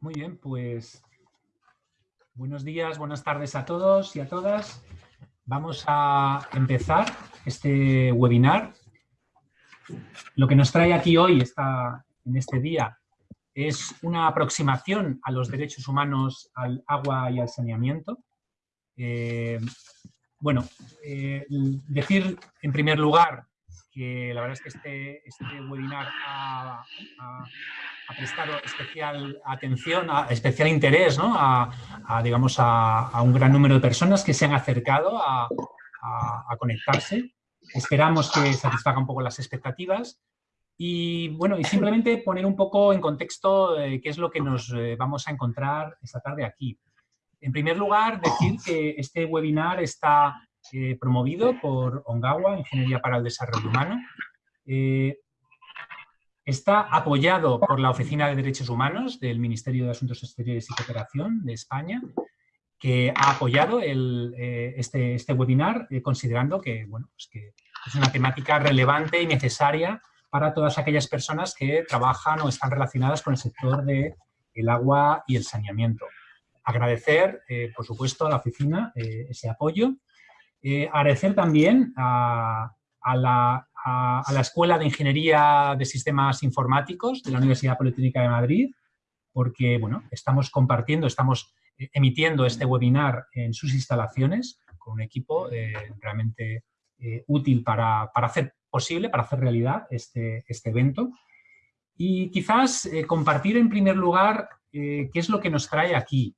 Muy bien, pues buenos días, buenas tardes a todos y a todas. Vamos a empezar este webinar. Lo que nos trae aquí hoy, en este día, es una aproximación a los derechos humanos al agua y al saneamiento. Eh, bueno, eh, decir en primer lugar que la verdad es que este, este webinar ha, prestado especial atención, a, especial interés ¿no? a, digamos, a, un gran número de personas que se han acercado a, conectarse. Esperamos que satisfaga un poco las expectativas y, bueno, y simplemente poner un poco en contexto eh, qué es lo que nos eh, vamos a encontrar esta tarde aquí. En primer lugar, decir que este webinar está eh, promovido por Ongawa, Ingeniería para el Desarrollo Humano. Eh, está apoyado por la Oficina de Derechos Humanos del Ministerio de Asuntos Exteriores y Cooperación de España, que ha apoyado eh, este, este, webinar considerando que, bueno, pues que es una temática relevante y necesaria para todas aquellas personas que trabajan o están relacionadas con el sector del el agua y el saneamiento. Agradecer, por supuesto, a la oficina ese apoyo eh, agradecer también a, la, Escuela de Ingeniería de Sistemas Informáticos de la Universidad Politécnica de Madrid, porque bueno, estamos compartiendo, estamos eh, emitiendo este webinar en sus instalaciones con un equipo eh, realmente útil para, hacer posible, para hacer realidad este, este evento. Y quizás compartir en primer lugar qué es lo que nos trae aquí,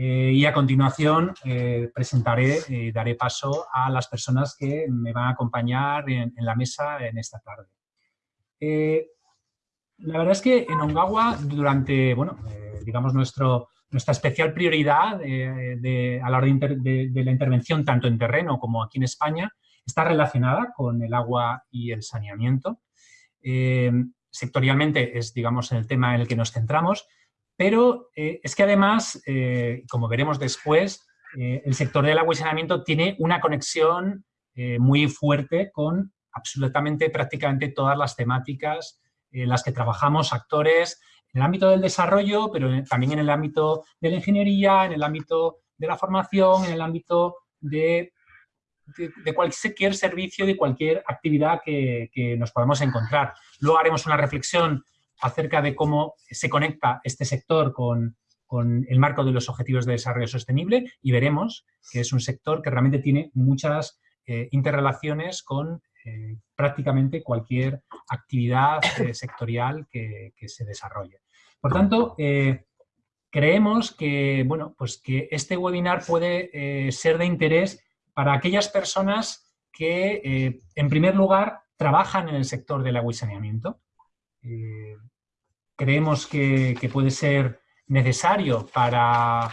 eh, y a continuación eh, presentaré, eh, daré paso a las personas que me van a acompañar en, la mesa en esta tarde. la verdad es que en Ongawa, durante, bueno, digamos, nuestro, nuestra especial prioridad a la hora de, de, la intervención, tanto en terreno como aquí en España, está relacionada con el agua y el saneamiento. sectorialmente es, digamos, el tema en el que nos centramos, pero eh, es que además, eh, como veremos después, eh, el sector del agua tiene una conexión muy fuerte con absolutamente prácticamente todas las temáticas en las que trabajamos actores en el ámbito del desarrollo, pero también en el ámbito de la ingeniería, en el ámbito de la formación, en el ámbito de, cualquier servicio, de cualquier actividad que, que nos podamos encontrar. Luego haremos una reflexión acerca de cómo se conecta este sector con, el marco de los Objetivos de Desarrollo Sostenible y veremos que es un sector que realmente tiene muchas eh, interrelaciones con eh, prácticamente cualquier actividad eh, sectorial que, se desarrolle. Por tanto, creemos que, bueno, pues que este webinar puede ser de interés para aquellas personas que, en primer lugar, trabajan en el sector del agua y saneamiento, eh, creemos que, puede ser necesario para,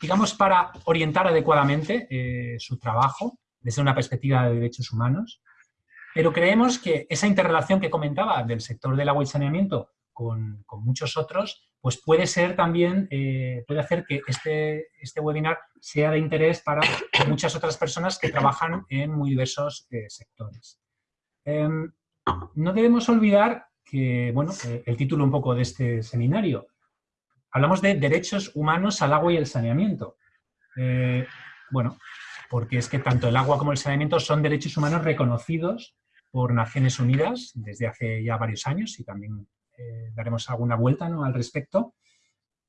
digamos, para orientar adecuadamente eh, su trabajo desde una perspectiva de derechos humanos, pero creemos que esa interrelación que comentaba del sector del agua y saneamiento con, muchos otros, pues puede ser también, eh, puede hacer que este, este webinar sea de interés para muchas otras personas que trabajan en muy diversos sectores. Em, no debemos olvidar que, bueno, eh, el título un poco de este seminario. Hablamos de derechos humanos al agua y el saneamiento. Eh, bueno, porque es que tanto el agua como el saneamiento son derechos humanos reconocidos por Naciones Unidas desde hace ya varios años y también eh, daremos alguna vuelta al respecto.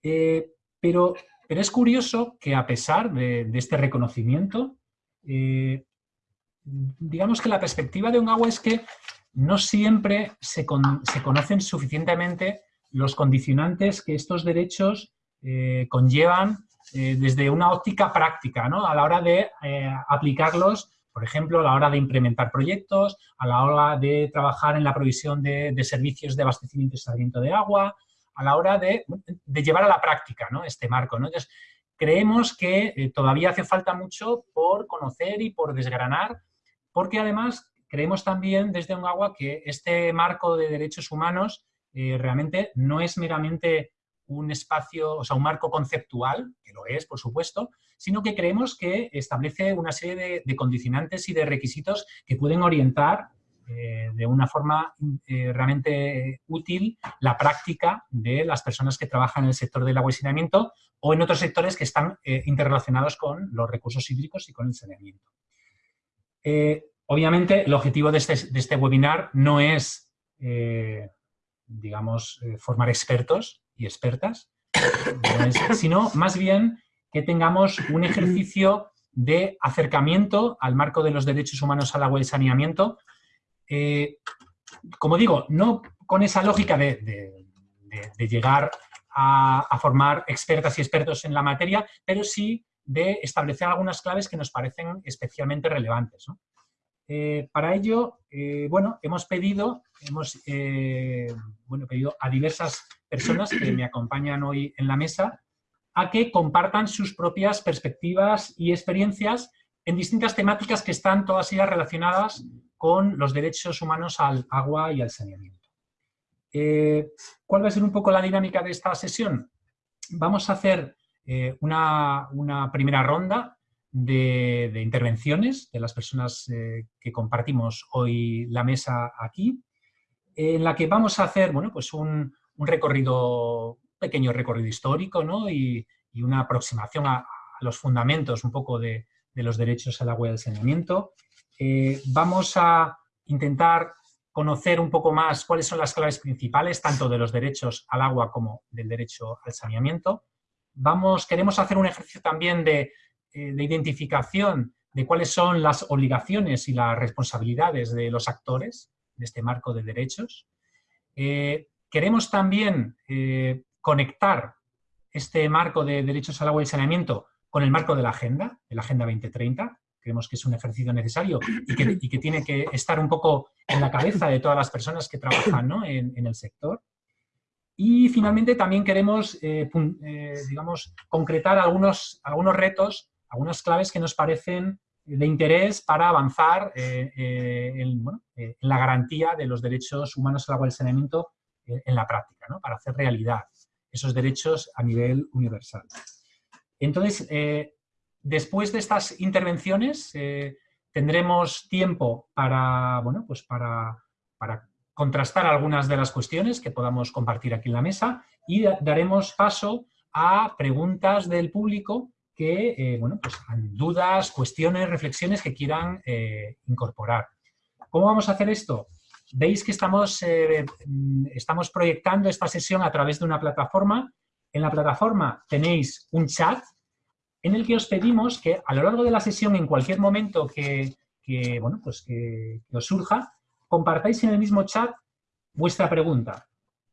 pero, pero es curioso que a pesar de este reconocimiento, digamos que la perspectiva de un agua es que no siempre se, conocen suficientemente los condicionantes que estos derechos eh, conllevan eh, desde una óptica práctica, ¿no? a la hora de eh, aplicarlos, por ejemplo, a la hora de implementar proyectos, a la hora de trabajar en la provisión de, servicios de abastecimiento y tratamiento de agua, a la hora de, llevar a la práctica ¿no? este marco. Entonces, creemos que todavía hace falta mucho por conocer y por desgranar, porque además Creemos también desde agua que este marco de derechos humanos eh, realmente no es meramente un espacio, o sea, un marco conceptual, que lo es, por supuesto, sino que creemos que establece una serie de, condicionantes y de requisitos que pueden orientar eh, de una forma eh, realmente útil la práctica de las personas que trabajan en el sector del agua y saneamiento o en otros sectores que están interrelacionados con los recursos hídricos y con el saneamiento. Obviamente, el objetivo de este, este webinar no es, digamos, formar expertos y expertas, sino más bien que tengamos un ejercicio de acercamiento al marco de los derechos humanos al agua y saneamiento. Eh, como digo, no con esa lógica de, llegar a, formar expertas y expertos en la materia, pero sí de establecer algunas claves que nos parecen especialmente relevantes. Eh, para ello, eh, bueno, hemos pedido, hemos bueno, pedido a diversas personas que me acompañan hoy en la mesa a que compartan sus propias perspectivas y experiencias en distintas temáticas que están todas ellas relacionadas con los derechos humanos al agua y al saneamiento. Eh, ¿Cuál va a ser un poco la dinámica de esta sesión? Vamos a hacer eh, una, primera ronda de, intervenciones de las personas eh, que compartimos hoy la mesa aquí, en la que vamos a hacer bueno, pues un, un recorrido pequeño recorrido histórico ¿no? y, una aproximación a, los fundamentos un poco de, los derechos al agua y al saneamiento. Eh, vamos a intentar conocer un poco más cuáles son las claves principales, tanto de los derechos al agua como del derecho al saneamiento. Vamos, queremos hacer un ejercicio también de, eh, identificación de cuáles son las obligaciones y las responsabilidades de los actores de este marco de derechos. Eh, queremos también conectar este marco de derechos al agua y saneamiento con el marco de la agenda, de la Agenda 2030. Creemos que es un ejercicio necesario y que, tiene que estar un poco en la cabeza de todas las personas que trabajan en, el sector. Y finalmente también queremos, eh, eh, digamos, concretar algunos, algunos retos, algunas claves que nos parecen de interés para avanzar eh, en, en, la garantía de los derechos humanos al agua y saneamiento en la práctica, para hacer realidad esos derechos a nivel universal. Entonces, eh, después de estas intervenciones, eh, tendremos tiempo para, bueno, pues para, contrastar algunas de las cuestiones que podamos compartir aquí en la mesa y daremos paso a preguntas del público que, eh, bueno, pues dudas, cuestiones, reflexiones que quieran incorporar. ¿Cómo vamos a hacer esto? veis que estamos, eh, mm, estamos proyectando esta sesión a través de una plataforma. En la plataforma tenéis un chat en el que os pedimos que a lo largo de la sesión, en cualquier momento que, bueno, pues que, os surja, compartáis en el mismo chat vuestra pregunta.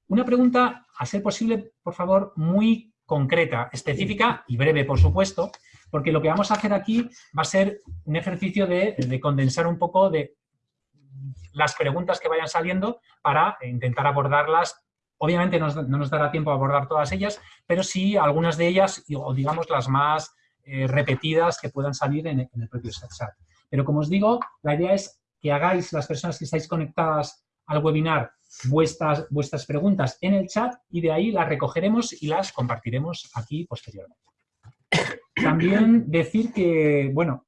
Una pregunta, a ser posible, por favor, muy concreta, específica y breve, por supuesto, porque lo que vamos a hacer aquí va a ser un ejercicio de, de condensar un poco de las preguntas que vayan saliendo para intentar abordarlas. Obviamente no nos dará tiempo a abordar todas ellas, pero sí algunas de ellas, o digamos las más eh, repetidas que puedan salir en, el propio chat. Pero como os digo, la idea es que hagáis, las personas que estáis conectadas al webinar, vuestras, vuestras preguntas en el chat y de ahí las recogeremos y las compartiremos aquí posteriormente. También decir que, bueno,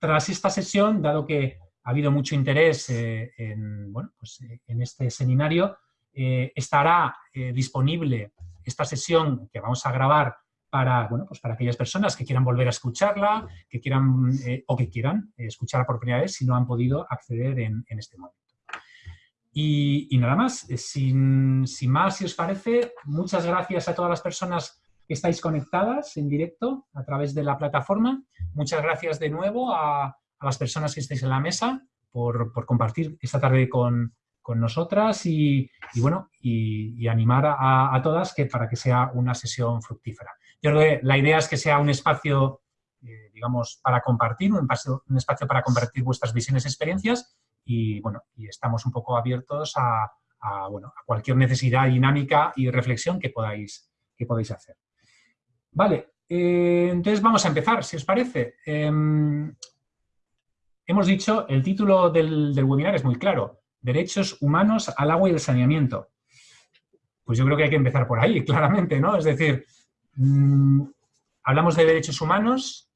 tras esta sesión, dado que ha habido mucho interés eh, en, pues, eh, en, este seminario. Eh, estará disponible esta sesión que vamos a grabar para, bueno, pues para aquellas personas que quieran volver a escucharla, que quieran o que quieran escucharla por primera vez si no han podido acceder en, este momento. Y, nada más, sin, sin, más, si os parece, muchas gracias a todas las personas que estáis conectadas en directo a través de la plataforma. Muchas gracias de nuevo a, a las personas que estáis en la mesa por, compartir esta tarde con, nosotras y, bueno, y, animar a, todas que, para que sea una sesión fructífera. Yo creo que la idea es que sea un espacio, eh, digamos, para compartir, un un espacio para compartir vuestras visiones y experiencias y, bueno, y estamos un poco abiertos a, bueno, a cualquier necesidad dinámica y reflexión que podáis, que podáis hacer. Vale, eh, entonces vamos a empezar, si os parece. Em, hemos dicho, el título del, webinar es muy claro, Derechos Humanos al Agua y el Saneamiento. Pues yo creo que hay que empezar por ahí, claramente, ¿no? Es decir, mm, hablamos de derechos humanos,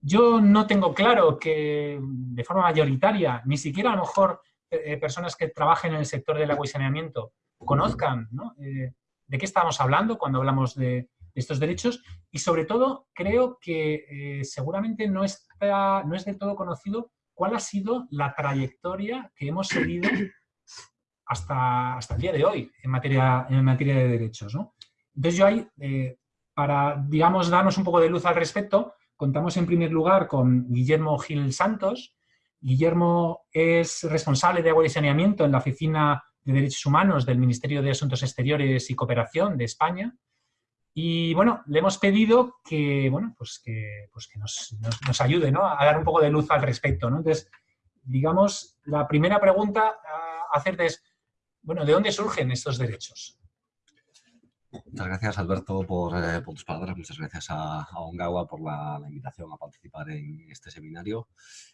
yo no tengo claro que de forma mayoritaria, ni siquiera a lo mejor eh, personas que trabajen en el sector del agua y saneamiento conozcan eh, de qué estamos hablando cuando hablamos de, estos derechos y sobre todo creo que seguramente no, está, no es del todo conocido cuál ha sido la trayectoria que hemos seguido hasta, hasta el día de hoy en materia, en materia de derechos. Entonces yo ahí, eh, para, digamos, darnos un poco de luz al respecto, contamos en primer lugar con Guillermo Gil Santos. Guillermo es responsable de agua y saneamiento en la Oficina de Derechos Humanos del Ministerio de Asuntos Exteriores y Cooperación de España. Y bueno, le hemos pedido que, bueno, pues que, pues que nos, ayude a dar un poco de luz al respecto. Entonces, digamos, la primera pregunta a hacerte es, bueno, ¿de dónde surgen estos derechos? Muchas gracias, Alberto, por, eh, tus palabras. Muchas gracias a, Ongawa por la, invitación a participar en este seminario.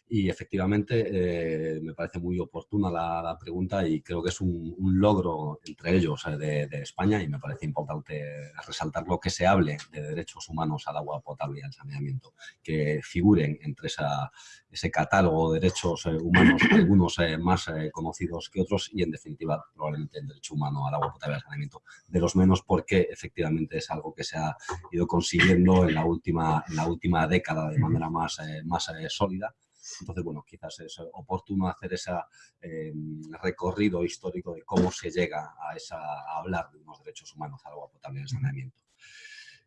Y efectivamente, eh, me parece muy oportuna la, pregunta y creo que es un, logro entre ellos eh, de, España y me parece importante resaltar lo que se hable de derechos humanos al agua potable y al saneamiento, que figuren entre esa, ese catálogo de derechos humanos, algunos más conocidos que otros y, en definitiva, probablemente el derecho humano al agua potable y al saneamiento, de los menos porque que efectivamente es algo que se ha ido consiguiendo en la última, en la última década de manera más, eh, más eh, sólida. Entonces, bueno, quizás es oportuno hacer ese em, recorrido histórico de cómo se llega a, esa, a hablar de unos derechos humanos al agua potable y saneamiento.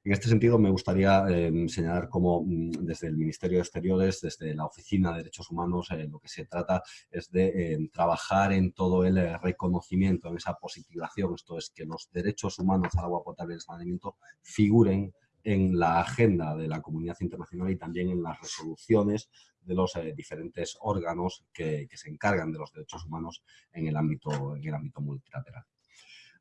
En este sentido, me gustaría eh, señalar cómo mm, desde el Ministerio de Exteriores, desde la Oficina de Derechos Humanos, eh, lo que se trata es de eh, trabajar en todo el reconocimiento, en esa positivación, esto es que los derechos humanos al agua potable y el saneamiento figuren en la agenda de la comunidad internacional y también en las resoluciones de los diferentes órganos que, se encargan de los derechos humanos en el ámbito multilateral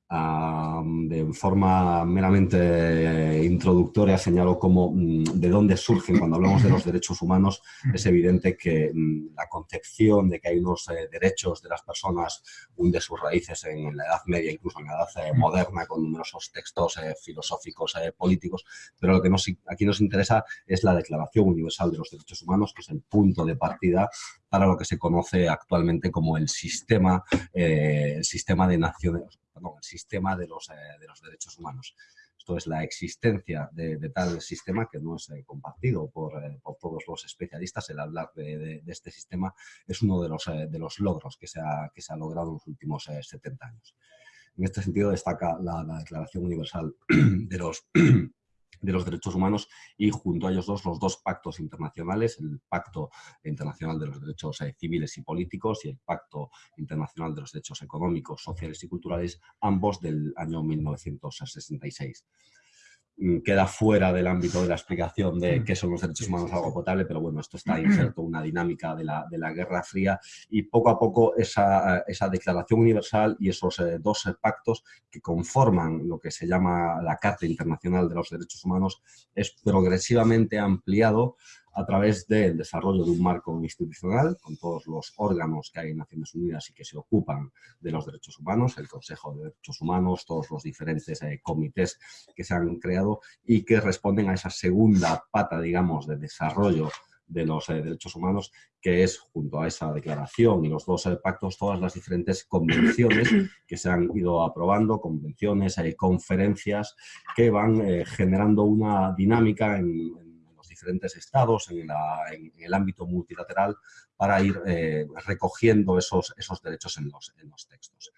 de forma meramente introductoria señalo cómo mm, de dónde surgen. Cuando hablamos de los derechos humanos es evidente que mm, la concepción de que hay unos eh, derechos de las personas hunde sus raíces en la Edad Media, incluso en la Edad eh, Moderna, con numerosos textos eh, filosóficos, políticos, pero lo que nos, aquí nos interesa es la Declaración Universal de los Derechos Humanos, que es el punto de partida para lo que se conoce actualmente como el sistema, el sistema de naciones el sistema de los, eh, de los derechos humanos. Esto es la existencia de, tal sistema que no es eh, compartido por, eh, por, todos los especialistas. El hablar de, este sistema es uno de los, de los logros que se, ha, que se ha logrado en los últimos 70 años. En este sentido destaca la Declaración Universal de los de los derechos humanos y junto a ellos dos los dos pactos internacionales, el Pacto Internacional de los Derechos eh, Civiles y Políticos y el Pacto Internacional de los Derechos Económicos, Sociales y Culturales, ambos del año 1966. Mm, queda fuera del ámbito de la explicación de qué son los derechos humanos agua potable, pero bueno, esto está inserto una dinámica de la, de la Guerra Fría y poco a poco esa, esa Declaración Universal y esos eh, dos pactos que conforman lo que se llama la Carta Internacional de los Derechos Humanos es progresivamente ampliado a través del desarrollo de un marco institucional con todos los órganos que hay en Naciones Unidas y que se ocupan de los derechos humanos, el Consejo de Derechos Humanos, todos los diferentes eh, comités que se han creado y que responden a esa segunda pata, digamos, de desarrollo de los eh, derechos humanos, que es, junto a esa declaración y los dos eh, pactos, todas las diferentes convenciones que se han ido aprobando, convenciones, conferencias que van generando una dinámica en diferentes estados en, el ámbito multilateral para ir eh, recogiendo esos, esos derechos en los, en los textos.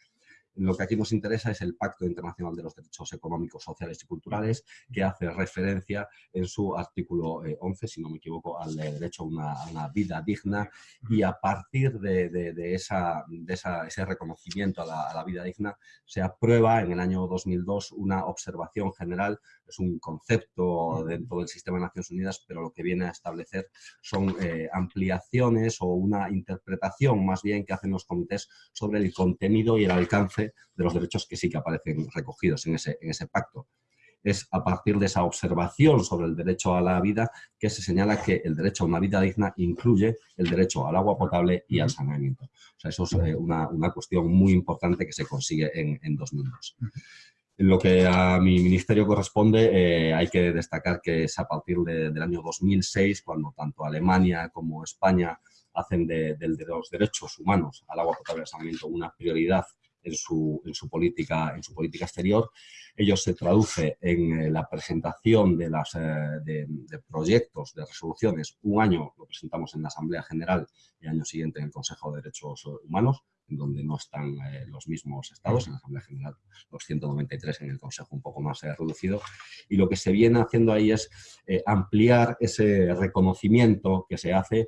Lo que aquí nos interesa es el Pacto Internacional de los Derechos Económicos, Sociales y Culturales, que hace referencia en su artículo 11, eh, si no me equivoco, al derecho a una, vida digna y a partir de, esa, de ese reconocimiento a la, vida digna se aprueba en el año 2002 una observación general, es un concepto dentro del sistema de Naciones Unidas, pero lo que viene a establecer son eh, ampliaciones o una interpretación más bien que hacen los comités sobre el contenido y el alcance de los derechos que sí que aparecen recogidos en ese, en ese pacto. Es a partir de esa observación sobre el derecho a la vida que se señala que el derecho a una vida digna incluye el derecho al agua potable y al saneamiento. O sea, eso es eh, una, una, cuestión muy importante que se consigue en, en 2002. En lo que a mi ministerio corresponde, eh, hay que destacar que es a partir del año 2006 cuando tanto Alemania como España hacen de, los derechos humanos al agua potable al saneamiento una prioridad en su, en su, política, en su política exterior. Ello se traduce en eh, la presentación de, las, eh, de, proyectos, de resoluciones. Un año lo presentamos en la Asamblea General y año siguiente en el Consejo de Derechos Humanos donde no están eh, los mismos estados, en la Asamblea General los 193, en el Consejo un poco más eh, reducido, y lo que se viene haciendo ahí es eh, ampliar ese reconocimiento que se hace,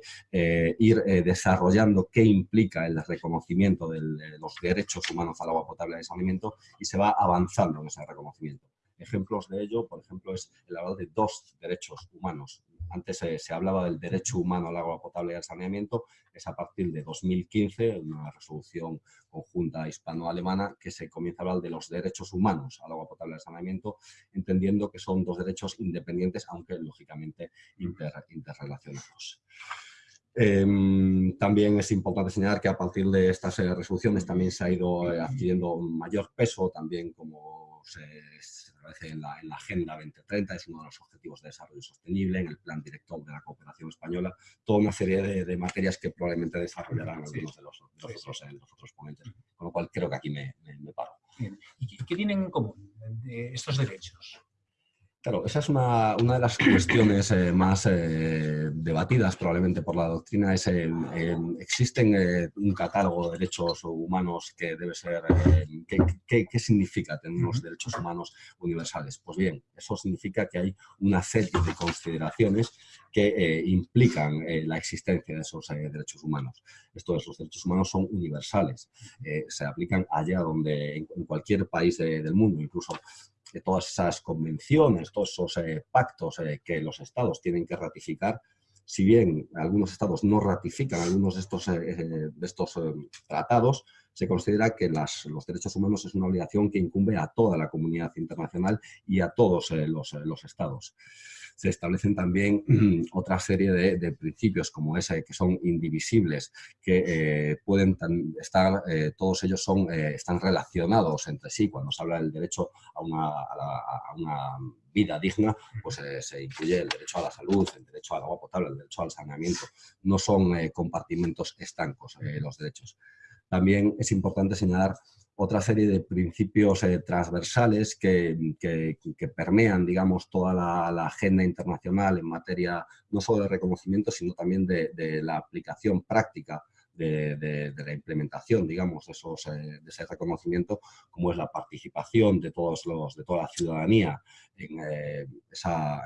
ir desarrollando qué implica el reconocimiento de los derechos humanos al agua potable y al saneamiento, y se va avanzando en ese reconocimiento. Ejemplos de ello, por ejemplo, es el hablar de dos derechos humanos antes se hablaba del derecho humano al agua potable y al saneamiento, es a partir de 2015, una resolución conjunta hispano-alemana, que se comienza a hablar de los derechos humanos al agua potable y al saneamiento, entendiendo que son dos derechos independientes, aunque lógicamente interrelacionados. Em, también es importante señalar que a partir de estas eh, resoluciones también se ha ido eh, adquiriendo mayor peso, también como se, en la, Agenda 2030, es uno de los objetivos de desarrollo sostenible, en el plan director de la cooperación española, toda una serie de, materias que probablemente desarrollarán algunos de los, otros, ponentes, con lo cual creo que aquí me, paro. ¿Y qué tienen en común estos derechos? Claro, esa es una, de las cuestiones eh, más eh, debatidas probablemente por la doctrina. Es, ¿Existen eh, un catálogo de derechos humanos que debe ser... ¿qué, qué, significa tener unos derechos humanos universales? Pues bien, eso significa que hay una serie de consideraciones que implican la existencia de esos derechos humanos. Estos los derechos humanos son universales, se aplican allá donde, en, cualquier país del mundo, incluso de todas esas convenciones, todos esos eh, pactos eh, que los estados tienen que ratificar, si bien algunos estados no ratifican algunos de estos, eh, de estos tratados, se considera que los derechos humanos es una obligación que incumbe a toda la comunidad internacional y a todos los, los estados se establecen también otra serie de, principios como ese, que son indivisibles, que eh, pueden estar, eh, todos ellos son, eh, están relacionados entre sí. Cuando se habla del derecho a una, vida digna, pues se incluye el derecho a la salud, el derecho al agua potable, el derecho al saneamiento. No son compartimentos estancos los derechos. También es importante señalar otra serie de principios eh, transversales que, permean, digamos, toda la, agenda internacional en materia no solo de reconocimiento, sino también de la aplicación práctica de, la implementación, digamos, de, esos, eh, de ese reconocimiento, como es la participación de, todos los, de toda la ciudadanía en, eh,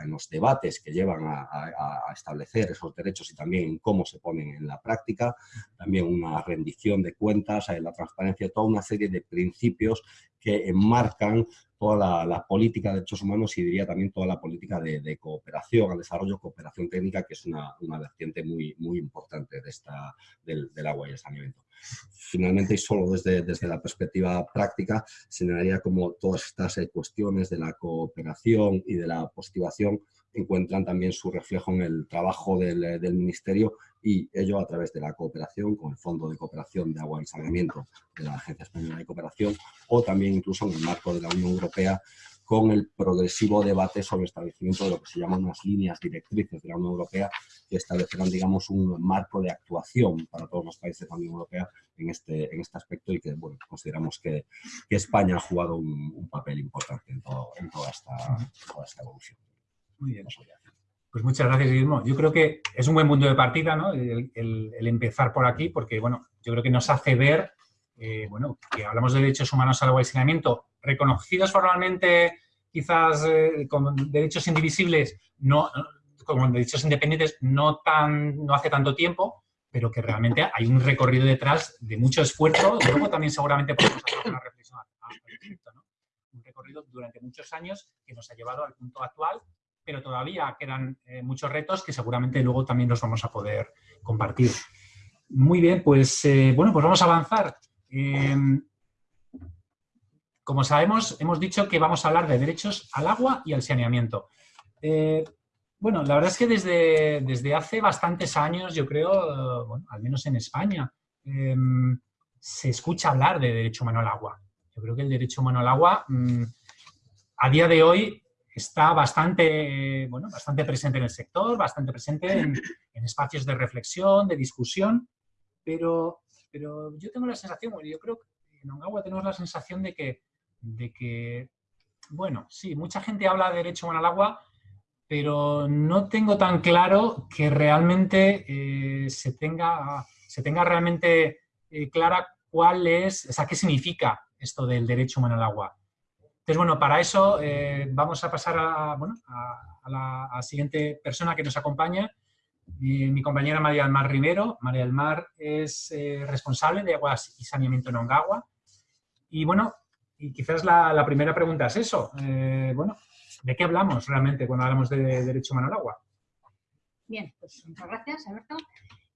los debates que llevan a, establecer esos derechos y también cómo se ponen en la práctica, también una rendición de cuentas, la transparencia, toda una serie de principios que enmarcan toda la, política de derechos humanos y diría también toda la política de, cooperación al desarrollo, cooperación técnica, que es una, vertiente muy, muy importante de esta, del, agua y el saneamiento. Finalmente, y solo desde, desde la perspectiva práctica, señalaría como todas estas eh, cuestiones de la cooperación y de la positivación encuentran también su reflejo en el trabajo del, del, Ministerio y ello a través de la cooperación con el Fondo de Cooperación de Agua y Saneamiento de la Agencia Española de Cooperación o también incluso en el marco de la Unión Europea con el progresivo debate sobre el establecimiento de lo que se llaman unas líneas directrices de la Unión Europea que establecerán, digamos, un marco de actuación para todos los países de la Unión Europea en este, en este aspecto y que, bueno, consideramos que, España ha jugado un, papel importante en, toda esta evolución. Muy bien. Pues muchas gracias, Guillermo. Yo creo que es un buen punto de partida, ¿no? El, empezar por aquí, porque, bueno, yo creo que nos hace ver, eh, bueno, que hablamos de derechos humanos al agua reconocidos formalmente quizás eh, como derechos indivisibles, no, como derechos independientes no, tan, no hace tanto tiempo, pero que realmente hay un recorrido detrás de mucho esfuerzo. Luego también seguramente podemos hacer una reflexión al respecto. Un recorrido durante muchos años que nos ha llevado al punto actual pero todavía quedan eh, muchos retos que seguramente luego también los vamos a poder compartir. Muy bien, pues eh, bueno, pues vamos a avanzar. Em, como sabemos, hemos dicho que vamos a hablar de derechos al agua y al saneamiento. Eh, bueno, la verdad es que desde, desde hace bastantes años, yo creo, al menos en España, em, se escucha hablar de derecho humano al agua. Yo creo que el derecho humano al agua mm, a día de hoy está bastante, bueno, bastante presente en el sector, bastante presente en, espacios de reflexión, de discusión, pero, pero yo tengo la sensación, yo creo que en Ongawa tenemos la sensación de que, de que, bueno, sí, mucha gente habla de derecho humano al agua, pero no tengo tan claro que realmente eh, se, tenga, se tenga realmente eh, clara cuál es, o sea, qué significa esto del derecho humano al agua. Entonces, bueno, para eso eh, vamos a pasar a, la siguiente persona que nos acompaña, mi, compañera María del Mar Rivero. María del Mar es eh, responsable de aguas y saneamiento en Ongawa. Y bueno, y quizás la, primera pregunta es eso. Eh, bueno, ¿de qué hablamos realmente cuando hablamos de derecho humano al agua? Bien, pues muchas gracias, Alberto.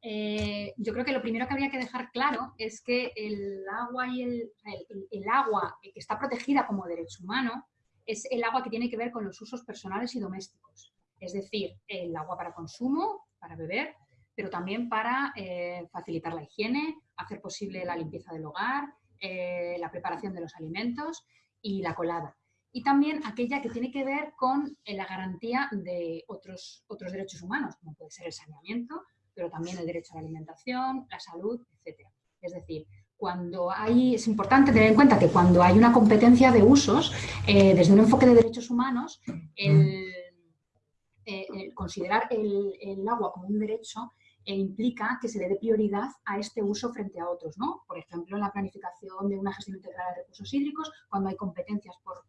Eh, yo creo que lo primero que habría que dejar claro es que el agua, y el, agua que está protegida como derecho humano es el agua que tiene que ver con los usos personales y domésticos. Es decir, el agua para consumo, para beber, pero también para eh, facilitar la higiene, hacer posible la limpieza del hogar, eh, la preparación de los alimentos y la colada. Y también aquella que tiene que ver con la garantía de otros, otros derechos humanos, como puede ser el saneamiento, pero también el derecho a la alimentación, la salud, etc. Es decir, cuando hay, es importante tener en cuenta que cuando hay una competencia de usos, eh, desde un enfoque de derechos humanos, eh, considerar el, agua como un derecho eh, implica que se le dé prioridad a este uso frente a otros, ¿no? Por ejemplo, en la planificación de una gestión integral de recursos hídricos, cuando hay competencias por,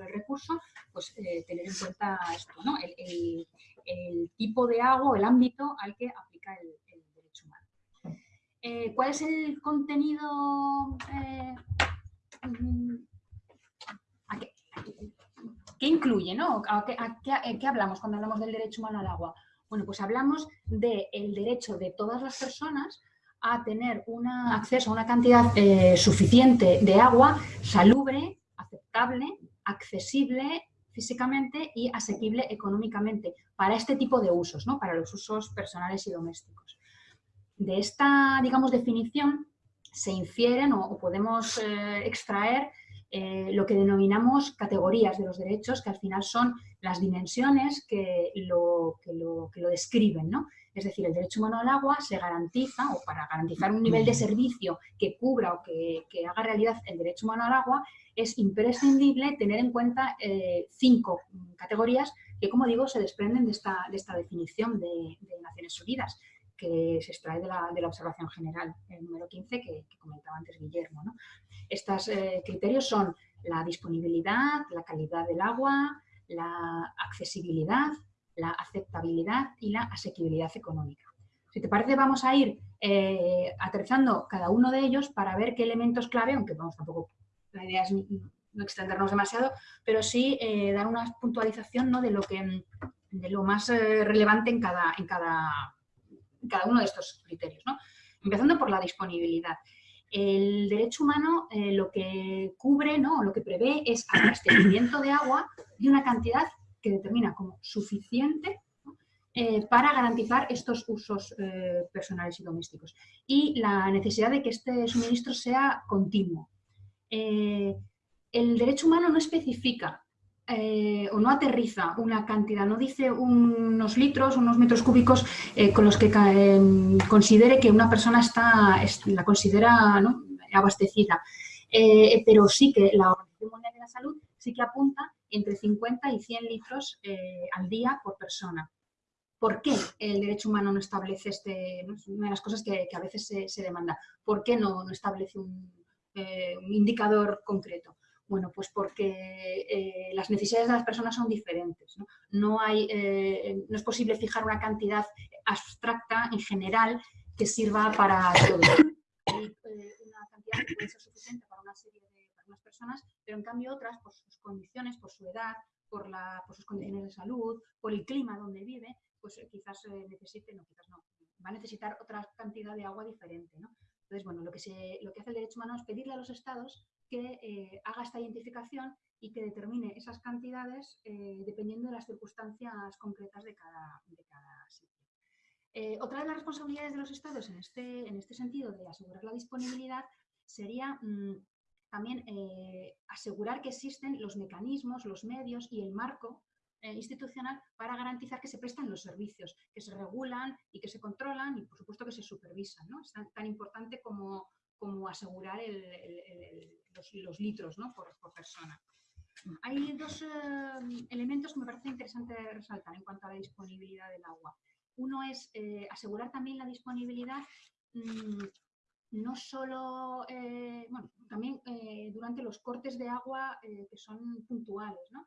el recurso, pues tener en cuenta esto, ¿no? El, tipo de agua el ámbito al que el, derecho humano. Eh, ¿Cuál es el contenido? Eh, mm, qué, incluye? ¿no? ¿A qué, hablamos cuando hablamos del derecho humano al agua? Bueno, pues hablamos del derecho de todas las personas a tener un acceso a una cantidad eh, suficiente de agua salubre, aceptable, accesible físicamente y asequible económicamente para este tipo de usos, ¿no? para los usos personales y domésticos. De esta, digamos, definición se infieren o, podemos eh, extraer eh, lo que denominamos categorías de los derechos, que al final son las dimensiones que lo, que lo, que lo describen. ¿no? Es decir, el derecho humano al agua se garantiza, o para garantizar un nivel de servicio que cubra o que, que haga realidad el derecho humano al agua, es imprescindible tener en cuenta eh, cinco categorías que, como digo, se desprenden de esta, de esta definición de, Naciones Unidas, que se extrae de la, de la, observación general, el número 15 que, comentaba antes Guillermo. Estos eh, criterios son la disponibilidad, la calidad del agua, la accesibilidad, la aceptabilidad y la asequibilidad económica. Si te parece, vamos a ir eh, aterrizando cada uno de ellos para ver qué elementos clave, aunque vamos tampoco la idea es no extendernos demasiado, pero sí eh, dar una puntualización ¿no? de, lo que, de lo más eh, relevante en cada, en, cada, cada uno de estos criterios. ¿no? Empezando por la disponibilidad. El derecho humano eh, lo que cubre, ¿no? lo que prevé es abastecimiento de agua de una cantidad que determina como suficiente para garantizar estos usos personales y domésticos. Y la necesidad de que este suministro sea continuo, eh, el derecho humano no especifica eh, o no aterriza una cantidad, no dice unos litros, unos metros cúbicos eh, con los que considere que una persona está, la considera abastecida. pero sí que la Organización Mundial de la Salud sí que apunta entre 50 y 100 litros al día por persona. ¿Por qué el derecho humano no establece este, una de las cosas que, a veces se, demanda, ¿por qué no establece un, eh, un indicador concreto? Bueno, pues porque eh, las necesidades de las personas son diferentes. No, hay, eh, no es posible fijar una cantidad abstracta en general que sirva para todo. Hay una cantidad que puede ser suficiente para una serie de personas, pero en cambio otras, por sus condiciones, por su edad, por, la, por sus condiciones de salud, por el clima donde vive, pues quizás necesite, no, quizás no, va a necesitar otra cantidad de agua diferente. ¿no? Entonces, bueno, lo que, se, lo que hace el derecho humano es pedirle a los estados que eh, haga esta identificación y que determine esas cantidades eh, dependiendo de las circunstancias concretas de cada, sitio. Eh, otra de las responsabilidades de los estados en este, en este sentido de asegurar la disponibilidad sería mm, también asegurar que existen los mecanismos, los medios y el marco institucional para garantizar que se prestan los servicios, que se regulan y que se controlan y, por supuesto, que se supervisan. ¿no? Es tan, importante como, como asegurar los, litros por, persona. Hay dos eh, elementos que me parece interesante resaltar en cuanto a la disponibilidad del agua. Uno es eh, asegurar también la disponibilidad mm, no solo, eh, bueno, también durante los cortes de agua que son puntuales, ¿no?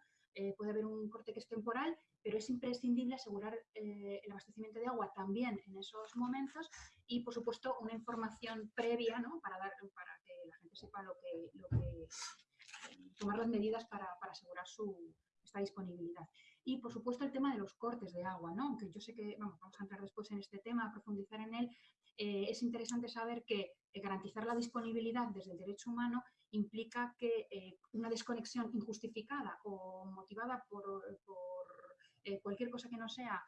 puede haber un corte que es temporal, pero es imprescindible asegurar el abastecimiento de agua también en esos momentos y, por supuesto, una información previa ¿no? para, dar, para que la gente sepa lo que, lo que tomar las medidas para, asegurar su, esta disponibilidad. Y, por supuesto, el tema de los cortes de agua, ¿no? aunque yo sé que vamos a entrar después en este tema, a profundizar en él, eh, es interesante saber que eh, garantizar la disponibilidad desde el derecho humano implica que eh, una desconexión injustificada o motivada por, cualquier cosa que no sea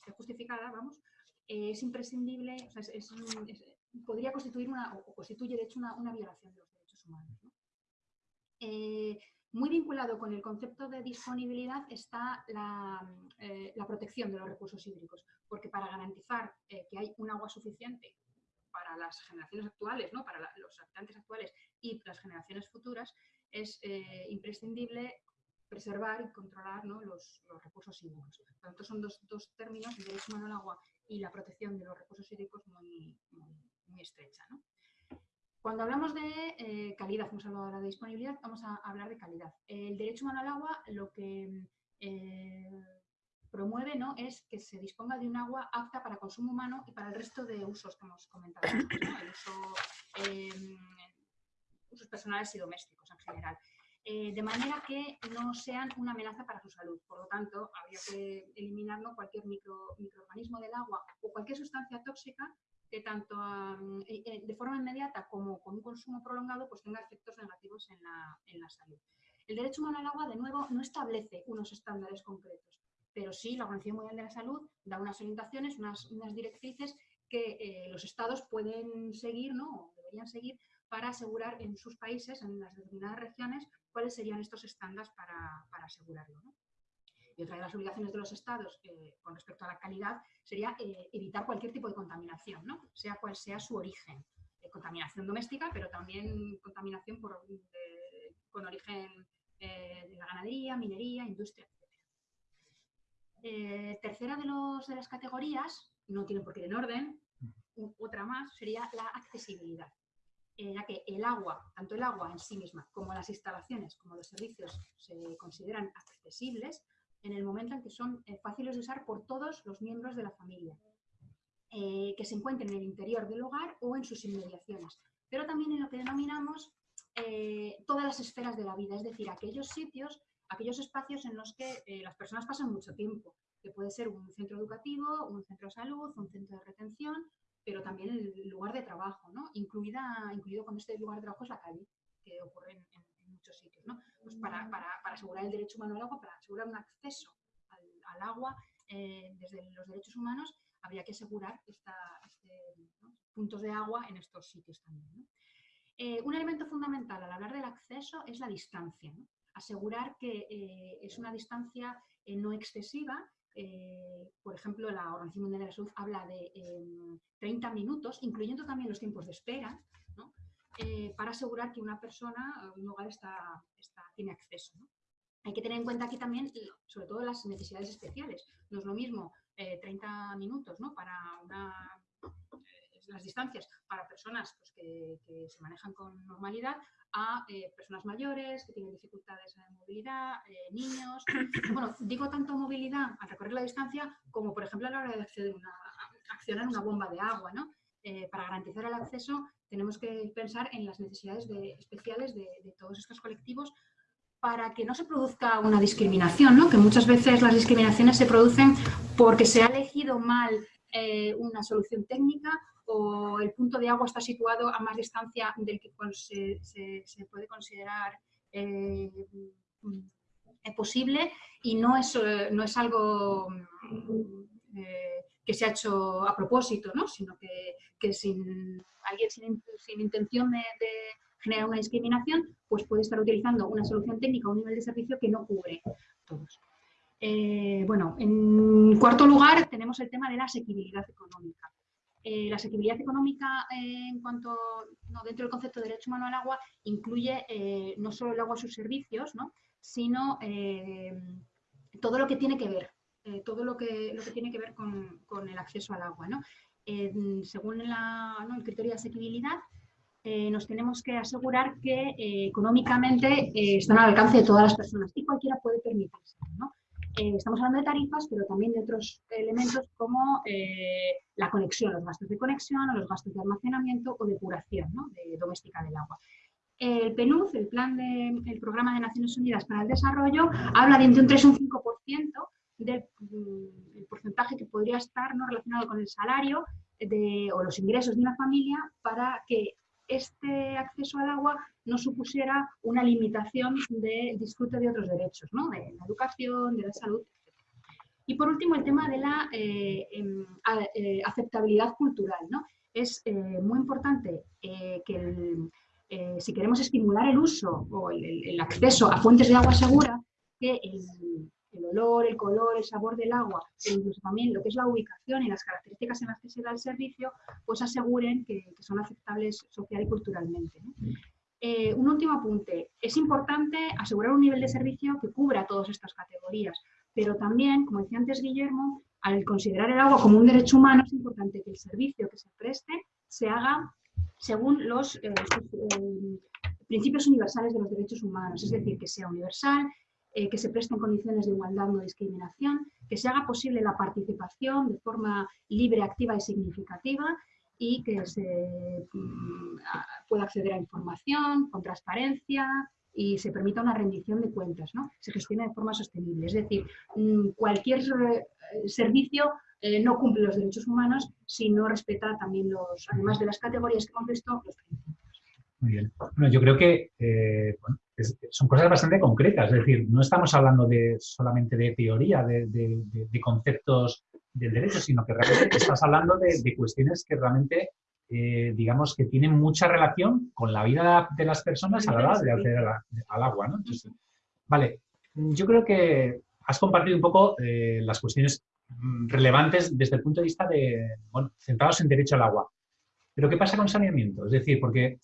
esté justificada, vamos, es imprescindible, podría constituir una, o constituye de hecho una, violación de los derechos humanos. Eh, muy vinculado con el concepto de disponibilidad está eh, la, protección de los recursos hídricos, porque para garantizar eh, que hay un agua suficiente para las generaciones actuales, ¿no? para los habitantes actuales y las generaciones futuras, es imprescindible preservar y controlar los, recursos hídricos. Por tanto, son dos, términos, el derecho humano al agua y la protección de los recursos hídricos muy, muy, estrecha. Cuando hablamos de eh, calidad, hemos hablado ahora de disponibilidad, vamos a hablar de calidad. El derecho humano al agua lo que eh, promueve ¿no? es que se disponga de un agua apta para consumo humano y para el resto de usos que hemos comentado, el uso, em, usos personales y domésticos en general. Eh, de manera que no sean una amenaza para su salud. Por lo tanto, habría que eliminar cualquier micro, microorganismo del agua o cualquier sustancia tóxica que tanto eh, eh, de forma inmediata como con un consumo prolongado pues tenga efectos negativos en la, salud. El derecho humano al agua, de nuevo, no establece unos estándares concretos, pero sí la Organización Mundial de la Salud da unas orientaciones, unas, directrices que los estados pueden seguir, ¿no? o deberían seguir, para asegurar en sus países, en las determinadas regiones, cuáles serían estos estándares para, para asegurarlo. ¿no? Y otra de las obligaciones de los estados eh, con respecto a la calidad sería eh, evitar cualquier tipo de contaminación, ¿no? sea cual sea su origen. Eh, contaminación doméstica, pero también contaminación por, con origen de la ganadería, minería, industria, etc. tercera de, los, de las categorías, no tiene por qué ir en orden, otra más, sería la accesibilidad ya que el agua, tanto el agua en sí misma como las instalaciones, como los servicios se consideran accesibles, en el momento en que son eh, fáciles de usar por todos los miembros de la familia, eh, que se encuentren en el interior del hogar o en sus inmediaciones, pero también en lo que denominamos eh, todas las esferas de la vida, es decir, aquellos sitios, aquellos espacios en los que las personas pasan mucho tiempo, que puede ser un centro educativo, un centro de salud, un centro de retención, pero también el lugar de trabajo, ¿no? Incluida, incluido cuando este lugar de trabajo es la calle, que ocurre en, muchos sitios. ¿no? Pues para, para, para, asegurar el derecho humano al agua, para asegurar un acceso al, agua eh, desde los derechos humanos, habría que asegurar esta, este, puntos de agua en estos sitios también. Eh, un elemento fundamental al hablar del acceso es la distancia. Asegurar que eh, es una distancia no excesiva por ejemplo, la Organización Mundial de la Salud habla de 30 em, minutos, incluyendo también los tiempos de espera, eh, para asegurar que una persona, un hogar está, tiene acceso. Hay que tener en cuenta aquí también, sobre todo, las necesidades especiales. No es lo mismo 30 eh, minutos para eh, las distancias para personas pues, que, se manejan con normalidad a personas mayores que tienen dificultades en movilidad, niños. Bueno, digo tanto movilidad al recorrer la distancia como, por ejemplo, a la hora de acceder una, accionar una bomba de agua. ¿no? para garantizar el acceso tenemos que pensar en las necesidades especiales de, todos estos colectivos para que no se produzca una discriminación, ¿no? que muchas veces las discriminaciones se producen porque se ha elegido mal eh, una solución técnica o el punto de agua está situado a más distancia del que se, puede considerar eh, posible y no es, no es algo que se ha hecho a propósito, ¿no? sino que, sin alguien sin, intención de, generar una discriminación, pues puede estar utilizando una solución técnica o un nivel de servicio que no cubre todos. Eh, bueno, en cuarto lugar tenemos el tema de la asequibilidad económica. Eh, la asequibilidad económica eh, en cuanto, dentro del concepto de derecho humano al agua, incluye no solo el agua y sus servicios, sino todo lo que tiene que ver, todo lo que, lo que tiene que ver con, el acceso al agua. según el criterio de asequibilidad, nos tenemos que asegurar que económicamente están al alcance de todas las personas y cualquiera puede permitirse. ¿no? Eh, estamos hablando de tarifas, pero también de otros elementos como eh, la conexión, los gastos de conexión, o los gastos de almacenamiento o depuración de doméstica del agua. El PNUD, el plan de, Programa de Naciones Unidas para el Desarrollo, habla de entre un 3 y un 5% del mm, porcentaje que podría estar ¿no? relacionado con el salario o los ingresos de una familia para que este acceso al agua no supusiera una limitación del disfrute de otros derechos, ¿no? de la educación, de la salud, Y por último, el tema de la eh, em, eh, aceptabilidad cultural. ¿no? Es eh, muy importante que si queremos estimular el uso o el, acceso a fuentes de agua segura, que el, el olor, el color, el sabor del agua, e incluso también lo que es la ubicación y las características en las que se da el servicio, pues aseguren que, son aceptables social y culturalmente. Eh, un último apunte. Es importante asegurar un nivel de servicio que cubra todas estas categorías, pero también, como decía antes Guillermo, al considerar el agua como un derecho humano, es importante que el servicio que se preste se haga según los eh, eh, principios universales de los derechos humanos, es decir, que sea universal, eh, que se presten condiciones de igualdad, no discriminación, que se haga posible la participación de forma libre, activa y significativa y que se mm, pueda acceder a información con transparencia y se permita una rendición de cuentas, ¿no? se gestione de forma sostenible. Es decir, mm, cualquier eh, servicio eh, no cumple los derechos humanos si no respeta también los, además de las categorías que hemos visto, los principios. Muy bien. Bueno, yo creo que son cosas bastante concretas, es decir, no estamos hablando de, solamente de teoría, de, conceptos del derecho, sino que realmente estás hablando de, cuestiones que realmente, eh, digamos, que tienen mucha relación con la vida de las personas a la hora de acceder al agua. ¿no? vale, yo creo que has compartido un poco eh, las cuestiones relevantes desde el punto de vista de, bueno, centrados en derecho al agua. Pero ¿qué pasa con saneamiento? Es decir, porque,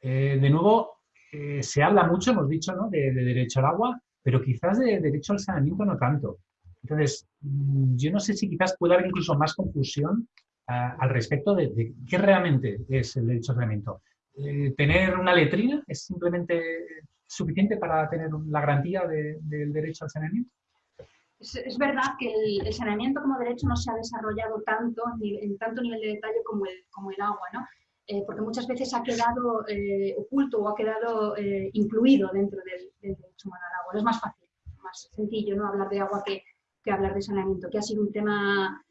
eh, de nuevo, eh, se habla mucho, hemos dicho, ¿no? de, derecho al agua, pero quizás de derecho al saneamiento no tanto. Entonces, mm, yo no sé si quizás puede haber incluso más confusión ah, al respecto de, qué realmente es el derecho al saneamiento. Eh, ¿Tener una letrina es simplemente suficiente para tener la garantía del derecho al saneamiento? Es, verdad que el, saneamiento como derecho no se ha desarrollado tanto en, tanto nivel de detalle como el, como el agua, ¿no? Eh, porque muchas veces ha quedado eh, oculto o ha quedado eh, incluido dentro del, derecho humano al agua. Es más fácil, más sencillo ¿no? hablar de agua que, hablar de saneamiento, que ha sido un tema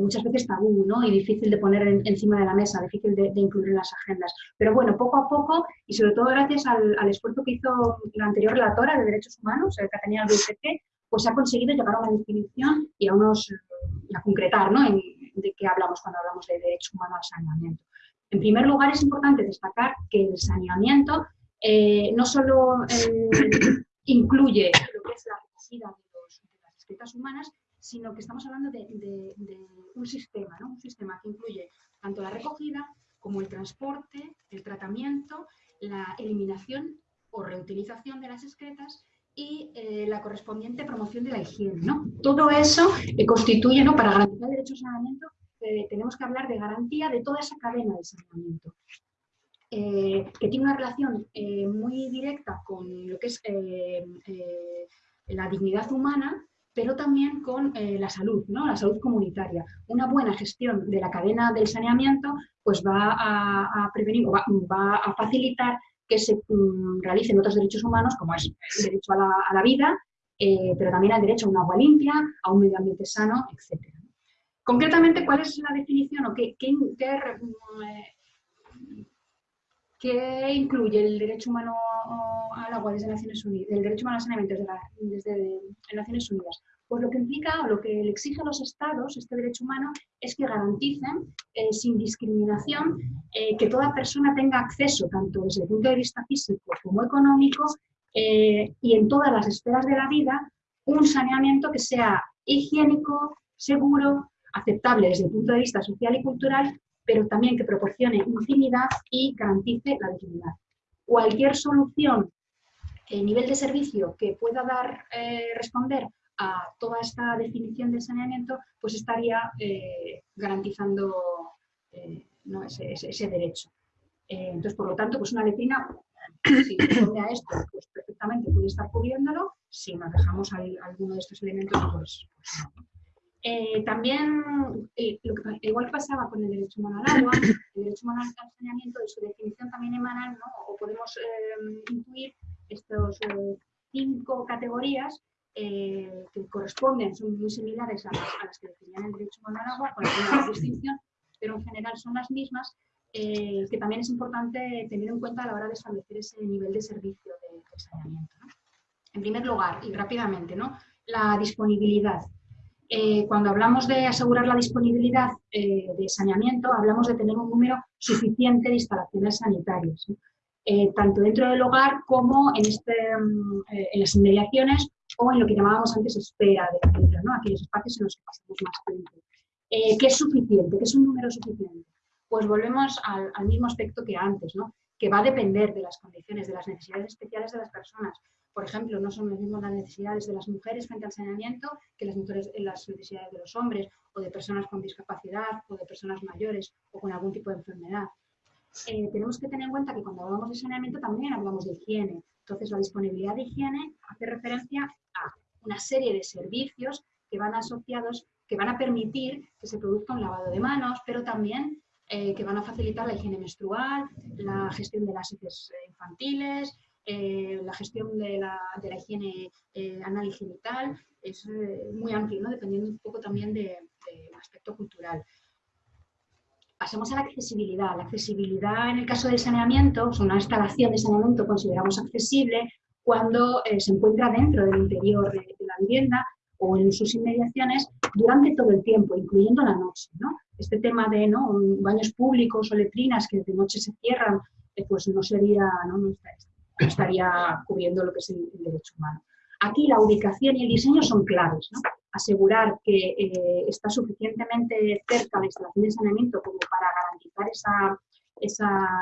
muchas veces tabú ¿no? y difícil de poner encima de la mesa, difícil de, incluir en las agendas. Pero bueno, poco a poco, y sobre todo gracias al, esfuerzo que hizo la anterior relatora de Derechos Humanos, que tenía el BCP, pues ha conseguido llegar a una definición y a unos a concretar ¿no? de qué hablamos cuando hablamos de derecho humano al saneamiento. En primer lugar, es importante destacar que el saneamiento eh, no solo eh, incluye lo que es la recogida de, las escritas humanas, sino que estamos hablando de, un sistema, un sistema que incluye tanto la recogida como el transporte, el tratamiento, la eliminación o reutilización de las excretas y eh, la correspondiente promoción de la higiene. Todo eso constituye, ¿no? para garantizar el derecho al saneamiento, tenemos que hablar de garantía de toda esa cadena de saneamiento, eh, que tiene una relación eh, muy directa con lo que es eh, la dignidad humana, pero también con la salud, ¿no? la salud comunitaria. Una buena gestión de la cadena del saneamiento pues va a, prevenir, va, a facilitar que se mm, realicen otros derechos humanos, como es el derecho a la, a la vida, pero también el derecho a un agua limpia, a un medio ambiente sano, etc. Concretamente, ¿cuál es la definición o qué, incluye el derecho humano al agua desde Naciones Unidas, derecho humano al saneamiento desde, Naciones Unidas? Pues lo que implica o lo que le exige a los estados, este derecho humano, es que garanticen eh, sin discriminación eh, que toda persona tenga acceso, tanto desde el punto de vista físico como económico, eh, y en todas las esferas de la vida, un saneamiento que sea higiénico, seguro, aceptable desde el punto de vista social y cultural, pero también que proporcione intimidad y garantice la dignidad. Cualquier solución, nivel de servicio que pueda dar, responder a toda esta definición de saneamiento, pues estaría eh, garantizando eh, ese, derecho. Eh, entonces, por lo tanto, pues una letrina, si responde a esto, pues perfectamente puede estar cubriéndolo. Si nos dejamos alguno de estos elementos, pues, pues también, igual que pasaba con el derecho humano al agua, el derecho humano al saneamiento, de su definición también emana, ¿no? o podemos intuir estos cinco categorías eh, que corresponden, son muy similares a las, que definían el derecho humano al agua, con alguna distinción, pero en general son las mismas, eh, que también es importante tener en cuenta a la hora de establecer ese nivel de servicio de, saneamiento. En primer lugar, y rápidamente, ¿no? la disponibilidad. Eh, cuando hablamos de asegurar la disponibilidad de saneamiento, hablamos de tener un número suficiente de instalaciones sanitarias, tanto dentro del hogar como en, este, mm, en las inmediaciones o en lo que llamábamos antes espera de aquellos espacios en los que pasamos más tiempo. Eh, ¿Qué es suficiente? ¿Qué es un número suficiente? Pues volvemos al, mismo aspecto que antes, ¿no? que va a depender de las condiciones, de las necesidades especiales de las personas. Por ejemplo, no son las mismas las necesidades de las mujeres frente al saneamiento que las, mujeres, las necesidades de los hombres, o de personas con discapacidad, o de personas mayores, o con algún tipo de enfermedad. Eh, tenemos que tener en cuenta que cuando hablamos de saneamiento también hablamos de higiene. Entonces, la disponibilidad de higiene hace referencia a una serie de servicios que van asociados, que van a permitir que se produzca un lavado de manos, pero también eh, que van a facilitar la higiene menstrual, la gestión de las heces eh, la gestión de la, higiene anal y genital. Es muy amplio, ¿no? dependiendo un poco también del de aspecto cultural. Pasemos a la accesibilidad. La accesibilidad en el caso del saneamiento, una instalación de saneamiento consideramos accesible cuando eh, se encuentra dentro del interior de, la vivienda o en sus inmediaciones durante todo el tiempo, incluyendo la noche. Este tema de ¿no? baños públicos o letrinas que de noche se cierran, eh, pues no sería, ¿no? Estaría cubriendo lo que es el derecho humano. Aquí la ubicación y el diseño son claves. ¿no? Asegurar que eh, está suficientemente cerca la instalación de saneamiento como para garantizar esa,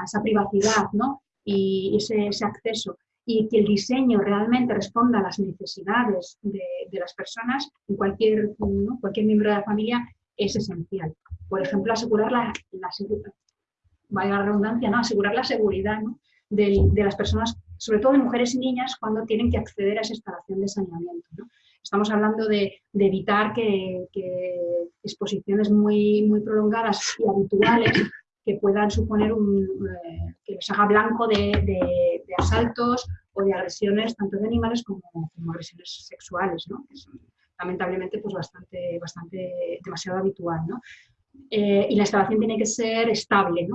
esa, privacidad ¿no? y ese, ese, acceso y que el diseño realmente responda a las necesidades de, de las personas en cualquier, cualquier miembro de la familia es esencial. Por ejemplo, asegurar la, la vaya la redundancia, ¿no? asegurar la seguridad de, las personas sobre todo de mujeres y niñas, cuando tienen que acceder a esa instalación de saneamiento. Estamos hablando de, evitar que, exposiciones muy, muy prolongadas y habituales que puedan suponer un, eh, que les haga blanco de, asaltos o de agresiones tanto de animales como, agresiones sexuales, ¿no? son lamentablemente pues bastante, bastante demasiado habitual. Eh, y la instalación tiene que ser estable.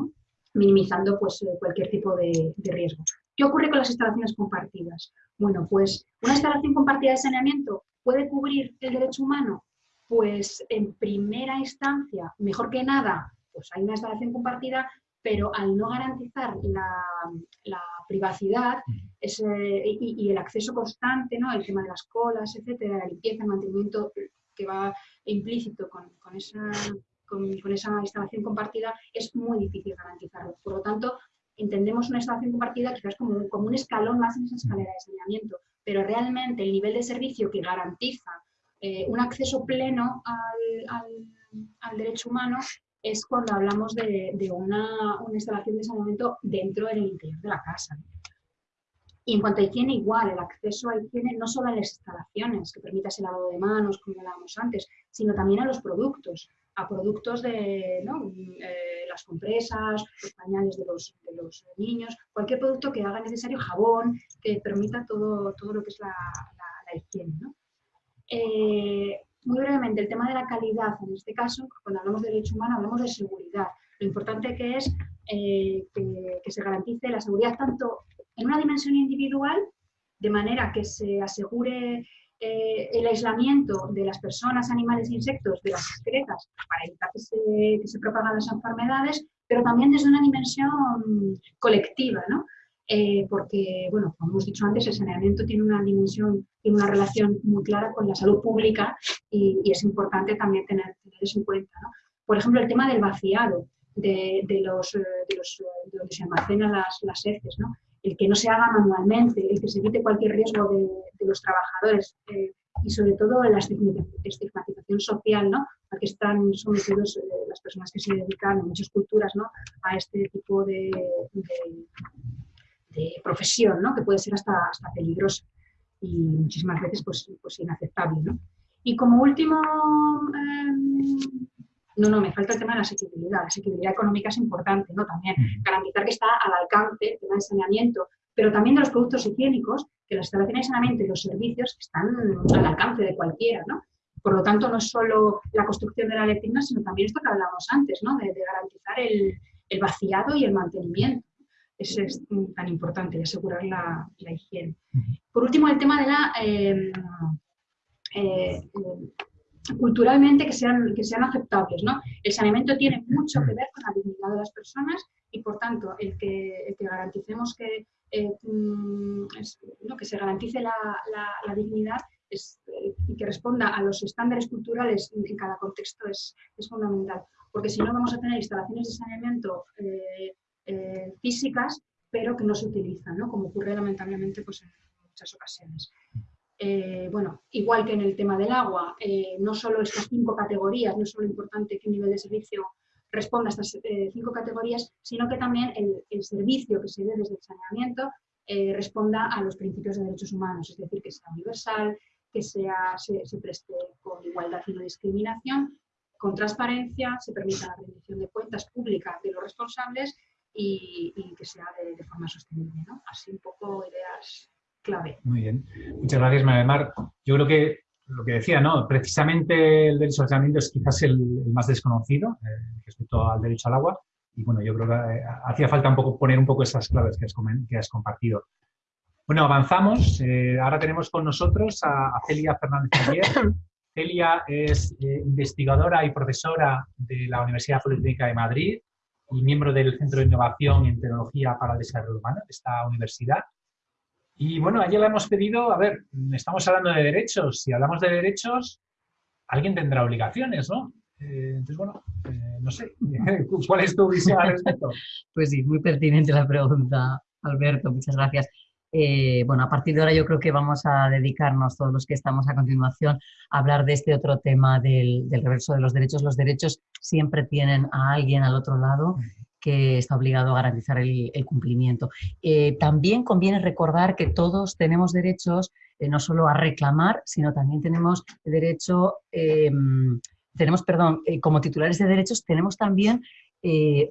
Minimizando pues, cualquier tipo de, riesgo. ¿Qué ocurre con las instalaciones compartidas? Bueno, pues una instalación compartida de saneamiento puede cubrir el derecho humano. Pues en primera instancia, mejor que nada, pues hay una instalación compartida, pero al no garantizar la, privacidad y, el acceso constante, ¿no? el tema de las colas, etcétera, la limpieza, el mantenimiento que va implícito con, con esa con, esa instalación compartida es muy difícil garantizarlo. Por lo tanto, entendemos una instalación compartida quizás como, como un escalón más en esa escalera de saneamiento, pero realmente el nivel de servicio que garantiza eh, un acceso pleno al, derecho humano es cuando hablamos de, una, instalación de saneamiento dentro del interior de la casa. Y en cuanto a higiene, igual, el acceso a higiene no solo a las instalaciones, que permita ese lavado de manos, como hablábamos antes, sino también a los productos a productos de eh, las compresas, los pañales de los, niños, cualquier producto que haga necesario jabón, que permita todo, todo lo que es la, higiene. Eh, muy brevemente, el tema de la calidad, en este caso, cuando hablamos de derecho humano, hablamos de seguridad. Lo importante que es eh, que se garantice la seguridad tanto en una dimensión individual, de manera que se asegure eh, el aislamiento de las personas, animales e insectos de las excretas para evitar que se, que se propagan las enfermedades, pero también desde una dimensión colectiva, ¿no? Eh, porque, bueno, como hemos dicho antes, el saneamiento tiene una dimensión, tiene una relación muy clara con la salud pública y, es importante también tener, eso en cuenta. ¿no? Por ejemplo, el tema del vaciado de, los, eh, de, los, de donde se almacenan las, las heces, ¿no? El que no se haga manualmente, el que se evite cualquier riesgo de, los trabajadores y sobre todo la estigmatización social, ¿no? que están sometidos las personas que se dedican en muchas culturas ¿no? a este tipo de, profesión, ¿no? que puede ser hasta, hasta peligrosa y muchísimas veces pues, pues inaceptable. ¿no? Y como último, em, no, no, me falta el tema de la asequibilidad. La asequibilidad económica es importante, ¿no? También garantizar que está al alcance el tema de saneamiento, pero también de los productos higiénicos, que las instalaciones de saneamiento y los servicios están al alcance de cualquiera, ¿no? Por lo tanto, no es solo la construcción de la letrina, sino también esto que hablábamos antes, ¿no? de, garantizar el, el, vaciado y el mantenimiento. Eso es tan importante, asegurar la, higiene. Por último, el tema de la... Em, eh, culturalmente que sean, que sean aceptables. ¿no? El saneamiento tiene mucho que ver con la dignidad de las personas y, por tanto, el que, que garanticemos que, eh, mm, que se garantice la, la, dignidad es, eh, y que responda a los estándares culturales en, cada contexto es, es, fundamental. Porque si no, vamos a tener instalaciones de saneamiento eh, físicas, pero que no se utilizan, ¿no? como ocurre lamentablemente pues, en muchas ocasiones. Eh, bueno, igual que en el tema del agua, eh, no solo estas cinco categorías, no es solo importante que un nivel de servicio responda a estas cinco categorías, sino que también el, servicio que se dé desde el saneamiento responda a los principios de derechos humanos, es decir, que sea universal, que sea, se, preste con igualdad y no discriminación, con transparencia, se permita la rendición de cuentas públicas de los responsables y, que sea de, forma sostenible. ¿no? Así un poco ideas clave. Muy bien. Muchas gracias, Mar. Yo creo que lo que decía, ¿no? Precisamente el derecho al saneamiento es quizás el, más desconocido eh, respecto al derecho al agua. Y bueno, yo creo que eh, hacía falta un poco poner un poco esas claves que has, que has compartido. Bueno, avanzamos. Eh, ahora tenemos con nosotros a, Celia Fernández Celia es investigadora y profesora de la Universidad Politécnica de Madrid y miembro del Centro de Innovación en Tecnología para el Desarrollo Humano de esta universidad. Y bueno, ayer le hemos pedido, a ver, estamos hablando de derechos, si hablamos de derechos, alguien tendrá obligaciones, ¿no? Eh, entonces, bueno, eh, no sé, ¿cuál es tu visión al respecto? Pues sí, muy pertinente la pregunta, Alberto, muchas gracias. Eh, bueno, a partir de ahora yo creo que vamos a dedicarnos, todos los que estamos a continuación, a hablar de este otro tema del, reverso de los derechos. Los derechos siempre tienen a alguien al otro lado que está obligado a garantizar el, cumplimiento. Eh, también conviene recordar que todos tenemos derechos eh, no solo a reclamar, sino también tenemos derecho, tenemos, perdón, como titulares de derechos tenemos también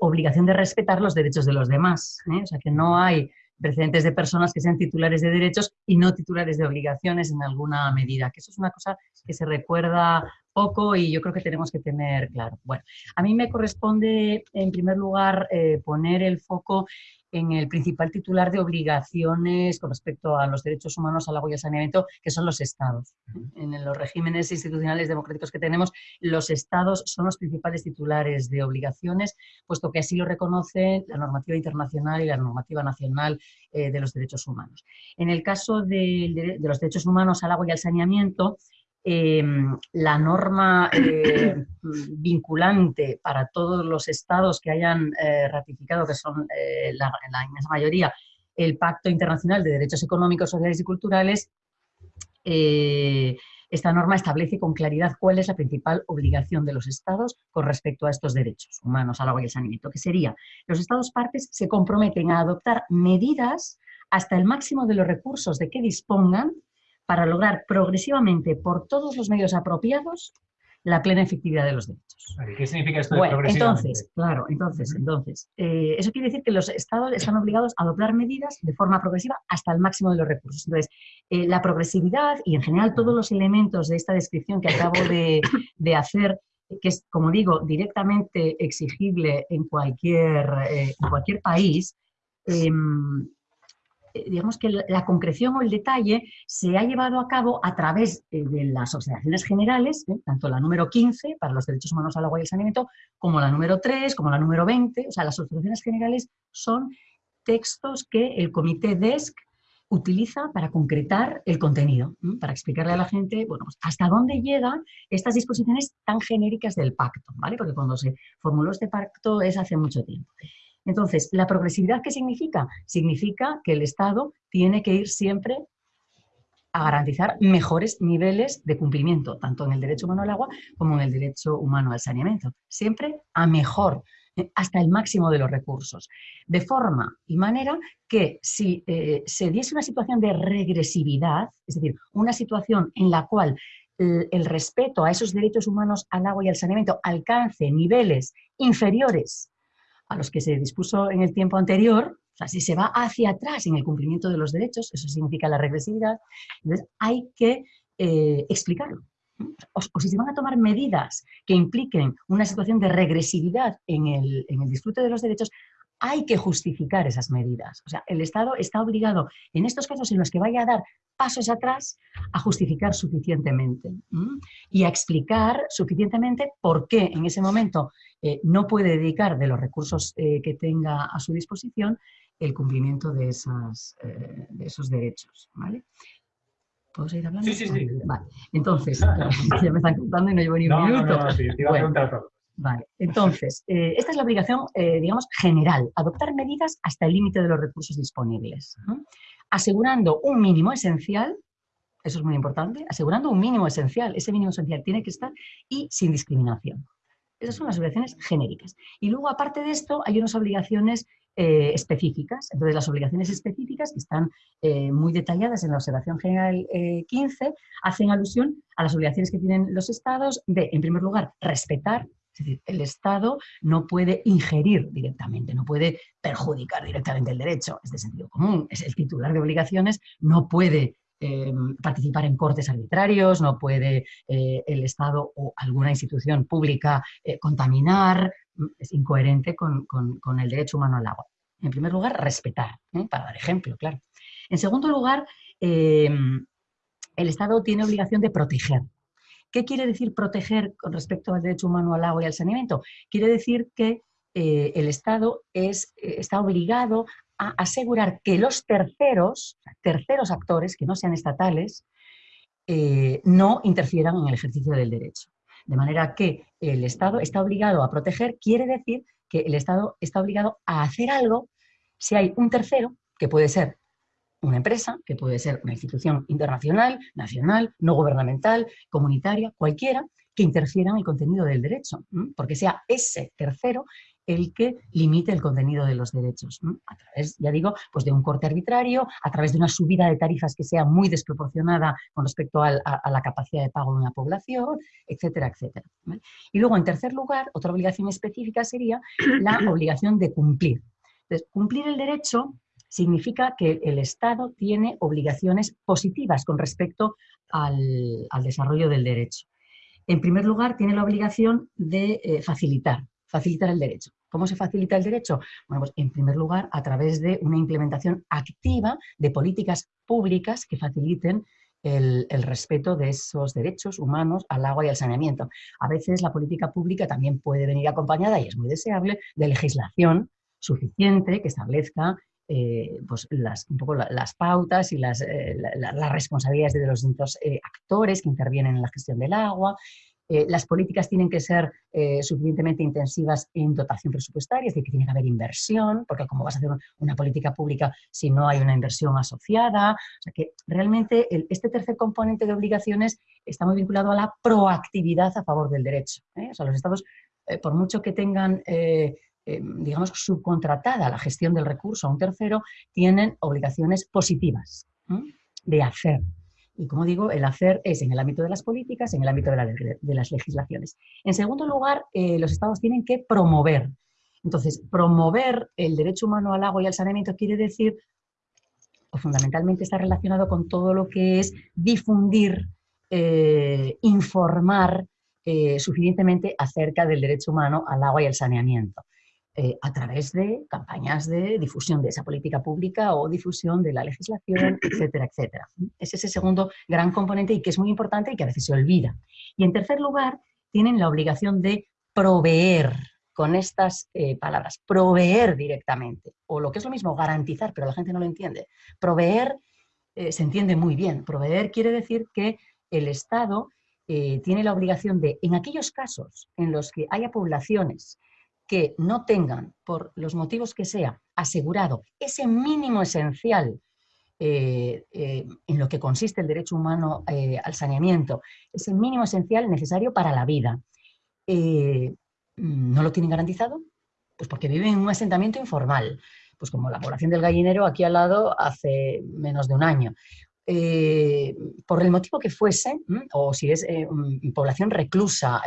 obligación de respetar los derechos de los demás. O sea, que no hay precedentes de personas que sean titulares de derechos y no titulares de obligaciones en alguna medida, que eso es una cosa que se recuerda poco y yo creo que tenemos que tener claro. Bueno, a mí me corresponde en primer lugar eh, poner el foco en el principal titular de obligaciones con respecto a los derechos humanos, al agua y al saneamiento, que son los estados. En los regímenes institucionales democráticos que tenemos, los estados son los principales titulares de obligaciones, puesto que así lo reconoce la normativa internacional y la normativa nacional eh, de los derechos humanos. En el caso de, de los derechos humanos al agua y al saneamiento, Em, la norma eh, vinculante para todos los estados que hayan eh, ratificado, que son eh, la, inmensa mayoría, el Pacto Internacional de Derechos Económicos, Sociales y Culturales, esta norma establece con claridad cuál es la principal obligación de los estados con respecto a estos derechos humanos, al agua y al saneamiento, que sería, los estados partes se comprometen a adoptar medidas hasta el máximo de los recursos de que dispongan para lograr progresivamente por todos los medios apropiados la plena efectividad de los derechos. ¿Qué significa esto de Entonces, claro, entonces, entonces, eh, eso quiere decir que los estados están obligados a adoptar medidas de forma progresiva hasta el máximo de los recursos. Entonces, eh, la progresividad y en general todos los elementos de esta descripción que acabo de, hacer, que es, como digo, directamente exigible en cualquier, eh, en cualquier país, em, eh, digamos que la concreción o el detalle se ha llevado a cabo a través eh, de las observaciones generales, ¿eh? tanto la número 15 para los derechos humanos al agua y el saneamiento, como la número 3, como la número 20. O sea, las observaciones generales son textos que el comité DESC utiliza para concretar el contenido, para explicarle a la gente, bueno, pues, hasta dónde llegan estas disposiciones tan genéricas del pacto, ¿vale? Porque cuando se formuló este pacto es hace mucho tiempo. Entonces, ¿la progresividad qué significa? Significa que el Estado tiene que ir siempre a garantizar mejores niveles de cumplimiento, tanto en el derecho humano al agua como en el derecho humano al saneamiento. Siempre a mejor, hasta el máximo de los recursos. De forma y manera que si eh, se diese una situación de regresividad, es decir, una situación en la cual el, el respeto a esos derechos humanos al agua y al saneamiento alcance niveles inferiores a los que se dispuso en el tiempo anterior, o sea, si se va hacia atrás en el cumplimiento de los derechos, eso significa la regresividad, entonces hay que eh, explicarlo. O, si se van a tomar medidas que impliquen una situación de regresividad en el, en el disfrute de los derechos, hay que justificar esas medidas. O sea, el Estado está obligado, en estos casos en los que vaya a dar pasos atrás, a justificar suficientemente y a explicar suficientemente por qué en ese momento eh, no puede dedicar de los recursos eh, que tenga a su disposición el cumplimiento de, esas, eh, de esos derechos. ¿vale? ¿Puedo seguir hablando? Sí, sí, sí. Vale. Entonces, ya me están contando y no llevo ni un minuto. No, sí, te iba a preguntar todo. Vale, entonces, eh, esta es la obligación, eh, digamos, general, adoptar medidas hasta el límite de los recursos disponibles, asegurando un mínimo esencial, eso es muy importante, asegurando un mínimo esencial, ese mínimo esencial tiene que estar y sin discriminación. Esas son las obligaciones genéricas. Y luego, aparte de esto, hay unas obligaciones eh, específicas. Entonces, las obligaciones específicas, que están muy detalladas en la Observación General 15, hacen alusión a las obligaciones que tienen los estados de, en primer lugar, respetar es decir, el Estado no puede ingerir directamente, no puede perjudicar directamente el derecho, es de sentido común, es el titular de obligaciones, no puede eh, participar en cortes arbitrarios, no puede eh, el Estado o alguna institución pública eh, contaminar, es incoherente con, con, el derecho humano al agua. En primer lugar, respetar, para dar ejemplo, claro. En segundo lugar, el Estado tiene obligación de proteger, ¿Qué quiere decir proteger con respecto al derecho humano al agua y al saneamiento? Quiere decir que eh, el Estado es, eh, está obligado a asegurar que los terceros, terceros actores que no sean estatales, eh, no interfieran en el ejercicio del derecho. De manera que el Estado está obligado a proteger, quiere decir que el Estado está obligado a hacer algo si hay un tercero, que puede ser una empresa, que puede ser una institución internacional, nacional, no gubernamental, comunitaria, cualquiera, que interfiera en el contenido del derecho, porque sea ese tercero el que limite el contenido de los derechos, a través, ya digo, pues de un corte arbitrario, a través de una subida de tarifas que sea muy desproporcionada con respecto a, la capacidad de pago de una población, etcétera, etcétera. Y luego, en tercer lugar, otra obligación específica sería la obligación de cumplir. Entonces, cumplir el derecho significa que el Estado tiene obligaciones positivas con respecto al, desarrollo del derecho. En primer lugar, tiene la obligación de eh, facilitar, facilitar el derecho. ¿Cómo se facilita el derecho? Bueno, pues en primer lugar, a través de una implementación activa de políticas públicas que faciliten el, el, respeto de esos derechos humanos al agua y al saneamiento. A veces la política pública también puede venir acompañada, y es muy deseable, de legislación suficiente que establezca eh, pues las, un poco las pautas y las, eh, las responsabilidades de los distintos eh, actores que intervienen en la gestión del agua. las políticas tienen que ser suficientemente intensivas en dotación presupuestaria, es decir, que tiene que haber inversión, porque como vas a hacer una política pública si no hay una inversión asociada? O sea que realmente este tercer componente de obligaciones está muy vinculado a la proactividad a favor del derecho. O sea, los estados, por mucho que tengan eh, digamos, subcontratada la gestión del recurso a un tercero, tienen obligaciones positivas de hacer. Y como digo, el hacer es en el ámbito de las políticas, en el ámbito de, las legislaciones. En segundo lugar, eh, los estados tienen que promover. Entonces, promover el derecho humano al agua y al saneamiento quiere decir, o fundamentalmente está relacionado con todo lo que es difundir, eh, informar suficientemente acerca del derecho humano al agua y al saneamiento. Eh, a través de campañas de difusión de esa política pública o difusión de la legislación, etcétera, etcétera. Es ese segundo gran componente y que es muy importante y que a veces se olvida. Y en tercer lugar, tienen la obligación de proveer con estas eh, palabras, proveer directamente, o lo que es lo mismo, garantizar, pero la gente no lo entiende. Proveer eh, se entiende muy bien. Proveer quiere decir que el Estado tiene la obligación de, en aquellos casos en los que haya poblaciones que no tengan, por los motivos que sea, asegurado ese mínimo esencial eh, eh, en lo que consiste el derecho humano eh, al saneamiento, ese mínimo esencial necesario para la vida, no lo tienen garantizado, pues porque viven en un asentamiento informal, pues como la población del gallinero aquí al lado hace menos de un año. por el motivo que fuese, o si es población reclusa,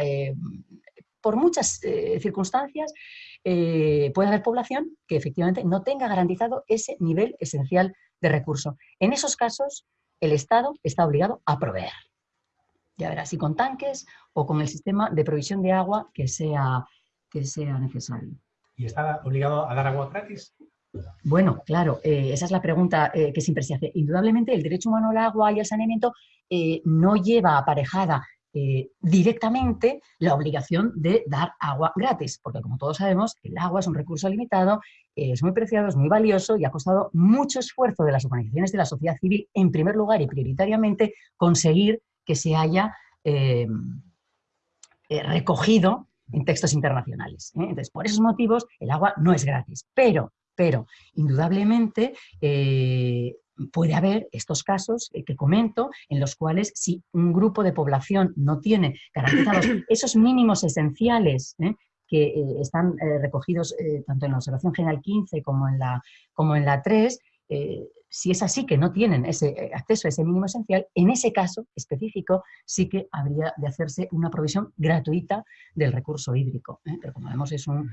por muchas eh, circunstancias eh, puede haber población que efectivamente no tenga garantizado ese nivel esencial de recurso. En esos casos, el Estado está obligado a proveer. Ya verás, si con tanques o con el sistema de provisión de agua que sea, que sea necesario. ¿Y está obligado a dar agua gratis? Bueno, claro, eh, esa es la pregunta que siempre se hace. Indudablemente, el derecho humano al agua y al saneamiento no lleva aparejada eh, directamente la obligación de dar agua gratis, porque como todos sabemos, el agua es un recurso limitado, es muy preciado, es muy valioso y ha costado mucho esfuerzo de las organizaciones de la sociedad civil, en primer lugar y prioritariamente, conseguir que se haya eh, eh, recogido en textos internacionales. Entonces, por esos motivos, el agua no es gratis, pero pero indudablemente puede haber estos casos que comento en los cuales si un grupo de población no tiene garantizados esos mínimos esenciales ¿eh? que eh, están eh, recogidos tanto en la observación general 15 como en la, como en la 3, si es así que no tienen ese acceso a ese mínimo esencial, en ese caso específico sí que habría de hacerse una provisión gratuita del recurso hídrico. Pero como vemos es un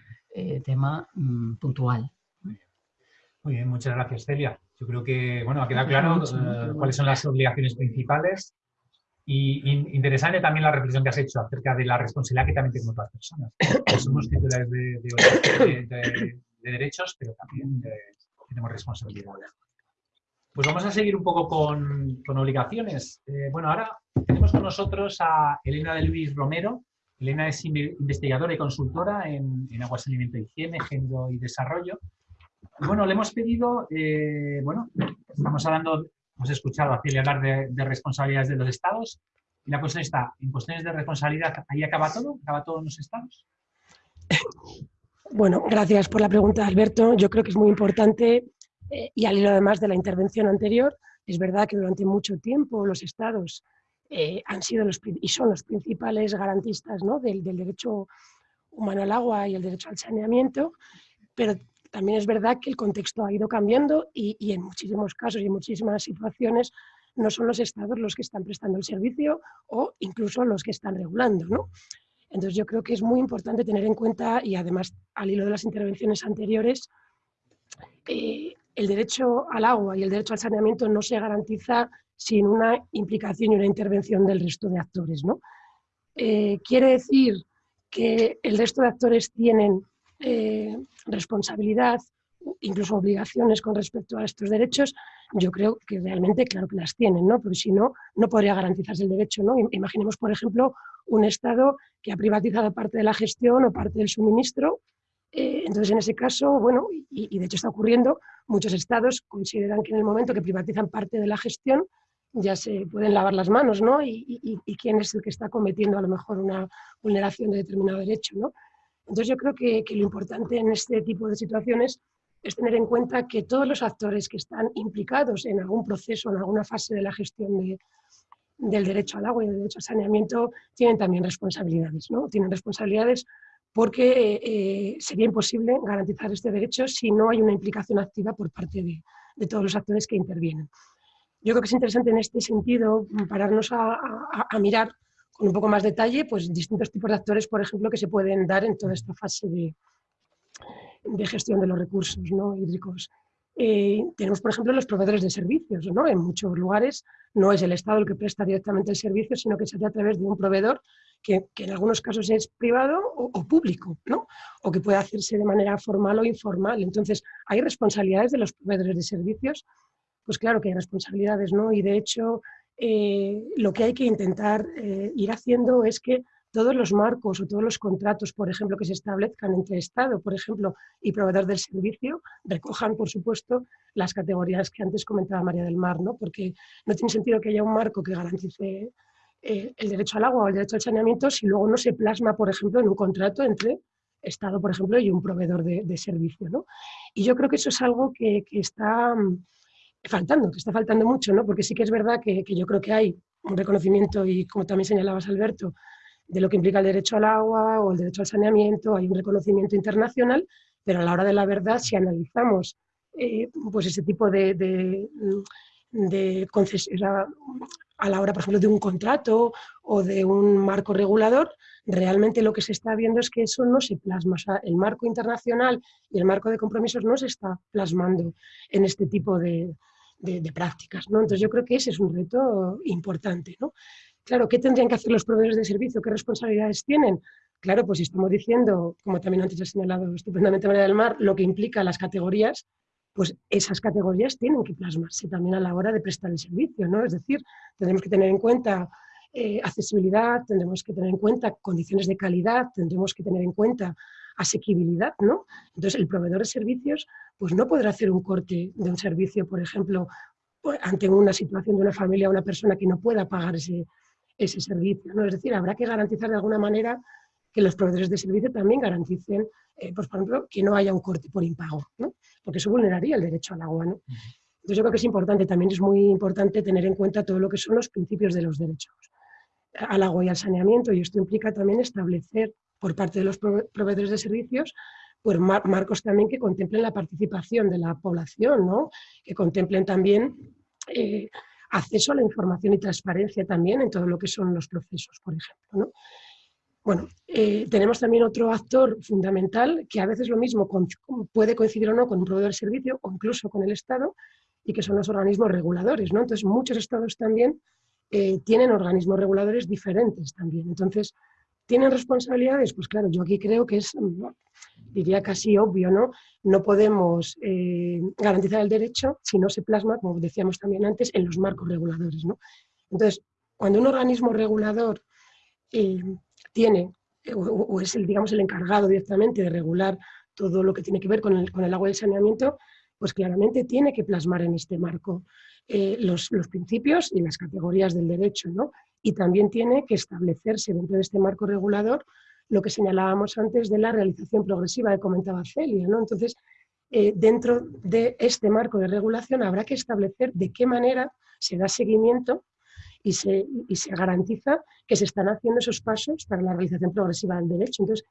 tema mm, puntual. Muy bien, muchas gracias Celia. Yo creo que, bueno, ha quedado claro eh, cuáles son las obligaciones principales y, interesante también la reflexión que has hecho acerca de la responsabilidad que también tenemos las personas. somos titulares de, derechos, pero también tenemos responsabilidades. Pues vamos a seguir un poco con, obligaciones. Eh, bueno, ahora tenemos con nosotros a Elena de Luis Romero. Elena es investigadora y consultora en, en aguas, alimento higiene, género y desarrollo. Bueno, le hemos pedido, eh, bueno, estamos hablando, hemos escuchado a Celia hablar de, responsabilidades de los estados, y la cuestión está, en cuestiones de responsabilidad, ¿ahí acaba todo? ¿Acaba todo en los estados? Bueno, gracias por la pregunta, Alberto. Yo creo que es muy importante, eh, y al hilo además de la intervención anterior, es verdad que durante mucho tiempo los estados eh, han sido los, y son los principales garantistas del, del derecho humano al agua y el derecho al saneamiento, pero también es verdad que el contexto ha ido cambiando y, en muchísimos casos y en muchísimas situaciones no son los estados los que están prestando el servicio o incluso los que están regulando. ¿no? Entonces yo creo que es muy importante tener en cuenta, y además al hilo de las intervenciones anteriores, eh, el derecho al agua y el derecho al saneamiento no se garantiza sin una implicación y una intervención del resto de actores. ¿no? Eh, quiere decir que el resto de actores tienen eh, responsabilidad, incluso obligaciones con respecto a estos derechos, yo creo que realmente, claro que las tienen, ¿no? Porque si no, no podría garantizarse el derecho, ¿no? Imaginemos, por ejemplo, un Estado que ha privatizado parte de la gestión o parte del suministro. Eh, entonces, en ese caso, bueno, y, de hecho está ocurriendo, muchos Estados consideran que en el momento que privatizan parte de la gestión, ya se pueden lavar las manos, ¿no? Y, y, quién es el que está cometiendo a lo mejor una vulneración de determinado derecho, ¿no? Entonces yo creo que, lo importante en este tipo de situaciones es tener en cuenta que todos los actores que están implicados en algún proceso, en alguna fase de la gestión del derecho al agua y del derecho al saneamiento, tienen también responsabilidades. ¿no? Tienen responsabilidades porque eh, sería imposible garantizar este derecho si no hay una implicación activa por parte de, todos los actores que intervienen. Yo creo que es interesante en este sentido pararnos a mirar con un poco más detalle, pues distintos tipos de actores, por ejemplo, que se pueden dar en toda esta fase de, gestión de los recursos ¿no? hídricos. eh, tenemos, por ejemplo, los proveedores de servicios. ¿no? En muchos lugares no es el Estado el que presta directamente el servicio, sino que se hace a través de un proveedor que, en algunos casos es privado o, o, público, ¿no? o que puede hacerse de manera formal o informal. Entonces, hay responsabilidades de los proveedores de servicios. Pues claro que hay responsabilidades, ¿no? Y de hecho, eh, lo que hay que intentar eh, ir haciendo es que todos los marcos o todos los contratos, por ejemplo, que se establezcan entre Estado, por ejemplo, y proveedor del servicio, recojan, por supuesto, las categorías que antes comentaba María del Mar, ¿no? porque no tiene sentido que haya un marco que garantice eh, el derecho al agua o el derecho al saneamiento si luego no se plasma, por ejemplo, en un contrato entre Estado, por ejemplo, y un proveedor de, servicio. ¿no? Y yo creo que eso es algo que, que está faltando, que está faltando mucho, ¿no? porque sí que es verdad que, yo creo que hay un reconocimiento, y como también señalabas Alberto, de lo que implica el derecho al agua o el derecho al saneamiento, hay un reconocimiento internacional, pero a la hora de la verdad, si analizamos eh, pues ese tipo de, de, de a la hora, por ejemplo, de un contrato o de un marco regulador, realmente lo que se está viendo es que eso no se plasma. O sea, el marco internacional y el marco de compromisos no se está plasmando en este tipo de, de, prácticas. ¿no? Entonces yo creo que ese es un reto importante. ¿no? Claro, ¿qué tendrían que hacer los proveedores de servicio? ¿Qué responsabilidades tienen? Claro, pues estamos diciendo, como también antes ha señalado estupendamente María del Mar, lo que implica las categorías, pues esas categorías tienen que plasmarse también a la hora de prestar el servicio, ¿no? Es decir, tendremos que tener en cuenta eh, accesibilidad, tendremos que tener en cuenta condiciones de calidad, tendremos que tener en cuenta asequibilidad, ¿no? Entonces, el proveedor de servicios pues no podrá hacer un corte de un servicio, por ejemplo, pues, ante una situación de una familia o una persona que no pueda pagar ese, ese servicio, ¿no? Es decir, habrá que garantizar de alguna manera que los proveedores de servicio también garanticen, eh, pues, por ejemplo, que no haya un corte por impago, ¿no? porque eso vulneraría el derecho al agua. ¿no? Entonces yo creo que es importante, también es muy importante tener en cuenta todo lo que son los principios de los derechos al agua y al saneamiento, y esto implica también establecer por parte de los proveedores de servicios, pues marcos también que contemplen la participación de la población, ¿no? que contemplen también eh, acceso a la información y transparencia también en todo lo que son los procesos, por ejemplo. Bueno, eh, tenemos también otro actor fundamental que a veces lo mismo puede coincidir o no con un proveedor de servicio o incluso con el Estado y que son los organismos reguladores. ¿no? Entonces, muchos estados también eh, tienen organismos reguladores diferentes también. Entonces, ¿Tienen responsabilidades? Pues claro, yo aquí creo que es, mm, diría casi obvio, ¿no? No podemos eh, garantizar el derecho si no se plasma, como decíamos también antes, en los marcos reguladores, ¿no? Entonces, cuando un organismo regulador eh, tiene, eh, o, es el, digamos, el encargado directamente de regular todo lo que tiene que ver con el, con el agua y el saneamiento, pues claramente tiene que plasmar en este marco los, los, principios y las categorías del derecho, ¿no? Y también tiene que establecerse dentro de este marco regulador lo que señalábamos antes de la realización progresiva que comentaba Celia. ¿no? Entonces, eh, dentro de este marco de regulación habrá que establecer de qué manera se da seguimiento y se, se garantiza que se están haciendo esos pasos para la realización progresiva del derecho. Entonces,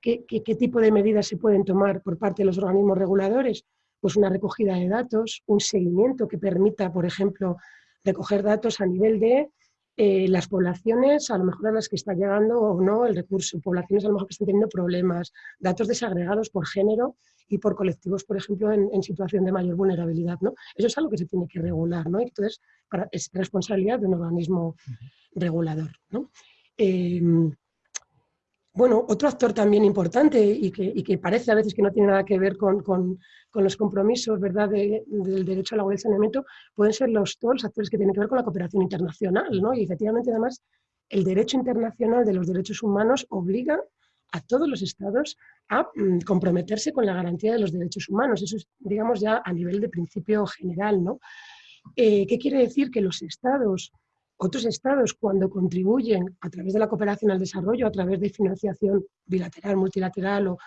¿qué, qué tipo de medidas se pueden tomar por parte de los organismos reguladores? Pues una recogida de datos, un seguimiento que permita, por ejemplo, recoger datos a nivel de eh, las poblaciones, a lo mejor a las que está llegando o no el recurso, poblaciones a lo mejor que están teniendo problemas, datos desagregados por género y por colectivos, por ejemplo, en, situación de mayor vulnerabilidad. ¿no? Eso es algo que se tiene que regular, ¿no? entonces es responsabilidad de un organismo regulador. ¿no? Em, bueno, otro actor también importante y que, parece a veces que no tiene nada que ver con, los compromisos ¿verdad? del derecho al agua y saneamiento pueden ser los, los actores que tienen que ver con la cooperación internacional. ¿no? Y efectivamente, además, el derecho internacional de los derechos humanos obliga a todos los estados a mm, comprometerse con la garantía de los derechos humanos. Eso es, digamos, ya a nivel de principio general. ¿no? Eh, ¿Qué quiere decir? Que los estados otros estados, cuando contribuyen a través de la cooperación al desarrollo, a través de financiación bilateral, multilateral o,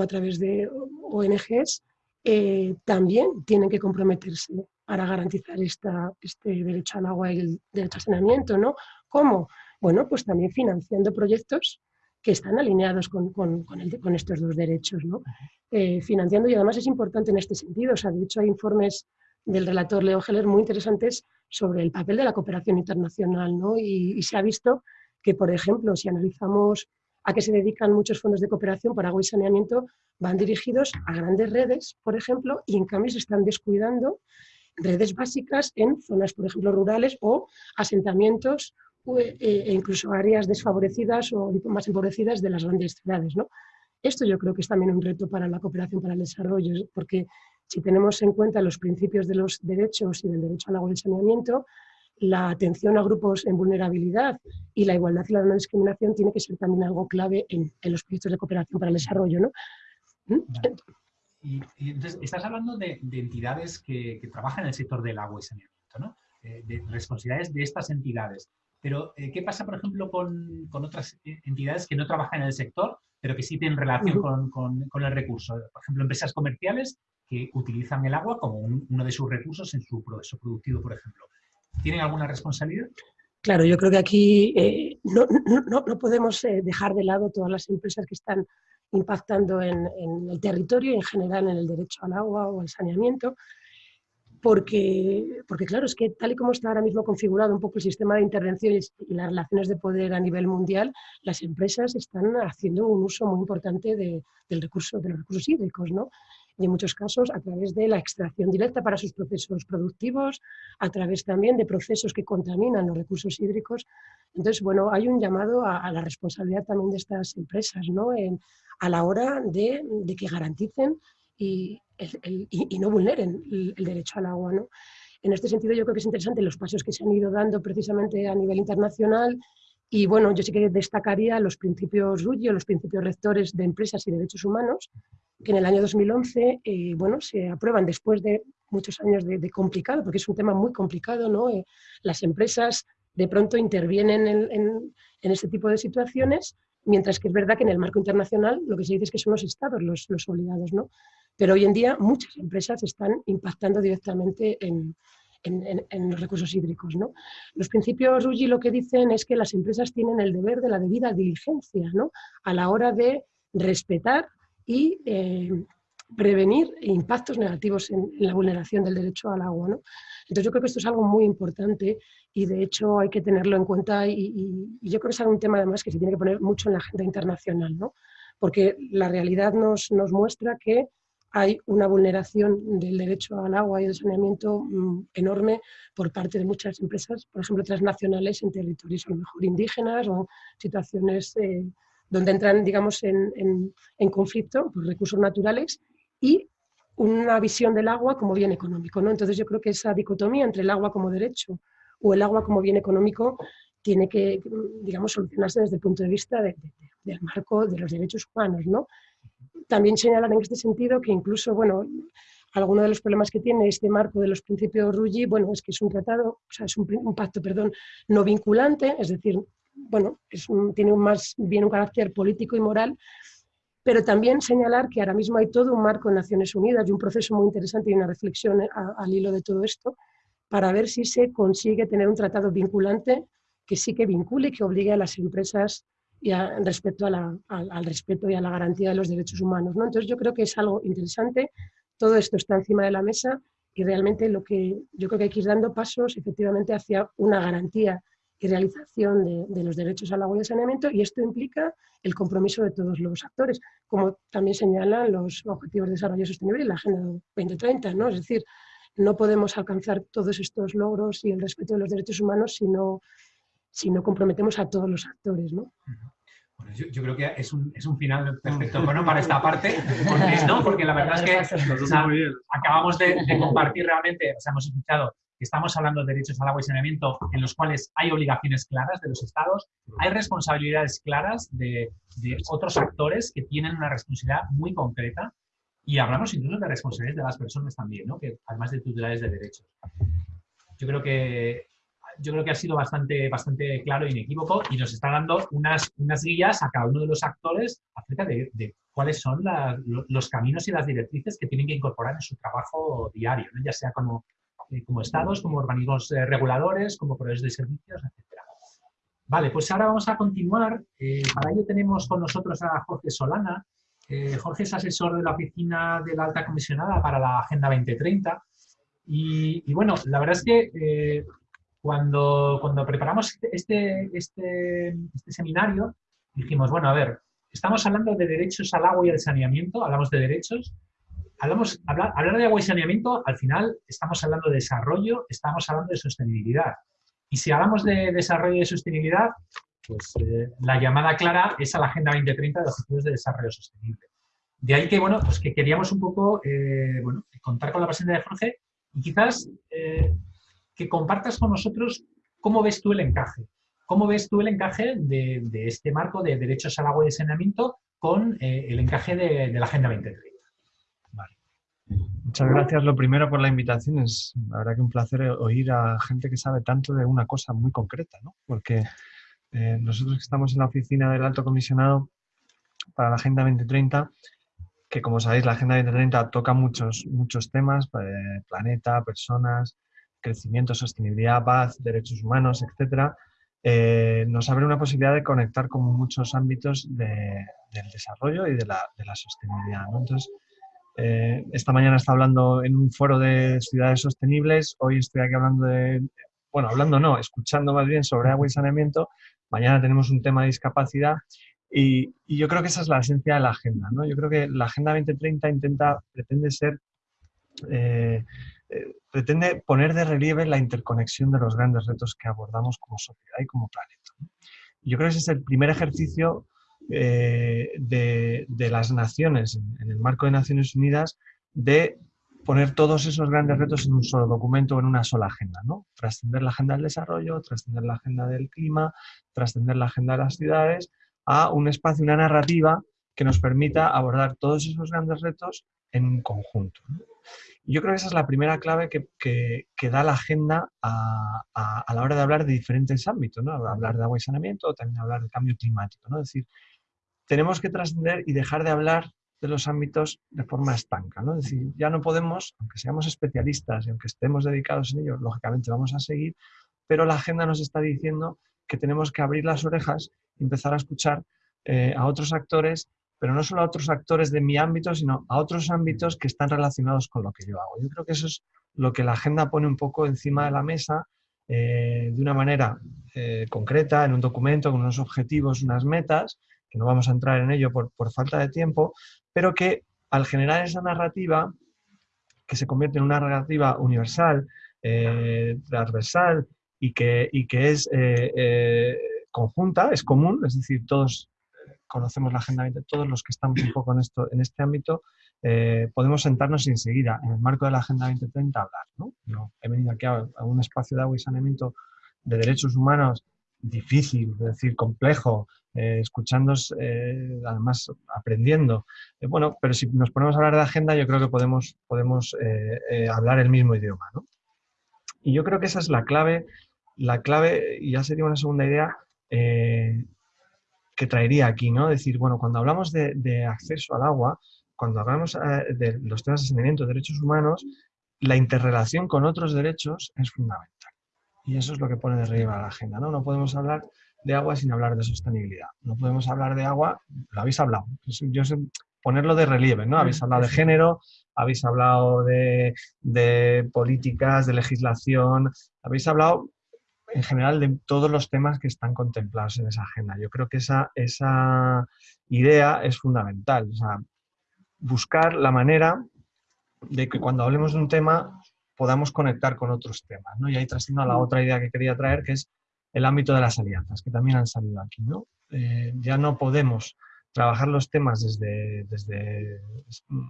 a través de ONGs, eh, también tienen que comprometerse para garantizar esta, este derecho al agua y el derecho al saneamiento. ¿no? ¿Cómo? Bueno, pues también financiando proyectos que están alineados con, estos dos derechos. ¿no? Eh, financiando, y además es importante en este sentido, o sea, de hecho hay informes del relator Leo Heller muy interesantes sobre el papel de la cooperación internacional. ¿no? Y, se ha visto que, por ejemplo, si analizamos a qué se dedican muchos fondos de cooperación para agua y saneamiento, van dirigidos a grandes redes, por ejemplo, y en cambio se están descuidando redes básicas en zonas, por ejemplo, rurales o asentamientos e, e incluso áreas desfavorecidas o más empobrecidas de las grandes ciudades. ¿no? Esto yo creo que es también un reto para la cooperación para el desarrollo, porque si tenemos en cuenta los principios de los derechos y del derecho al agua y al saneamiento, la atención a grupos en vulnerabilidad y la igualdad y la no discriminación tiene que ser también algo clave en, los proyectos de cooperación para el desarrollo. ¿no? ¿Mm? Y, entonces, estás hablando de, entidades que, trabajan en el sector del agua y saneamiento, ¿no? Eh, de responsabilidades de estas entidades. Pero, eh, ¿qué pasa, por ejemplo, con, con, otras entidades que no trabajan en el sector, pero que sí tienen relación con, con, el recurso? Por ejemplo, empresas comerciales que utilizan el agua como uno de sus recursos en su proceso productivo, por ejemplo. ¿Tienen alguna responsabilidad? Claro, yo creo que aquí eh, no, no, no, podemos eh, dejar de lado todas las empresas que están impactando en, en, el territorio y en general en el derecho al agua o al saneamiento, porque, porque claro, es que tal y como está ahora mismo configurado un poco el sistema de intervenciones y las relaciones de poder a nivel mundial, las empresas están haciendo un uso muy importante de, del recurso, de los recursos hídricos, ¿no? y en muchos casos a través de la extracción directa para sus procesos productivos, a través también de procesos que contaminan los recursos hídricos. Entonces, bueno, hay un llamado a, la responsabilidad también de estas empresas, ¿no? a la hora de, que garanticen y, no vulneren el, derecho al agua, ¿no? En este sentido, yo creo que es interesante los pasos que se han ido dando precisamente a nivel internacional y bueno, yo sí que destacaría los principios RUGI, los principios rectores de empresas y derechos humanos, que en el año 2011 eh, bueno, se aprueban después de muchos años de, complicado, porque es un tema muy complicado, ¿no? Eh, las empresas de pronto intervienen en, en, este tipo de situaciones, mientras que es verdad que en el marco internacional lo que se dice es que son los estados los, los obligados, ¿no? Pero hoy en día muchas empresas están impactando directamente en, en, los recursos hídricos. ¿no? Los principios RUGI lo que dicen es que las empresas tienen el deber de la debida diligencia ¿no? a la hora de respetar y eh, prevenir impactos negativos en, la vulneración del derecho al agua. ¿no? Entonces yo creo que esto es algo muy importante y de hecho hay que tenerlo en cuenta y, yo creo que es un tema además que se tiene que poner mucho en la agenda internacional, ¿no? porque la realidad nos, nos muestra que hay una vulneración del derecho al agua y al saneamiento mm, enorme por parte de muchas empresas, por ejemplo, transnacionales en territorios a lo mejor indígenas o situaciones eh, donde entran, digamos, en, en, conflicto por recursos naturales y una visión del agua como bien económico. ¿no? Entonces yo creo que esa dicotomía entre el agua como derecho o el agua como bien económico tiene que, digamos, solucionarse desde el punto de vista del marco de los derechos humanos, ¿no? También señalar en este sentido que incluso, bueno, alguno de los problemas que tiene este marco de los principios RUGI, bueno, es que es un tratado, o sea, es un, pacto, perdón, no vinculante, es decir, bueno, es tiene un más bien un carácter político y moral, pero también señalar que ahora mismo hay todo un marco en Naciones Unidas y un proceso muy interesante y una reflexión al hilo de todo esto para ver si se consigue tener un tratado vinculante que sí que vincule y que obligue a las empresas y respecto al respeto y a la garantía de los derechos humanos. ¿no? Entonces yo creo que es algo interesante, todo esto está encima de la mesa y realmente lo que yo creo que hay que ir dando pasos efectivamente hacia una garantía y realización de, los derechos al agua y al saneamiento y esto implica el compromiso de todos los actores, como también señalan los Objetivos de Desarrollo Sostenible y la Agenda 2030, ¿no? Es decir, no podemos alcanzar todos estos logros y el respeto de los derechos humanos si no, si no comprometemos a todos los actores, ¿no? Bueno, yo, creo que es un, es un final perfecto bueno, para esta parte, porque, ¿no? porque la verdad es que acabamos de, compartir realmente, o sea, hemos escuchado estamos hablando de derechos al agua y saneamiento en los cuales hay obligaciones claras de los estados, hay responsabilidades claras de, de otros actores que tienen una responsabilidad muy concreta y hablamos incluso de responsabilidades de las personas también, ¿no? que además de tutelares de derechos. Yo creo que yo creo que ha sido bastante, bastante claro e inequívoco y nos está dando unas, unas guías a cada uno de los actores acerca de, cuáles son los caminos y las directrices que tienen que incorporar en su trabajo diario, ya sea como, como estados, como organismos eh, reguladores, como proveedores de servicios, etc. Vale, pues ahora vamos a continuar. Eh, para ello tenemos con nosotros a Jorge Solana. Jorge es asesor de la oficina de la alta comisionada para la Agenda 2030. Y, bueno, la verdad es que cuando, cuando preparamos este, este, este seminario, dijimos, bueno, a ver, estamos hablando de derechos al agua y al saneamiento, hablamos de derechos, hablamos, hablar, de agua y saneamiento, al final estamos hablando de desarrollo, estamos hablando de sostenibilidad. Y si hablamos de desarrollo y de sostenibilidad, pues eh, la llamada clara es a la Agenda 2030 de Objetivos de Desarrollo Sostenible. De ahí que, bueno, pues que queríamos un poco, eh, bueno, contar con la presencia de Jorge y quizás eh, que compartas con nosotros cómo ves tú el encaje. ¿Cómo ves tú el encaje de, este marco de derechos al agua y saneamiento con el encaje de, de la Agenda 2030? Muchas gracias, lo primero, por la invitación. Es la verdad que un placer oír a gente que sabe tanto de una cosa muy concreta, ¿no? Porque eh, nosotros que estamos en la oficina del Alto Comisionado para la Agenda 2030, que como sabéis, la Agenda 2030 toca muchos, muchos temas, eh, planeta, personas, crecimiento, sostenibilidad, paz, derechos humanos, etcétera, eh, nos abre una posibilidad de conectar con muchos ámbitos del desarrollo y de la, de la sostenibilidad. Entonces, eh, esta mañana está hablando en un foro de ciudades sostenibles, hoy estoy aquí hablando de, bueno, hablando no, escuchando más bien sobre agua y saneamiento, mañana tenemos un tema de discapacidad y, yo creo que esa es la esencia de la agenda, ¿no? Yo creo que la Agenda 2030 intenta, pretende eh, eh, pretende poner de relieve la interconexión de los grandes retos que abordamos como sociedad y como planeta. Yo creo que ese es el primer ejercicio eh, de, las naciones, en, el marco de Naciones Unidas, de poner todos esos grandes retos en un solo documento en una sola agenda, ¿no? Trascender la agenda del desarrollo, trascender la agenda del clima, trascender la agenda de las ciudades, a un espacio, una narrativa que nos permita abordar todos esos grandes retos en conjunto. Yo creo que esa es la primera clave que, da la agenda a, a, la hora de hablar de diferentes ámbitos, ¿no? Hablar de agua y saneamiento, también hablar de cambio climático, ¿no? Es decir, tenemos que trascender y dejar de hablar de los ámbitos de forma estanca. ¿no? Es decir, ya no podemos, aunque seamos especialistas y aunque estemos dedicados en ello, lógicamente vamos a seguir, pero la agenda nos está diciendo que tenemos que abrir las orejas y empezar a escuchar eh, a otros actores, pero no solo a otros actores de mi ámbito, sino a otros ámbitos que están relacionados con lo que yo hago. Yo creo que eso es lo que la agenda pone un poco encima de la mesa eh, de una manera eh, concreta, en un documento, con unos objetivos, unas metas, no vamos a entrar en ello por, falta de tiempo, pero que al generar esa narrativa, que se convierte en una narrativa universal, eh, transversal y que, que es eh, eh, conjunta, es común, es decir, todos conocemos la Agenda 20, todos los que estamos un poco en, esto, en este ámbito, podemos sentarnos y enseguida, en el marco de la Agenda 2030, hablar. ¿no? he venido aquí a, a, un espacio de agua y saneamiento de derechos humanos difícil, es decir, complejo, eh, escuchando, eh, además aprendiendo. Eh, bueno, pero si nos ponemos a hablar de agenda, yo creo que podemos, podemos hablar el mismo idioma. ¿no? Y yo creo que esa es la clave, la clave, y ya sería una segunda idea que traería aquí, ¿no? Decir, bueno, cuando hablamos de, acceso al agua, cuando hablamos de los temas de saneamiento, de derechos humanos, la interrelación con otros derechos es fundamental. Y eso es lo que pone de relieve a la agenda, ¿no? No podemos hablar de agua sin hablar de sostenibilidad. No podemos hablar de agua, lo habéis hablado, yo sé ponerlo de relieve, ¿no? Habéis hablado de género, habéis hablado de, políticas, de legislación, habéis hablado en general de todos los temas que están contemplados en esa agenda. Yo creo que esa, esa idea es fundamental, o sea, buscar la manera de que cuando hablemos de un tema podamos conectar con otros temas, ¿no? Y ahí trasciendo a la otra idea que quería traer, que es el ámbito de las alianzas, que también han salido aquí. ¿no? Eh, ya no podemos trabajar los temas desde, desde mm,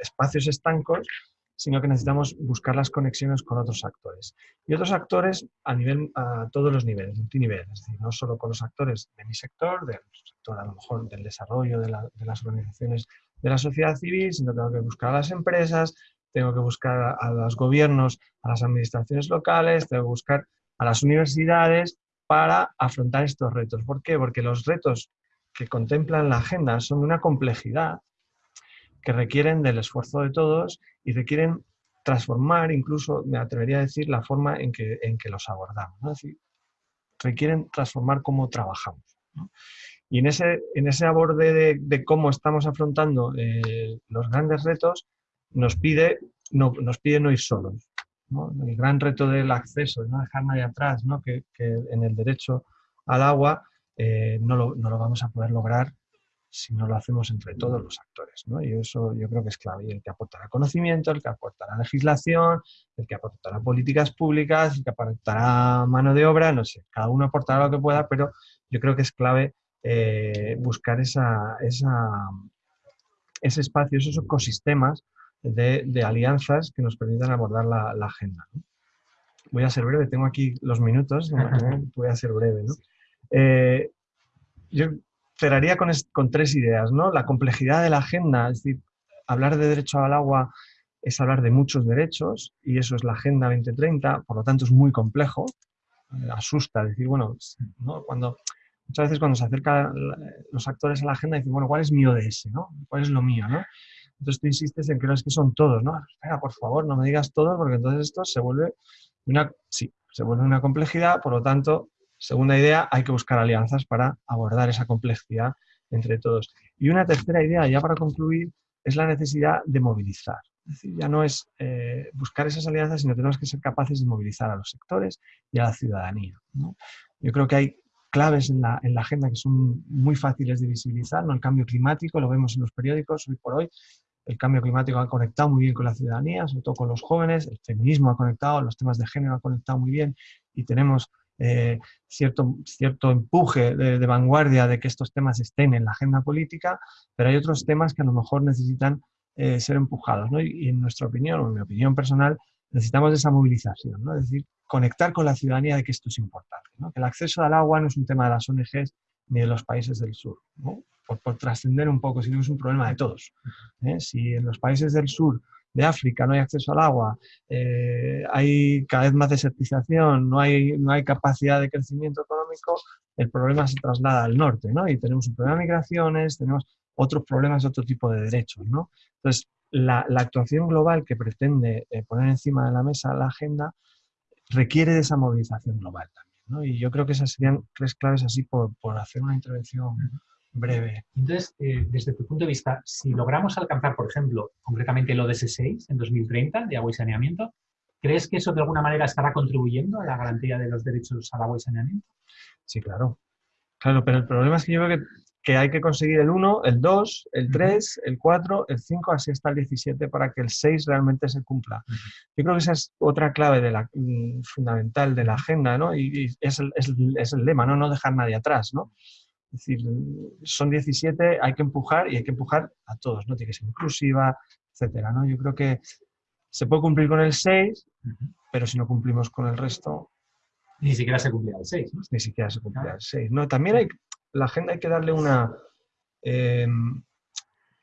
espacios estancos, sino que necesitamos buscar las conexiones con otros actores. Y otros actores a, nivel, a todos los niveles, multinivel, es decir, no solo con los actores de mi sector, del sector a lo mejor del desarrollo de, de las organizaciones de la sociedad civil, sino tengo que buscar a las empresas, tengo que buscar a los gobiernos, a las administraciones locales, tengo que buscar a las universidades para afrontar estos retos. ¿Por qué? Porque los retos que contemplan la agenda son de una complejidad que requieren del esfuerzo de todos y requieren transformar, incluso me atrevería a decir, la forma en que, en que los abordamos. ¿no? requieren transformar cómo trabajamos. Y en ese, en ese aborde de, cómo estamos afrontando eh, los grandes retos, nos pide, no, nos pide no ir solos el gran reto del acceso, no dejar nadie atrás, ¿no? que, en el derecho al agua eh, no, lo, no, lo, vamos a poder lograr si no lo hacemos entre todos los actores. ¿no? Y eso yo creo que es clave. Y el que aportará conocimiento, el que aportará legislación, el que aportará políticas públicas, el que aportará mano de obra, no sé, cada uno aportará lo que pueda, pero yo creo que es clave eh, buscar esa, esa, ese espacio, esos ecosistemas de, alianzas que nos permitan abordar la, agenda. Voy a ser breve, tengo aquí los minutos, voy a ser breve. ¿no? Eh, yo cerraría con, con, tres ideas. ¿no? La complejidad de la agenda, es decir, hablar de derecho al agua es hablar de muchos derechos y eso es la Agenda 2030, por lo tanto es muy complejo, asusta decir, bueno, ¿no? cuando muchas veces cuando se acercan los actores a la agenda dicen, bueno, ¿cuál es mi ODS? ¿no? ¿Cuál es lo mío? ¿no? Entonces tú insistes en que no es que son todos, ¿no? Espera, por favor, no me digas todos, porque entonces esto se vuelve una, sí, se vuelve una complejidad, por lo tanto, segunda idea, hay que buscar alianzas para abordar esa complejidad entre todos. Y una tercera idea, ya para concluir, es la necesidad de movilizar. Es decir, ya no es eh, buscar esas alianzas, sino tenemos que ser capaces de movilizar a los sectores y a la ciudadanía. Yo creo que hay claves en la, en la, agenda que son muy fáciles de visibilizar, ¿no? el cambio climático, lo vemos en los periódicos hoy por hoy, el cambio climático ha conectado muy bien con la ciudadanía, sobre todo con los jóvenes, el feminismo ha conectado, los temas de género ha conectado muy bien y tenemos eh, cierto, cierto empuje de, vanguardia de que estos temas estén en la agenda política, pero hay otros temas que a lo mejor necesitan eh, ser empujados. ¿no? Y, en nuestra opinión, o en mi opinión personal, necesitamos esa movilización, ¿no? es decir, conectar con la ciudadanía de que esto es importante, ¿no? que el acceso al agua no es un tema de las ONGs ni de los países del sur. Por, trascender un poco, sino es un problema de todos. ¿eh? Si en los países del sur de África no hay acceso al agua, eh, hay cada vez más desertización, no hay, no hay capacidad de crecimiento económico, el problema se traslada al norte, ¿no? Y tenemos un problema de migraciones, tenemos otros problemas de otro tipo de derechos, ¿no? Entonces, la, actuación global que pretende eh, poner encima de la mesa la agenda requiere de esa movilización global también, ¿no? Y yo creo que esas serían tres claves así por, por hacer una intervención breve. Entonces, eh, desde tu punto de vista, si logramos alcanzar, por ejemplo, concretamente el ODS 6 en 2030 de agua y saneamiento, ¿crees que eso de alguna manera estará contribuyendo a la garantía de los derechos al agua y saneamiento? Sí, claro. Claro, pero el problema es que yo creo que, que hay que conseguir el 1, el 2, el 3, el 4, el 5, así hasta el 17 para que el 6 realmente se cumpla. Yo creo que esa es otra clave de la, mm, fundamental de la agenda, ¿no? Y, y es, el, es, el, es, el, lema, ¿no? No dejar nadie atrás, ¿no? Es decir, son 17, hay que empujar y hay que empujar a todos, ¿no? Tiene que ser inclusiva, etcétera, ¿no? Yo creo que se puede cumplir con el 6, pero si no cumplimos con el resto... Ni siquiera se cumplirá el 6, ¿no? Ni siquiera se cumplirá el 6, ¿no? También hay, la agenda hay que darle una... Em,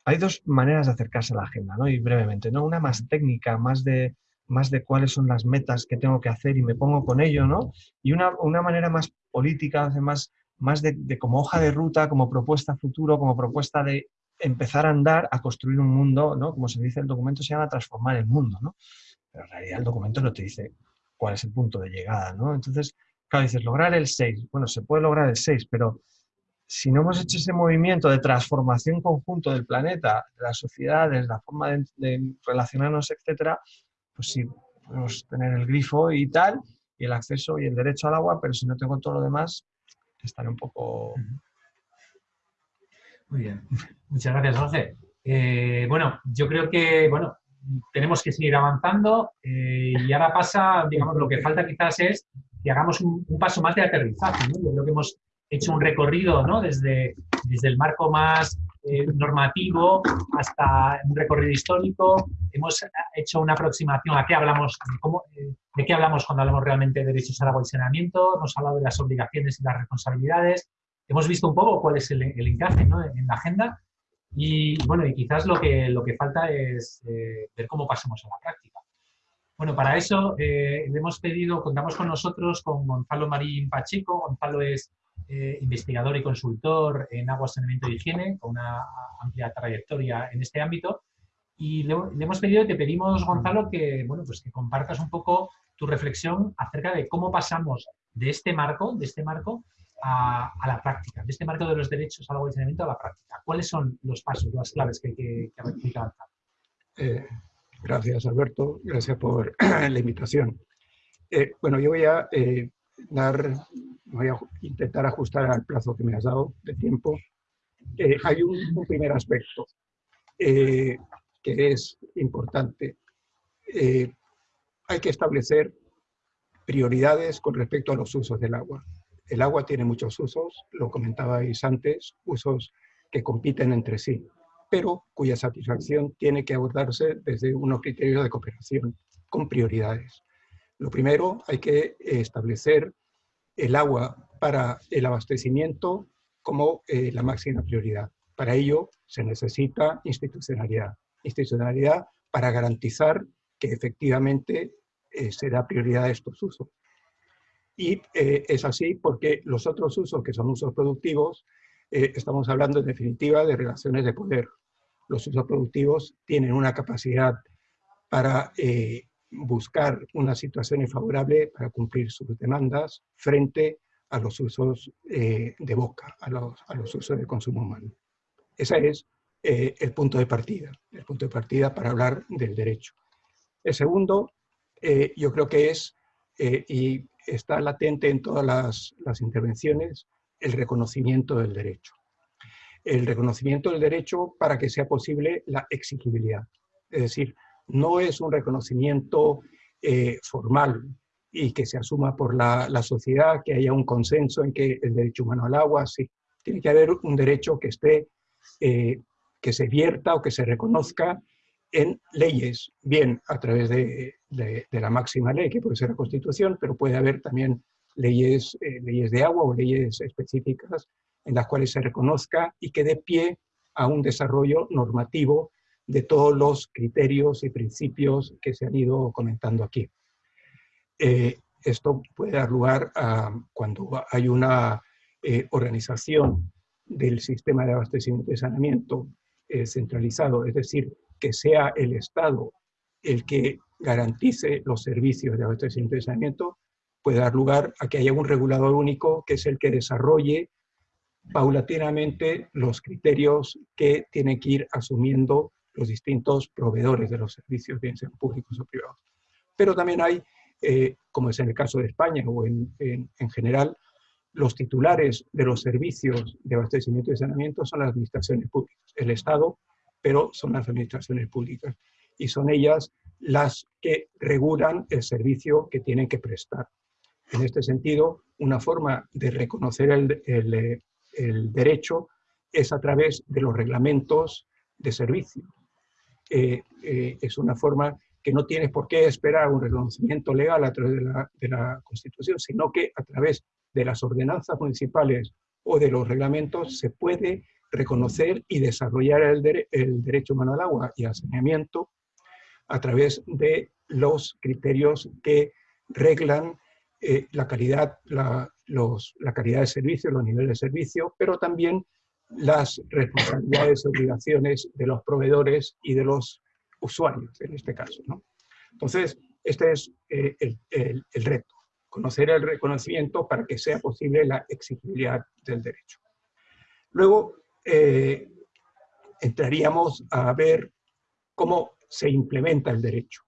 hay dos maneras de acercarse a la agenda, ¿no? Y brevemente, ¿no? Una más técnica, más de, más de cuáles son las metas que tengo que hacer y me pongo con ello, ¿no? Y una, una manera más política, más más de, como hoja de ruta, como propuesta futuro, como propuesta de empezar a andar, a construir un mundo, ¿no? Como se dice, el documento se llama transformar el mundo, ¿no? Pero en realidad el documento no te dice cuál es el punto de llegada, ¿no? Entonces, claro, dices, lograr el 6. Bueno, se puede lograr el 6, pero si no hemos hecho ese movimiento de transformación conjunto del planeta, de las sociedades, la forma de, relacionarnos, etcétera, pues sí, podemos tener el grifo y tal, y el acceso y el derecho al agua, pero si no tengo todo lo demás, estaré un poco... Muy bien. Muchas gracias, José. Eh, bueno, yo creo que, bueno, tenemos que seguir avanzando eh, y ahora pasa, digamos, lo que falta quizás es que hagamos un, paso más de aterrizaje, Yo creo que hemos hecho un recorrido, ¿no? Desde, desde el marco más eh, normativo hasta un recorrido histórico. Hemos hecho una aproximación a qué hablamos, de, de qué hablamos cuando hablamos realmente de derechos al agua y saneamiento. Hemos hablado de las obligaciones y las responsabilidades. Hemos visto un poco cuál es el, encaje en la agenda. Y bueno, y quizás lo que, lo que falta es eh, ver cómo pasamos a la práctica. Bueno, para eso eh, le hemos pedido, contamos con nosotros, con Gonzalo Marín Pacheco. Gonzalo es eh, investigador y consultor en agua, saneamiento y higiene, con una amplia trayectoria en este ámbito. Y le, hemos pedido, te pedimos, Gonzalo, que, bueno, pues que compartas un poco tu reflexión acerca de cómo pasamos de este marco, de este marco a, la práctica, de este marco de los derechos al agua y saneamiento a la práctica. ¿Cuáles son los pasos, las claves que hay que, que, avanzar? Eh, gracias, Alberto. Gracias por la invitación. Eh, bueno, yo voy a dar voy a intentar ajustar al plazo que me has dado de tiempo. Eh, hay un, primer aspecto eh, que es importante. Eh, hay que establecer prioridades con respecto a los usos del agua. El agua tiene muchos usos, lo comentabais antes, usos que compiten entre sí, pero cuya satisfacción tiene que abordarse desde unos criterios de cooperación, con prioridades. Lo primero, hay que establecer el agua para el abastecimiento como eh, la máxima prioridad. Para ello se necesita institucionalidad. Institucionalidad para garantizar que efectivamente eh, se da prioridad a estos usos. Y eh, es así porque los otros usos, que son usos productivos, estamos hablando en definitiva de relaciones de poder. Los usos productivos tienen una capacidad para buscar una situación favorable para cumplir sus demandas frente a los usos eh, de boca, a los, a los, usos de consumo humano. Ese es eh, el punto de partida, el punto de partida para hablar del derecho. El segundo, eh, yo creo que es, y está latente en todas las, las intervenciones, el reconocimiento del derecho. El reconocimiento del derecho para que sea posible la exigibilidad. Es decir, no es un reconocimiento formal, y que se asuma por la, la, sociedad, que haya un consenso en que el derecho humano al agua, sí, tiene que haber un derecho que esté, eh, que se vierta o que se reconozca en leyes, bien a través de, de, la máxima ley, que puede ser la Constitución, pero puede haber también leyes, eh, leyes de agua o leyes específicas en las cuales se reconozca y que dé pie a un desarrollo normativo de todos los criterios y principios que se han ido comentando aquí. Eh, esto puede dar lugar a cuando hay una eh, organización del sistema de abastecimiento y saneamiento eh, centralizado, es decir, que sea el Estado el que garantice los servicios de abastecimiento y saneamiento, puede dar lugar a que haya un regulador único que es el que desarrolle paulatinamente los criterios que tienen que ir asumiendo los distintos proveedores de los servicios, bien sean públicos o privados. Pero también hay eh, como es en el caso de España o en, general, los titulares de los servicios de abastecimiento y saneamiento son las administraciones públicas, el Estado, pero son las administraciones públicas. Y son ellas las que regulan el servicio que tienen que prestar. En este sentido, una forma de reconocer el, derecho es a través de los reglamentos de servicio. Eh, es una forma que no tienes por qué esperar un reconocimiento legal a través de la, Constitución, sino que a través de las ordenanzas municipales o de los reglamentos se puede reconocer y desarrollar el, derecho humano al agua y al saneamiento a través de los criterios que reglan eh, la, calidad, la calidad de servicio, los niveles de servicio, pero también las responsabilidades y obligaciones de los proveedores y de los usuarios en este caso. ¿no? Entonces, este es eh, el, reto, conocer el reconocimiento para que sea posible la exigibilidad del derecho. Luego, eh, entraríamos a ver cómo se implementa el derecho,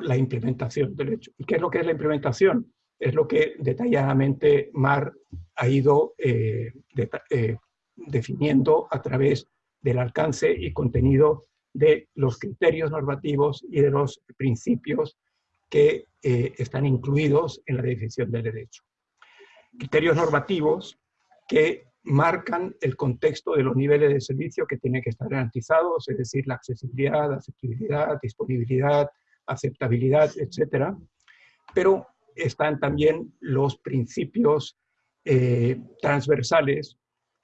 la implementación del derecho. ¿Y qué es lo que es la implementación? Es lo que detalladamente Mar ha ido eh, definiendo a través del alcance y contenido de los criterios normativos y de los principios que eh, están incluidos en la definición del derecho. Criterios normativos que marcan el contexto de los niveles de servicio que tienen que estar garantizados, es decir, la accesibilidad, accesibilidad, disponibilidad, aceptabilidad, etc. Pero están también los principios eh, transversales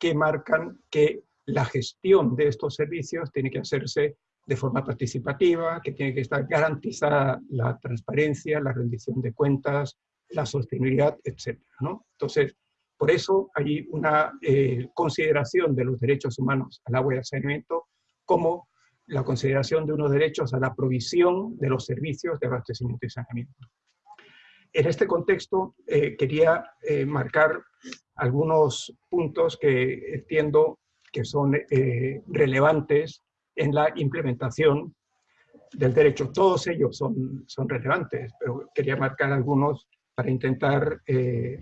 que marcan que la gestión de estos servicios tiene que hacerse de forma participativa, que tiene que estar garantizada la transparencia, la rendición de cuentas, la sostenibilidad, etc. ¿no? Entonces, por eso hay una eh, consideración de los derechos humanos al agua y al saneamiento como la consideración de unos derechos a la provisión de los servicios de abastecimiento y saneamiento. En este contexto, eh, quería eh, marcar algunos puntos que entiendo que son relevantes en la implementación del derecho. Todos ellos son, son relevantes, pero quería marcar algunos para intentar eh,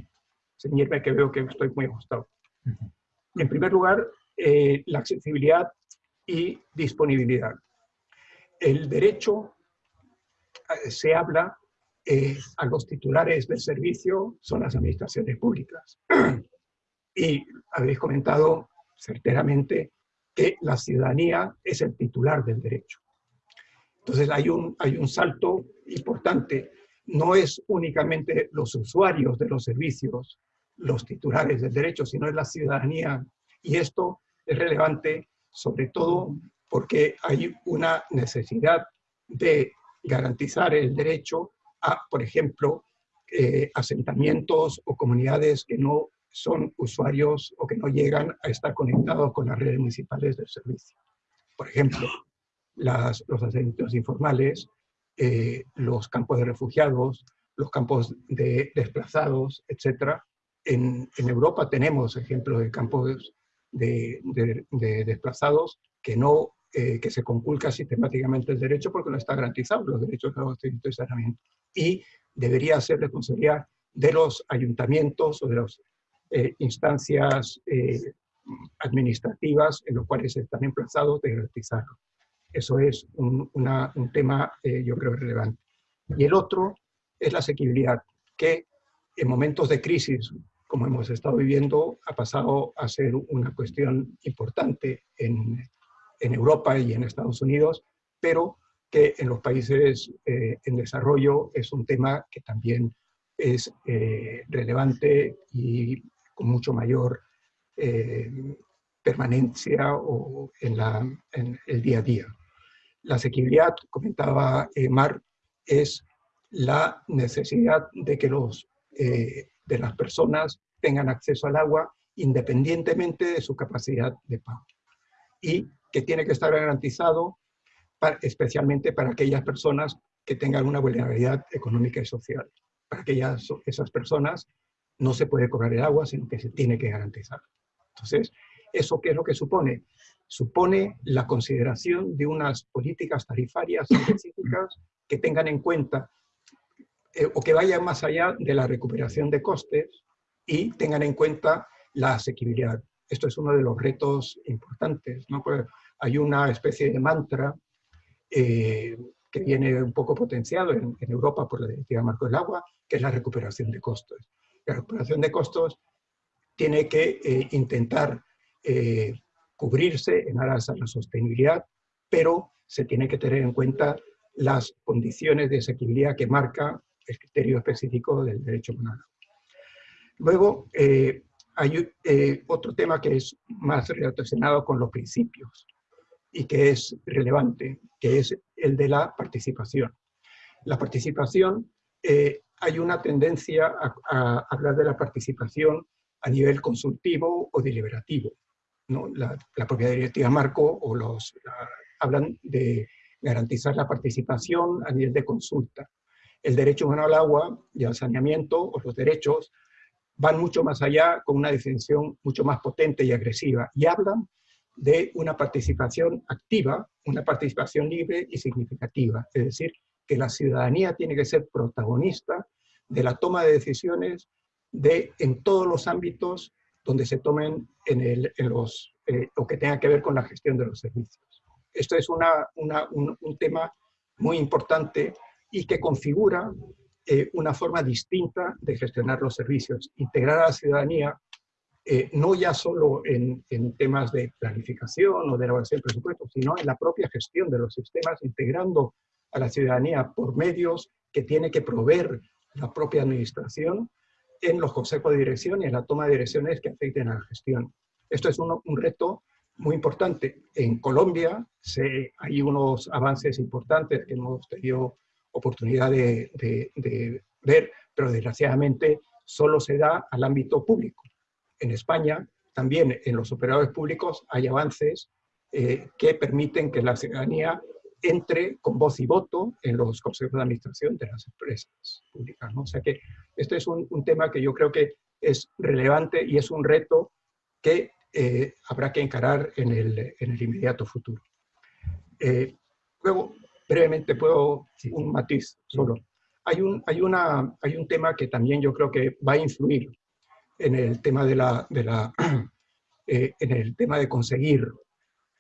ceñirme que veo que estoy muy ajustado. En primer lugar, eh, la accesibilidad y disponibilidad. El derecho eh, se habla eh, a los titulares del servicio son las administraciones públicas. y habéis comentado certeramente que la ciudadanía es el titular del derecho. Entonces hay un, hay un salto importante. No es únicamente los usuarios de los servicios los titulares del derecho, sino es la ciudadanía. Y esto es relevante sobre todo porque hay una necesidad de garantizar el derecho a, por ejemplo, eh, asentamientos o comunidades que no son usuarios o que no llegan a estar conectados con las redes municipales del servicio. Por ejemplo, los asentamientos informales, eh, los campos de refugiados, los campos de desplazados, etc. En, Europa tenemos ejemplos de campos de, desplazados que no eh, que se conculca sistemáticamente el derecho porque no está garantizado los derechos de los de saneamiento. Y debería ser responsabilidad de los ayuntamientos o de las eh, instancias eh, administrativas en los cuales están emplazados de garantizarlo. Eso es un, un tema, yo creo, relevante. Y el otro es la asequibilidad, que en momentos de crisis, como hemos estado viviendo, ha pasado a ser una cuestión importante en, en Europa y en Estados Unidos, pero que en los países eh, en desarrollo es un tema que también es eh, relevante y con mucho mayor eh, permanencia o en, la, en, el día a día. La asequibilidad, comentaba Mar, es la necesidad de que los, de las personas tengan acceso al agua independientemente de su capacidad de pago. Y que tiene que estar garantizado especialmente para aquellas personas que tengan una vulnerabilidad económica y social. Para aquellas, esas personas no se puede cobrar el agua, sino que se tiene que garantizar. Entonces, ¿eso qué es lo que supone? Supone la consideración de unas políticas tarifarias específicas que tengan en cuenta eh, o que vayan más allá de la recuperación de costes y tengan en cuenta la asequibilidad. Esto es uno de los retos importantes, ¿no? Pues, hay una especie de mantra eh, que viene un poco potenciado en, Europa por la Directiva Marco del Agua, que es la recuperación de costos. La recuperación de costos tiene que eh, intentar eh, cubrirse en aras a la sostenibilidad, pero se tiene que tener en cuenta las condiciones de asequibilidad que marca el criterio específico del derecho penal. Luego, hay otro tema que es más relacionado con los principios y que es relevante, que es el de la participación. La participación, eh, hay una tendencia a, hablar de la participación a nivel consultivo o deliberativo. ¿no? La, propia directiva Marco o los, hablan de garantizar la participación a nivel de consulta. El derecho humano al agua y al saneamiento, o los derechos, van mucho más allá con una definición mucho más potente y agresiva y hablan de una participación activa, una participación libre y significativa. Es decir, que la ciudadanía tiene que ser protagonista de la toma de decisiones de, en todos los ámbitos donde se tomen en, el, en los, eh, o que tenga que ver con la gestión de los servicios. Esto es una, un, tema muy importante y que configura eh, una forma distinta de gestionar los servicios, integrar a la ciudadanía eh, no ya solo en, temas de planificación o de elaboración del presupuesto, sino en la propia gestión de los sistemas, integrando a la ciudadanía por medios que tiene que proveer la propia administración en los consejos de dirección y en la toma de direcciones que afecten a la gestión. Esto es un, reto muy importante. En Colombia hay unos avances importantes que hemos tenido oportunidad de, de ver, pero desgraciadamente solo se da al ámbito público en España, también en los operadores públicos hay avances eh, que permiten que la ciudadanía entre con voz y voto en los consejos de administración de las empresas públicas. ¿no? O sea que este es un, tema que yo creo que es relevante y es un reto que eh, habrá que encarar en el, en el inmediato futuro. Eh, luego, brevemente puedo un matiz solo. Hay un, hay, una, hay un tema que también yo creo que va a influir en el tema de, la, de la, eh, en el tema de conseguir,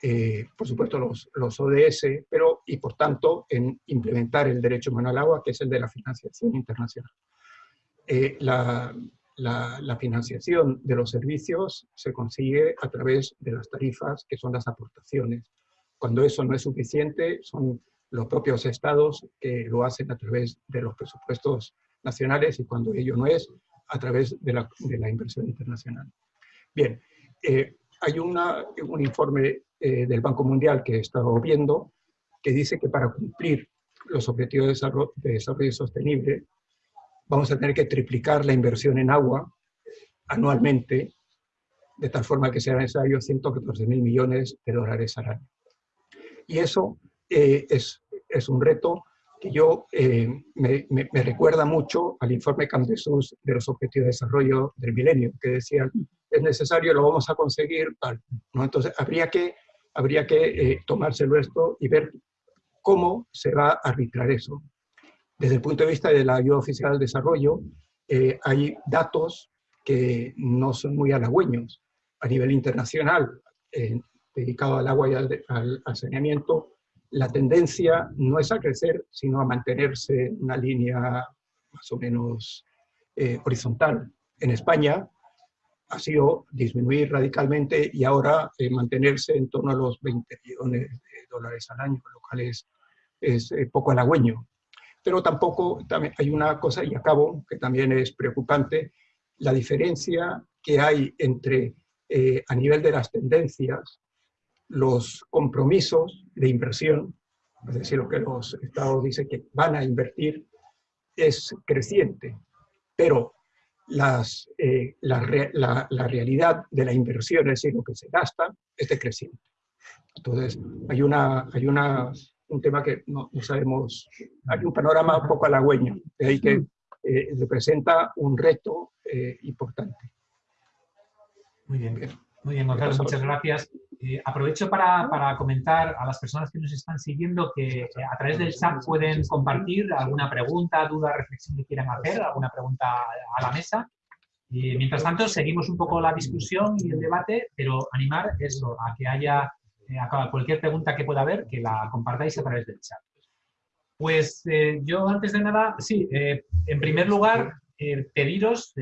eh, por supuesto, los, los, ODS, pero y por tanto en implementar el derecho humano al agua, que es el de la financiación internacional. Eh, la, la, la, financiación de los servicios se consigue a través de las tarifas, que son las aportaciones. Cuando eso no es suficiente, son los propios estados que lo hacen a través de los presupuestos nacionales y cuando ello no es, a través de la, de la inversión internacional. Bien, eh, hay una, un informe eh, del Banco Mundial que he estado viendo que dice que para cumplir los objetivos de desarrollo, de desarrollo sostenible vamos a tener que triplicar la inversión en agua anualmente, de tal forma que sea necesario 114 mil millones de dólares al año. Y eso eh, es, es un reto que yo eh, me, me, recuerda mucho al informe Camp de los Objetivos de Desarrollo del Milenio, que decían, es necesario, lo vamos a conseguir. ¿no? Entonces, habría que, habría que eh, tomárselo esto y ver cómo se va a arbitrar eso. Desde el punto de vista de la ayuda oficial al desarrollo, eh, hay datos que no son muy halagüeños. A nivel internacional, eh, dedicado al agua y al, al, al saneamiento, la tendencia no es a crecer, sino a mantenerse en una línea más o menos eh, horizontal. En España ha sido disminuir radicalmente y ahora eh, mantenerse en torno a los 20 millones de dólares al año, lo cual es, eh, poco halagüeño. Pero tampoco también hay una cosa, y acabo, que también es preocupante, la diferencia que hay entre, a nivel de las tendencias, los compromisos de inversión, es decir, lo que los estados dicen que van a invertir, es creciente, pero las, eh, la, la, la, realidad de la inversión, es decir, lo que se gasta, es decreciente. Entonces, hay, una, hay una, un tema que no, no, sabemos, hay un panorama un poco halagüeño, de ahí que eh, representa un reto eh, importante. Muy bien, muy bien, Gonzalo, muchas gracias. Eh, aprovecho para, para, comentar a las personas que nos están siguiendo que eh, a través del chat pueden compartir alguna pregunta, duda, reflexión que quieran hacer, alguna pregunta a la mesa. Y mientras tanto, seguimos un poco la discusión y el debate, pero animar eso, a que haya eh, a cualquier pregunta que pueda haber, que la compartáis a través del chat. Pues eh, yo antes de nada, sí, eh, en primer lugar, pediros,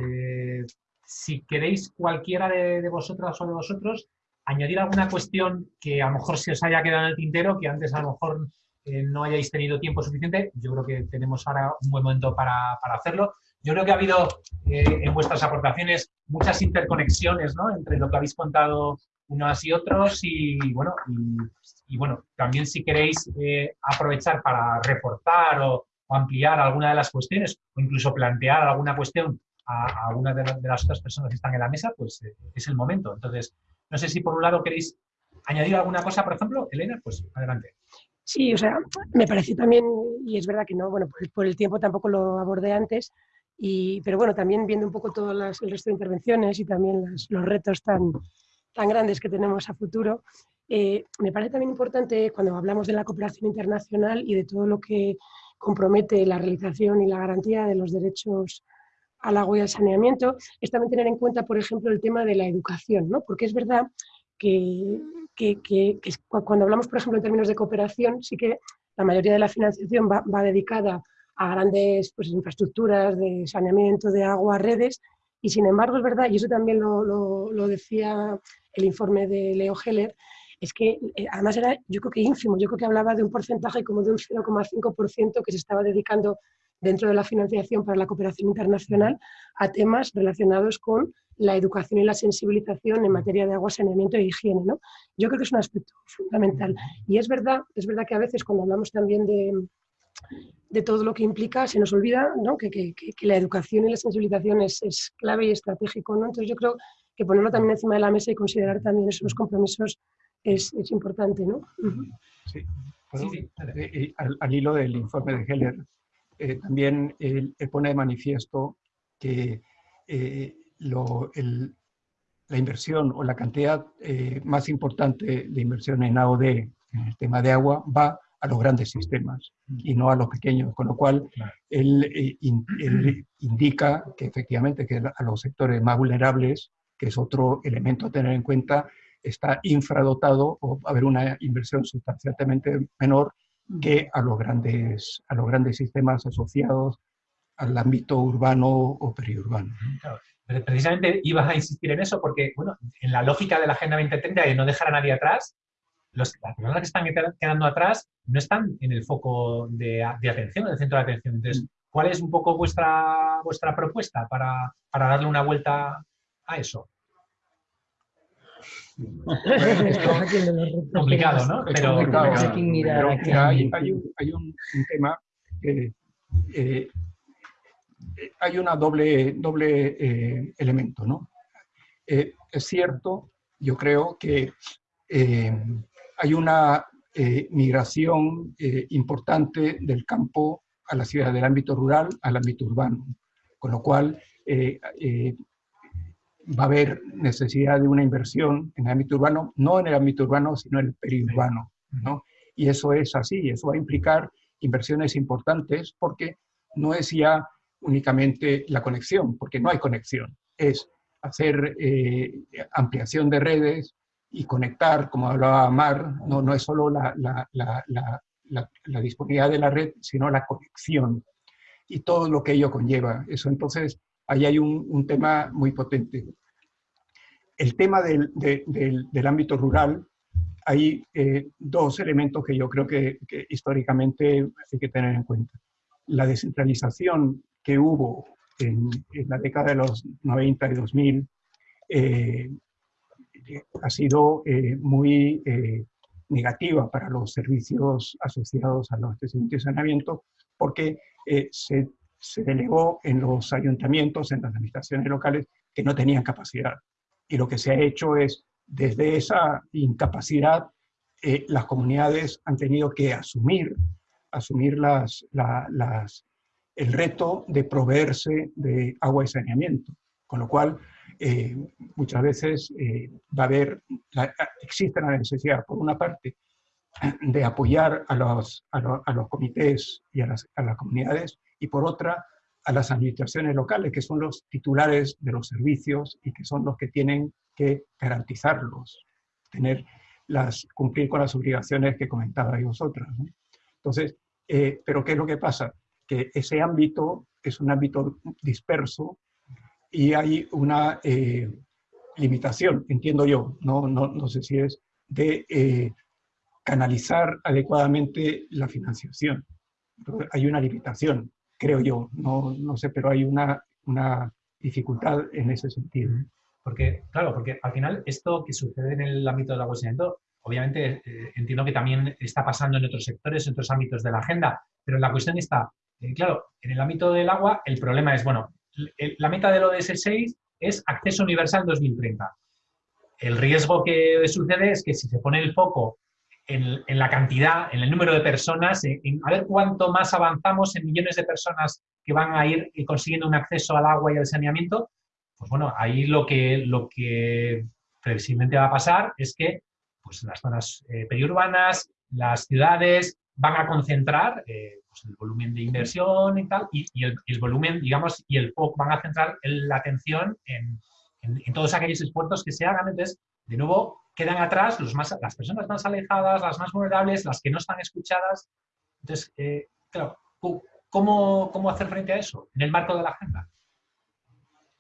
si queréis cualquiera de, vosotras o de vosotros, añadir alguna cuestión que a lo mejor se os haya quedado en el tintero, que antes a lo mejor eh, no hayáis tenido tiempo suficiente. Yo creo que tenemos ahora un buen momento para, para hacerlo. Yo creo que ha habido eh, en vuestras aportaciones muchas interconexiones ¿no? entre lo que habéis contado unos y otros y bueno, y, y bueno también si queréis eh, aprovechar para reforzar o, o, ampliar alguna de las cuestiones o incluso plantear alguna cuestión a, a alguna de, las otras personas que están en la mesa, pues eh, es el momento. Entonces, no sé si por un lado queréis añadir alguna cosa, por ejemplo, Elena, pues adelante. Sí, o sea, me pareció también, y es verdad que no, bueno, por, por el tiempo tampoco lo abordé antes, y, pero bueno, también viendo un poco todo las, el resto de intervenciones y también los retos tan, tan grandes que tenemos a futuro, eh, me parece también importante cuando hablamos de la cooperación internacional y de todo lo que compromete la realización y la garantía de los derechos al agua y al saneamiento, es también tener en cuenta, por ejemplo, el tema de la educación, ¿no? porque es verdad que, cuando hablamos, por ejemplo, en términos de cooperación, sí que la mayoría de la financiación va, dedicada a grandes pues, infraestructuras de saneamiento, de agua, redes, y sin embargo es verdad, y eso también lo decía el informe de Leo Heller, es que eh, además era, yo creo que ínfimo, yo creo que hablaba de un porcentaje como de un 0,5% que se estaba dedicando dentro de la financiación para la cooperación internacional a temas relacionados con la educación y la sensibilización en materia de agua, saneamiento e higiene. ¿no? Yo creo que es un aspecto fundamental. Y es verdad, es verdad que a veces cuando hablamos también de, de todo lo que implica, se nos olvida ¿no? que, que, que, la educación y la sensibilización es, es, clave y estratégico. ¿no? Entonces yo creo que ponerlo también encima de la mesa y considerar también esos compromisos es, es importante. ¿no? Sí. Sí. Al, al, hilo del informe de Heller, eh, también él, él, pone de manifiesto que eh, lo, el, la inversión o la cantidad eh, más importante de inversión en AOD, en el tema de agua, va a los grandes sistemas y no a los pequeños, con lo cual él, eh, él indica que efectivamente que a los sectores más vulnerables, que es otro elemento a tener en cuenta, está infradotado o va a haber una inversión sustancialmente menor que a los grandes, a los grandes sistemas asociados al ámbito urbano o periurbano. precisamente ibas a insistir en eso porque, bueno, en la lógica de la Agenda 2030 de no dejar a nadie atrás, los, las personas que están quedando atrás no están en el foco de, atención, en el centro de atención. Entonces, ¿cuál es un poco vuestra, vuestra propuesta para, para darle una vuelta a eso? complicado, ¿no? Pero, hay, hay, un, tema que eh, hay una doble, doble eh, elemento, ¿no? Eh, es cierto, yo creo que hay una migración importante del campo a la ciudad, del ámbito rural al ámbito urbano, con lo cual va a haber necesidad de una inversión en el ámbito urbano, no en el ámbito urbano, sino en el periurbano. ¿no? Y eso es así, eso va a implicar inversiones importantes porque no es ya únicamente la conexión, porque no hay conexión, es hacer eh, ampliación de redes y conectar, como hablaba Mar, no, no es solo la, la, la, la, disponibilidad de la red, sino la conexión y todo lo que ello conlleva. Eso entonces ahí hay un, tema muy potente. El tema del, del, ámbito rural, hay eh, dos elementos que yo creo que, históricamente hay que tener en cuenta. La descentralización que hubo en, la década de los 90 y 2000 eh, ha sido eh, muy negativa para los servicios asociados a los de saneamiento porque se se delegó en los ayuntamientos, en las administraciones locales, que no tenían capacidad. Y lo que se ha hecho es, desde esa incapacidad, eh, las comunidades han tenido que asumir, asumir las, el reto de proveerse de agua y saneamiento. Con lo cual, eh, muchas veces eh, va a haber, existe la necesidad, por una parte, de apoyar a los, a, los comités y a las, a las comunidades y por otra a las administraciones locales, que son los titulares de los servicios y que son los que tienen que garantizarlos, tener las, cumplir con las obligaciones que comentabais vosotros. Entonces, eh, ¿pero qué es lo que pasa? Que ese ámbito es un ámbito disperso y hay una eh, limitación, entiendo yo, no, no, no, sé si es, de eh, canalizar adecuadamente la financiación. hay una limitación creo yo, no, no sé, pero hay una, una dificultad en ese sentido. Porque, claro, porque al final esto que sucede en el ámbito del agua obviamente eh, entiendo que también está pasando en otros sectores, en otros ámbitos de la agenda, pero la cuestión está, eh, claro, en el ámbito del agua el problema es, bueno, la meta del ODS 6 es acceso universal 2030. El riesgo que sucede es que si se pone el foco en, la cantidad, en el número de personas, en, a ver cuánto más avanzamos en millones de personas que van a ir consiguiendo un acceso al agua y al saneamiento, pues bueno, ahí lo que, lo que previsiblemente va a pasar es que pues, las zonas eh, periurbanas, las ciudades van a concentrar eh, pues, el volumen de inversión y tal, y, el, volumen, digamos, y el foco van a centrar la atención en, en, todos aquellos esfuerzos que se hagan. Entonces, de nuevo, quedan atrás las personas más alejadas, las más vulnerables, las que no están escuchadas. Entonces, eh, claro, ¿cómo, ¿cómo, hacer frente a eso en el marco de la agenda?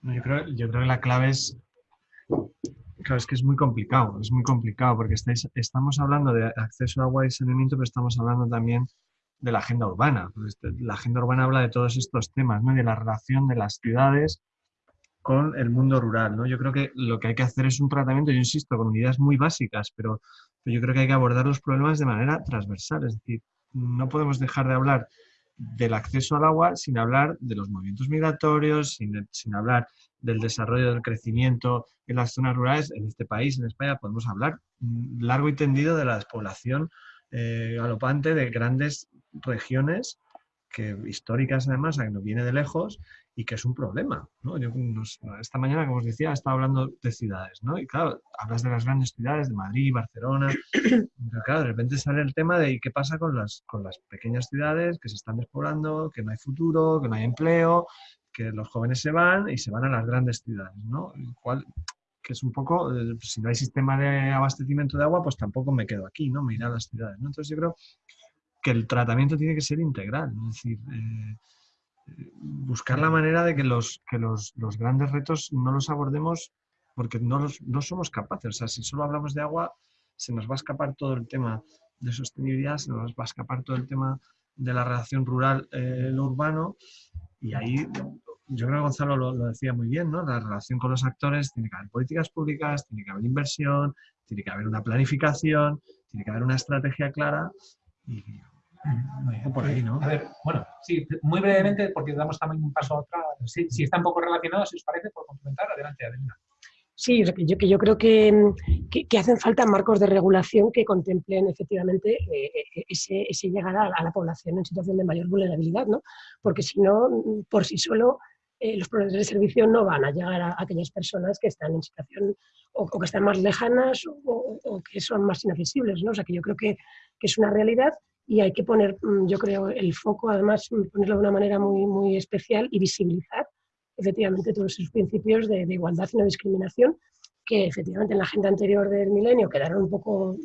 yo, creo, que la clave es, claro, es que es muy complicado, es muy complicado porque estamos hablando de acceso a agua y saneamiento, pero estamos hablando también de la agenda urbana. La agenda urbana habla de todos estos temas, ¿no? de la relación de las ciudades con el mundo rural. ¿no? Yo creo que lo que hay que hacer es un tratamiento, yo insisto, con unidades muy básicas, pero, yo creo que hay que abordar los problemas de manera transversal. Es decir, no podemos dejar de hablar del acceso al agua sin hablar de los movimientos migratorios, sin, hablar del desarrollo del crecimiento en las zonas rurales. En este país, en España, podemos hablar largo y tendido de la despoblación eh, galopante de grandes regiones que históricas además, que nos viene de lejos y que es un problema. ¿no? Yo, esta mañana, como os decía, estaba hablando de ciudades, ¿no? Y claro, hablas de las grandes ciudades, de Madrid, Barcelona, pero claro, de repente sale el tema de qué pasa con las, con las pequeñas ciudades que se están despoblando, que no hay futuro, que no hay empleo, que los jóvenes se van y se van a las grandes ciudades, ¿no? Cual, que es un poco, eh, si no hay sistema de abastecimiento de agua, pues tampoco me quedo aquí, ¿no? Me iré a las ciudades, ¿no? Entonces yo creo que el tratamiento tiene que ser integral, es decir, eh, buscar la manera de que los, que los, los, grandes retos no los abordemos porque no, los, no somos capaces. O sea, si solo hablamos de agua, se nos va a escapar todo el tema de sostenibilidad, se nos va a escapar todo el tema de la relación rural-urbano eh, y ahí yo creo que Gonzalo lo, lo, decía muy bien, ¿no? La relación con los actores, tiene que haber políticas públicas, tiene que haber inversión, tiene que haber una planificación, tiene que haber una estrategia clara y por ahí, ¿no? A ver, bueno, sí, muy brevemente, porque damos también un paso a otra. Si, si está un poco relacionado, si os parece, por complementar, adelante, Adelina. Sí, yo, que yo creo que, que, hacen falta marcos de regulación que contemplen efectivamente eh, eh, ese, ese, llegar a, la población en situación de mayor vulnerabilidad, ¿no? Porque si no, por sí solo, eh, los proveedores de servicio no van a llegar a, aquellas personas que están en situación o, o que están más lejanas o, o, que son más inaccesibles, ¿no? O sea, que yo creo que, que es una realidad y hay que poner, mm, yo creo, el foco, además, mm, ponerlo de una manera muy, muy especial y visibilizar efectivamente todos esos principios de, igualdad y no discriminación que efectivamente en la agenda anterior del milenio quedaron un poco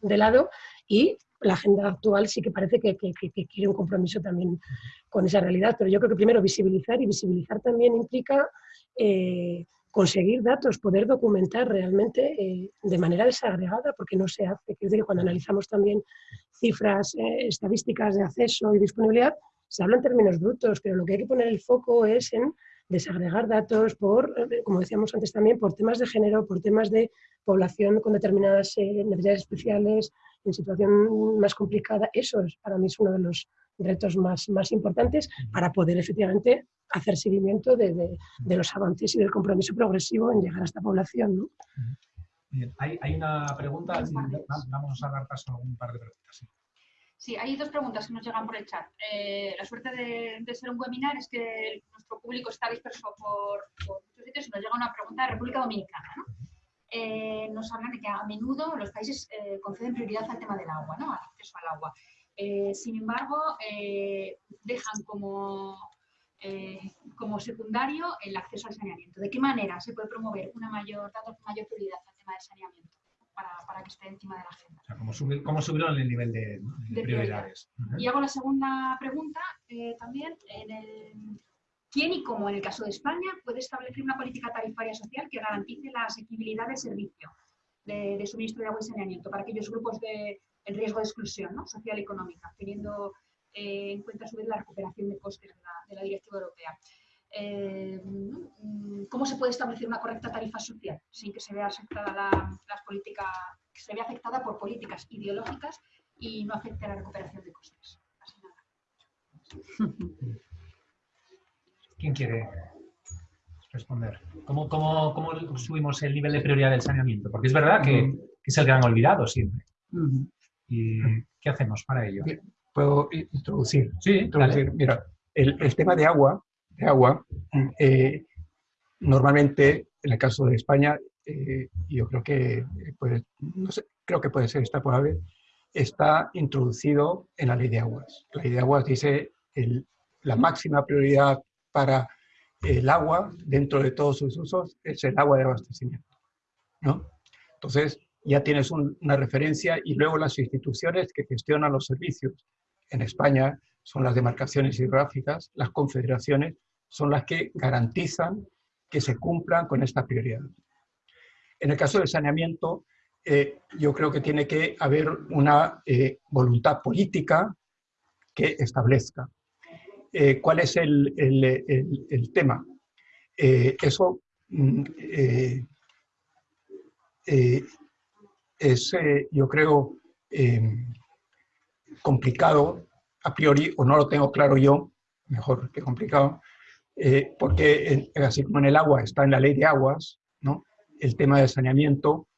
de lado y la agenda actual sí que parece que, que, que, quiere un compromiso también con esa realidad. Pero yo creo que primero visibilizar y visibilizar también implica eh, conseguir datos, poder documentar realmente eh, de manera desagregada, porque no se hace. Quiero decir, cuando analizamos también cifras eh, estadísticas de acceso y disponibilidad, se habla en términos brutos, pero lo que hay que poner el foco es en desagregar datos por, eh, como decíamos antes también, por temas de género, por temas de población con determinadas necesidades especiales, en situación más complicada. Eso es, para mí es uno de los retos más, más importantes para poder efectivamente hacer seguimiento de, de, de, los avances y del compromiso progresivo en llegar a esta población. ¿no? Bien, hay, hay, una pregunta, vamos a dar paso a un par de preguntas. Sí. Sí, hay dos preguntas que nos llegan por el chat. Eh, la suerte de, de, ser un webinar es que nuestro público está disperso por, por, muchos sitios y nos llega una pregunta de República Dominicana. ¿no? Eh, nos hablan de que a menudo los países eh, conceden prioridad al tema del agua, ¿no? al acceso al agua. Sin embargo, dejan como, como secundario el acceso al saneamiento. ¿De qué manera se puede promover una mayor, mayor prioridad tema del saneamiento para, para que esté encima de la agenda? O sea, ¿cómo, subir, ¿Cómo subirlo el nivel de, de, de prioridades? Uh -huh. Y hago la segunda pregunta también. En el, ¿Quién y cómo, en el caso de España, puede establecer una política tarifaria social que garantice la asequibilidad del servicio de, de suministro de agua y saneamiento para aquellos grupos de el riesgo de exclusión ¿no? social y económica, teniendo eh, en cuenta a su vez la recuperación de costes de la, de la Directiva Europea. Eh, ¿Cómo se puede establecer una correcta tarifa social sin que se vea afectada la, las políticas, que se vea afectada por políticas ideológicas y no afecte a la recuperación de costes? Así nada. ¿Quién quiere responder? ¿Cómo, cómo, ¿Cómo subimos el nivel de prioridad del saneamiento? Porque es verdad que, que es el gran olvidado siempre. Uh -huh. ¿Y qué hacemos para ello? ¿Puedo introducir? Sí, introducir. Dale. Mira, el, el, tema de agua, de agua eh, normalmente, en el caso de España, eh, yo creo que, puede, no sé, creo que puede ser está introducido en la ley de aguas. La ley de aguas dice el, la máxima prioridad para el agua dentro de todos sus usos es el agua de abastecimiento. ¿no? Entonces, ya tienes un, una referencia y luego las instituciones que gestionan los servicios en España son las demarcaciones hidrográficas, las confederaciones son las que garantizan que se cumplan con esta prioridad. En el caso del saneamiento, eh, yo creo que tiene que haber una eh, voluntad política que establezca. Eh, ¿Cuál es el, el, el, el tema? Eso mm, es, yo creo, eh, complicado a priori, o no lo tengo claro yo, mejor que complicado, eh, porque en, así como en el agua está en la ley de aguas, ¿no? el tema de saneamiento,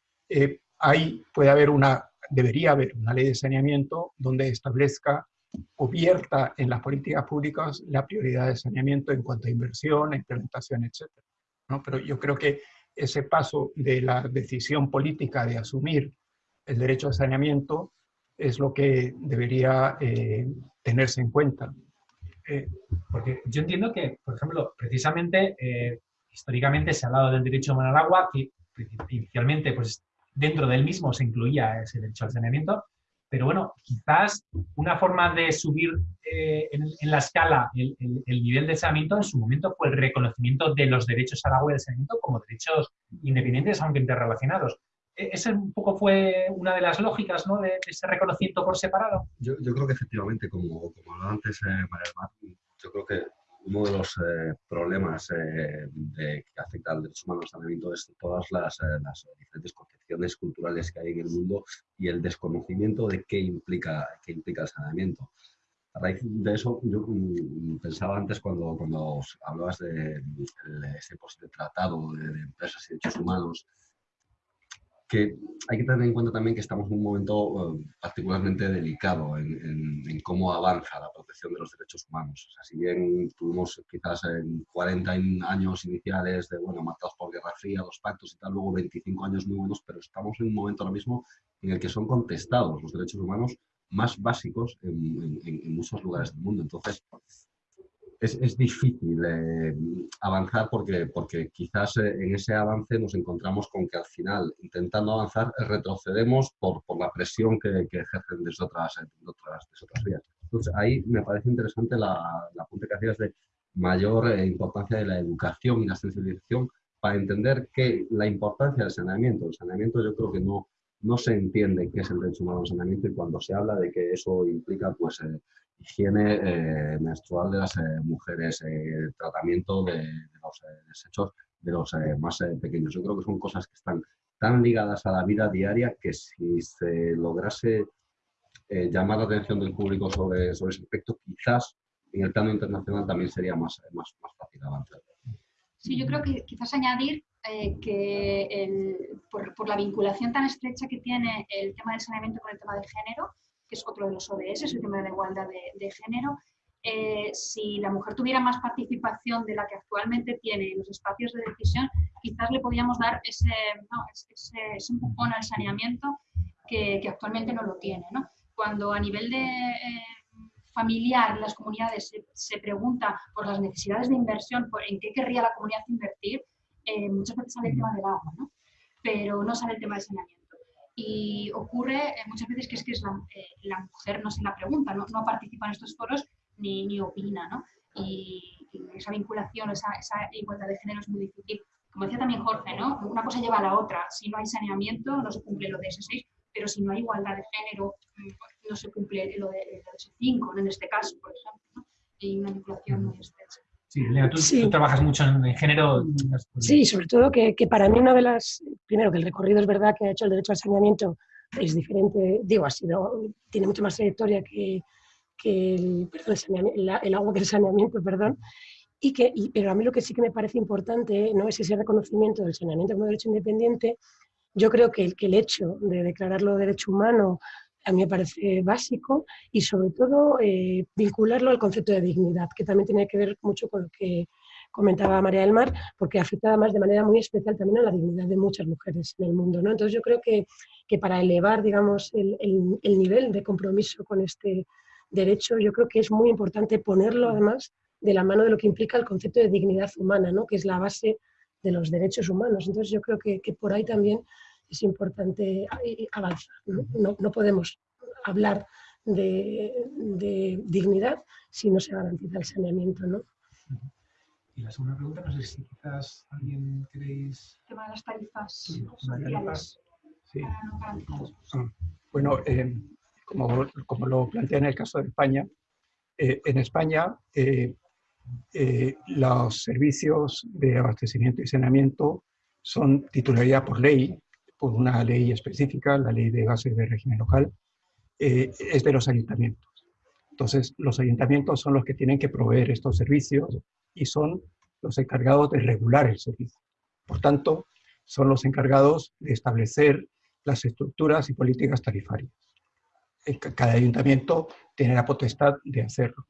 ahí puede haber una, debería haber una ley de saneamiento donde establezca cubierta en las políticas públicas la prioridad de saneamiento en cuanto a inversión, implementación, etc. ¿no? Pero yo creo que ese paso de la decisión política de asumir el derecho a saneamiento es lo que debería eh, tenerse en cuenta. Porque yo entiendo que, por ejemplo, precisamente, eh, históricamente se ha hablado del derecho humano al agua, que inicialmente pues, dentro del mismo se incluía ese derecho al saneamiento, pero bueno, quizás una forma de subir eh, en, la escala el, nivel de saneamiento en su momento fue el reconocimiento de los derechos al agua y al saneamiento como derechos independientes, aunque interrelacionados. E, ¿Esa un poco fue una de las lógicas ¿no? de, ese reconocimiento por separado? Yo, creo que efectivamente, como, como hablaba antes eh, María Mar, yo creo que uno de los eh, problemas eh, que afecta al derecho humano al es todas las, eh, las, diferentes concepciones culturales que hay en el mundo y el desconocimiento de qué implica, qué implica el saneamiento. A raíz de eso, yo mm, pensaba antes cuando, cuando hablabas de, ese posible tratado de, de empresas y derechos humanos, que hay que tener en cuenta también que estamos en un momento eh, particularmente delicado en, cómo avanza la protección de los derechos humanos. O sea, si bien tuvimos quizás en 40 años iniciales de, bueno, marcados por Guerra Fría, los pactos y tal, luego 25 años muy buenos, pero estamos en un momento ahora mismo en el que son contestados los derechos humanos más básicos en muchos lugares del mundo. Entonces, es, difícil eh, avanzar porque, porque quizás eh, en ese avance nos encontramos con que al final, intentando avanzar, retrocedemos por, por la presión que, que ejercen desde otras, otras, otras vías. Entonces, ahí me parece interesante la, la punta que hacías de mayor eh, importancia de la educación y la sensibilización para entender que la importancia del saneamiento, el saneamiento yo creo que no, no se entiende qué es el derecho humano al saneamiento y cuando se habla de que eso implica pues higiene eh, menstrual de las eh, mujeres, eh, tratamiento de, los desechos de los más pequeños. Yo creo que son cosas que están tan ligadas a la vida diaria que si se lograse llamar la atención del público sobre, sobre ese aspecto, quizás en el plano internacional también sería más, más, más fácil avanzar. Sí, yo creo que quizás añadir que por, por, la vinculación tan estrecha que tiene el tema del saneamiento con el tema del género, que es otro de los ODS, el tema de la igualdad de, género. Eh, si la mujer tuviera más participación de la que actualmente tiene en los espacios de decisión, quizás le podríamos dar ese, ese, empujón al saneamiento que, actualmente no lo tiene. Cuando a nivel de eh, familiar las comunidades se, pregunta por las necesidades de inversión, por en qué querría la comunidad invertir, eh, muchas veces sale el tema del agua, pero no sale el tema del saneamiento. Y ocurre eh, muchas veces que es que es la, eh, la, mujer no se la pregunta, no, no participa en estos foros ni, ni opina, ¿no? Y, esa vinculación, esa, esa, igualdad de género es muy difícil. Como decía también Jorge, ¿no? Una cosa lleva a la otra. Si no hay saneamiento, no se cumple lo de ese 6, pero si no hay igualdad de género, mm, no se cumple lo de, ese 5, en este caso, por ejemplo, ¿no? Hay una vinculación muy estrecha. Sí, Lea, tú, trabajas mucho en, género. Sí, sobre todo que, que, para mí una de las, primero que el recorrido es verdad que ha hecho el derecho al saneamiento es diferente, digo, ha sido, tiene mucho más trayectoria que, que el, perdón, el, agua que el saneamiento, perdón, y que, pero a mí lo que sí que me parece importante no es ese reconocimiento del saneamiento como derecho independiente, yo creo que el, que el hecho de declararlo derecho humano a mí me parece básico y sobre todo eh, vincularlo al concepto de dignidad, que también tiene que ver mucho con lo que comentaba María del Mar, porque afecta además de manera muy especial también a la dignidad de muchas mujeres en el mundo. ¿no? Entonces yo creo que, que para elevar digamos, el, el, nivel de compromiso con este derecho, yo creo que es muy importante ponerlo además de la mano de lo que implica el concepto de dignidad humana, ¿no? que es la base de los derechos humanos. Entonces yo creo que, que por ahí también es importante avanzar. No, no, podemos hablar de, de, dignidad si no se garantiza el saneamiento. ¿no? Y la segunda pregunta, no sé si quizás alguien queréis... El tema de las tarifas sí, sociales. Sí. Ah, bueno, eh, como, como, lo plantea en el caso de España, eh, en España eh, los servicios de abastecimiento y saneamiento son titularidad por ley por una ley específica, la ley de gases de régimen local, eh, es de los ayuntamientos. Entonces, los ayuntamientos son los que tienen que proveer estos servicios y son los encargados de regular el servicio. Por tanto, son los encargados de establecer las estructuras y políticas tarifarias. cada ayuntamiento tiene la potestad de hacerlo.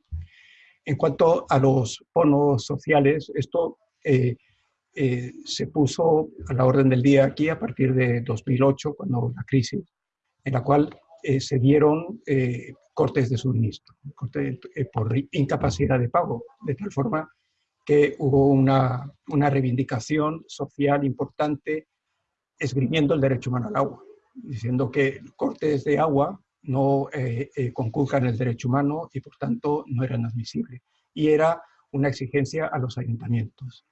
En cuanto a los bonos sociales, esto eh, eh, se puso a la orden del día aquí a partir de 2008, cuando la crisis, en la cual eh, se dieron cortes de suministro, por incapacidad de pago, de tal forma que hubo una, una reivindicación social importante esgrimiendo el derecho humano al agua, diciendo que cortes de agua no eh, eh, conculcan el derecho humano y por tanto no eran admisibles. Y era una exigencia a los ayuntamientos.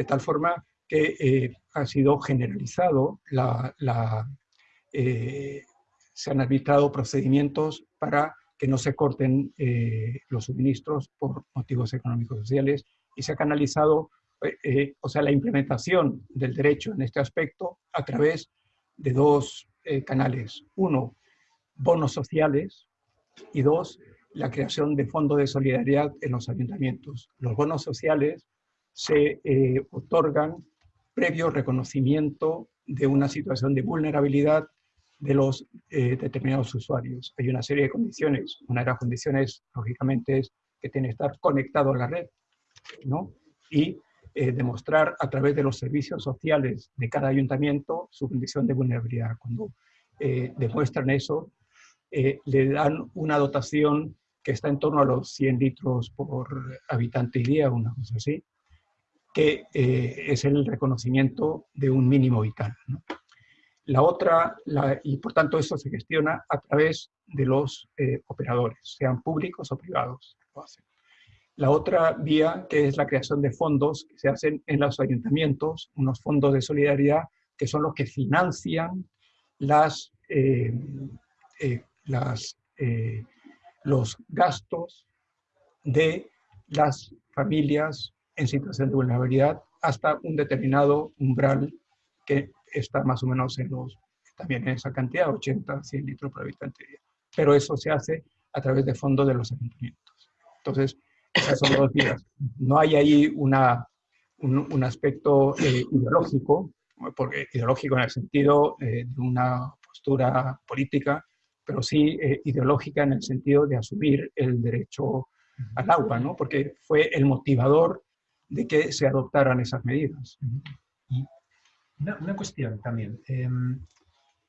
De tal forma que eh, ha sido generalizado, la, se han arbitrado procedimientos para que no se corten los suministros por motivos económicos sociales y se ha canalizado, o sea, la implementación del derecho en este aspecto a través de dos canales. Uno, bonos sociales y dos, la creación de fondos de solidaridad en los ayuntamientos. Los bonos sociales se eh, otorgan previo reconocimiento de una situación de vulnerabilidad de los eh, determinados usuarios. Hay una serie de condiciones. Una de las condiciones, lógicamente, es que tiene que estar conectado a la red, ¿no? Y eh, demostrar a través de los servicios sociales de cada ayuntamiento su condición de vulnerabilidad. Cuando demuestran eso, eh, le dan una dotación que está en torno a los 100 litros por habitante y día, una cosa así, que eh, es el reconocimiento de un mínimo vital. La otra, y por tanto eso se gestiona a través de los eh, operadores, sean públicos o privados. La otra vía, que es la creación de fondos que se hacen en los ayuntamientos, unos fondos de solidaridad que son los que financian las, eh, los gastos de las familias en situación de vulnerabilidad hasta un determinado umbral que está más o menos en los, también en esa cantidad, 80, 100 litros por habitante día. Pero eso se hace a través de fondos de los ayuntamientos. Entonces, esas son dos vías. No hay ahí una, un, aspecto eh, ideológico, porque ideológico en el sentido eh, de una postura política, pero sí eh, ideológica en el sentido de asumir el derecho al agua, ¿no? porque fue el motivador de que se adoptaran esas medidas. una, cuestión también. Em,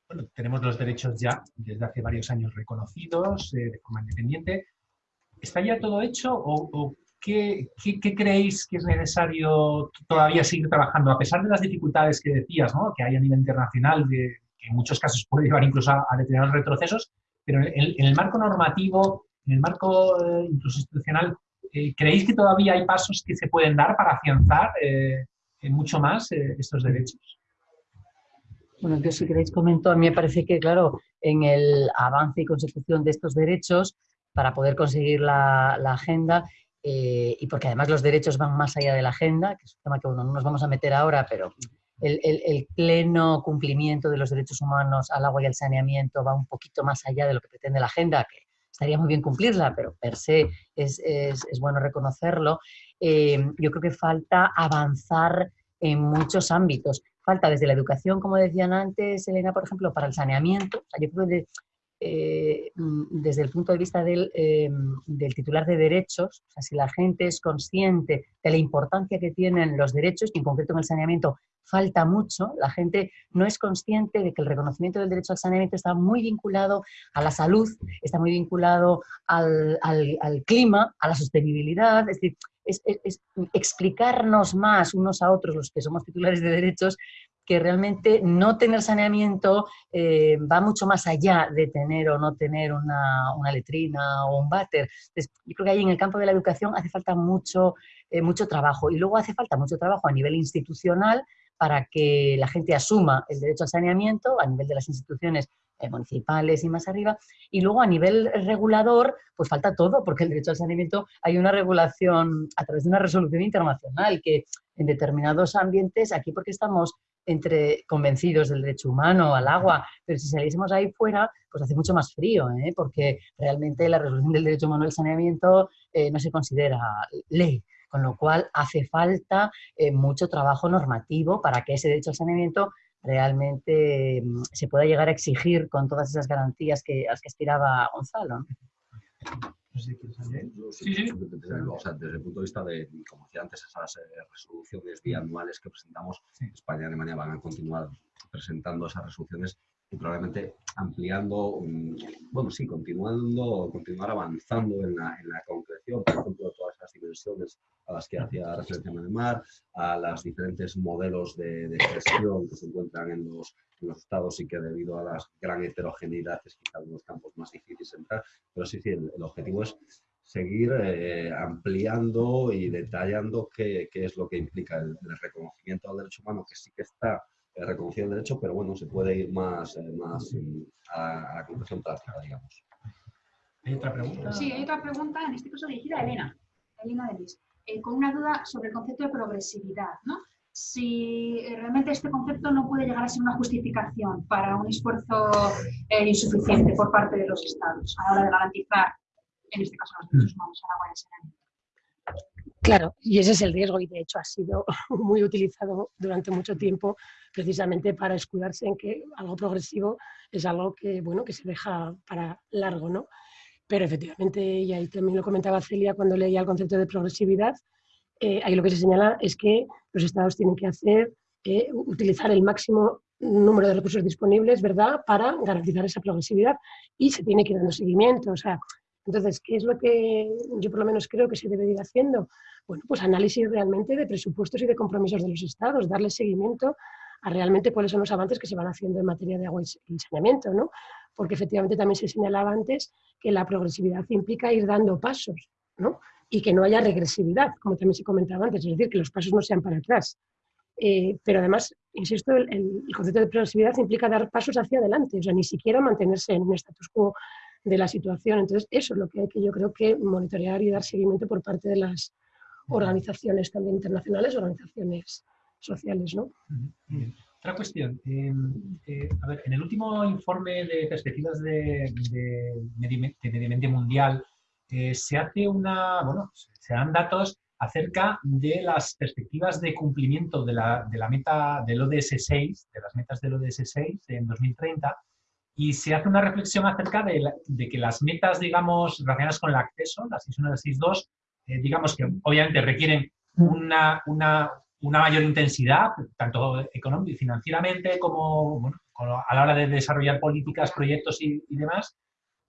bueno, tenemos los derechos ya desde hace varios años reconocidos eh, de forma independiente. ¿Está ya todo hecho o, qué, qué, creéis que es necesario todavía seguir trabajando? A pesar de las dificultades que decías, ¿no? que hay a nivel internacional que en muchos casos puede llevar incluso a, determinados retrocesos, pero en, el marco normativo, en el marco eh, incluso institucional, ¿creéis que todavía hay pasos que se pueden dar para afianzar eh, mucho más estos derechos? Bueno, yo si queréis comento, a mí me parece que, claro, en el avance y consecución de estos derechos, para poder conseguir la, agenda, y porque además los derechos van más allá de la agenda, que es un tema que no nos vamos a meter ahora, pero el, pleno cumplimiento de los derechos humanos al agua y al saneamiento va un poquito más allá de lo que pretende la agenda, que estaría muy bien cumplirla, pero per se es, bueno reconocerlo. Eh, yo creo que falta avanzar en muchos ámbitos. Falta desde la educación, como decían antes, Elena, por ejemplo, para el saneamiento. yo creo que eh, mm, desde el punto de vista eh, del, titular de derechos, o sea, si la gente es consciente de la importancia que tienen los derechos, y en concreto en el saneamiento falta mucho, la gente no es consciente de que el reconocimiento del derecho al saneamiento está muy vinculado a la salud, está muy vinculado al, clima, a la sostenibilidad, es decir, es, explicarnos más unos a otros, los que somos titulares de derechos, que realmente no tener saneamiento eh, va mucho más allá de tener o no tener una, letrina o un váter. yo creo que ahí en el campo de la educación hace falta mucho, eh, mucho trabajo y luego hace falta mucho trabajo a nivel institucional para que la gente asuma el derecho al saneamiento a nivel de las instituciones eh, municipales y más arriba. Y luego a nivel regulador, pues falta todo, porque el derecho al saneamiento hay una regulación a través de una resolución internacional que en determinados ambientes, aquí porque estamos entre convencidos del derecho humano al agua, pero si saliésemos ahí fuera, pues hace mucho más frío, ¿eh? porque realmente la resolución del derecho humano al saneamiento eh, no se considera ley, con lo cual hace falta eh, mucho trabajo normativo para que ese derecho al saneamiento realmente mm, se pueda llegar a exigir con todas esas garantías que, a las que aspiraba Gonzalo. Sí, sí. Desde, el punto de vista de, como decía antes, esas eh, resoluciones bianuales que presentamos, España y Alemania van a continuar presentando esas resoluciones y probablemente ampliando, mm, bueno, sí, continuando, continuar avanzando en la, en la concreción, por ejemplo, de todas esas dimensiones a las que hacía referencia Manemar, a los diferentes modelos de, de, gestión que se encuentran en los, en los, estados y que debido a la gran heterogeneidad es quizá uno de los campos más difíciles de entrar, pero sí, sí, el, el objetivo es seguir eh, ampliando y detallando qué, qué, es lo que implica el, el reconocimiento del derecho humano, que sí que está eh, reconocido el derecho, pero bueno, se puede ir más, eh, más a, a, la conclusión práctica, digamos. ¿Hay otra pregunta? Sí, hay otra pregunta, en este caso dirigida a Elena, Elena Delis, eh, con una duda sobre el concepto de progresividad, ¿no? Si eh, realmente este concepto no puede llegar a ser una justificación para un esfuerzo eh, insuficiente por parte de los estados a la hora de garantizar, en este caso, los derechos humanos a la Guardia. Claro, y ese es el riesgo y de hecho ha sido muy utilizado durante mucho tiempo precisamente para escudarse en que algo progresivo es algo que, bueno, que se deja para largo, ¿no? Pero efectivamente, y ahí también lo comentaba Celia cuando leía el concepto de progresividad, eh, ahí lo que se señala es que los estados tienen que hacer, eh, utilizar el máximo número de recursos disponibles, ¿verdad?, para garantizar esa progresividad y se tiene que ir dando seguimiento, o sea, entonces, ¿qué es lo que yo por lo menos creo que se debe ir haciendo? Bueno, pues análisis realmente de presupuestos y de compromisos de los estados, darle seguimiento a realmente cuáles son los avances que se van haciendo en materia de agua y saneamiento, ¿no? Porque efectivamente también se señalaba antes que la progresividad implica ir dando pasos, ¿no? Y que no haya regresividad, como también se comentaba antes, es decir, que los pasos no sean para atrás. Eh, pero además, insisto, el, el, concepto de progresividad implica dar pasos hacia adelante, o sea, ni siquiera mantenerse en un status quo de la situación. Entonces, eso es lo que hay que yo creo que monitorear y dar seguimiento por parte de las organizaciones también internacionales, organizaciones sociales. ¿no? Otra cuestión. Eh, eh, a ver, en el último informe de perspectivas de, de, de medio ambiente mundial eh, se hace una, bueno, se dan datos acerca de las perspectivas de cumplimiento de la, de la meta del ODS 6, de las metas del ODS 6 en 2030, y se hace una reflexión acerca de, la, de, que las metas, digamos, relacionadas con el acceso, las 6.1 y las 6.2, eh, digamos que obviamente requieren una, una, una, mayor intensidad, tanto económica y financieramente como, bueno, a la hora de desarrollar políticas, proyectos y, y, demás,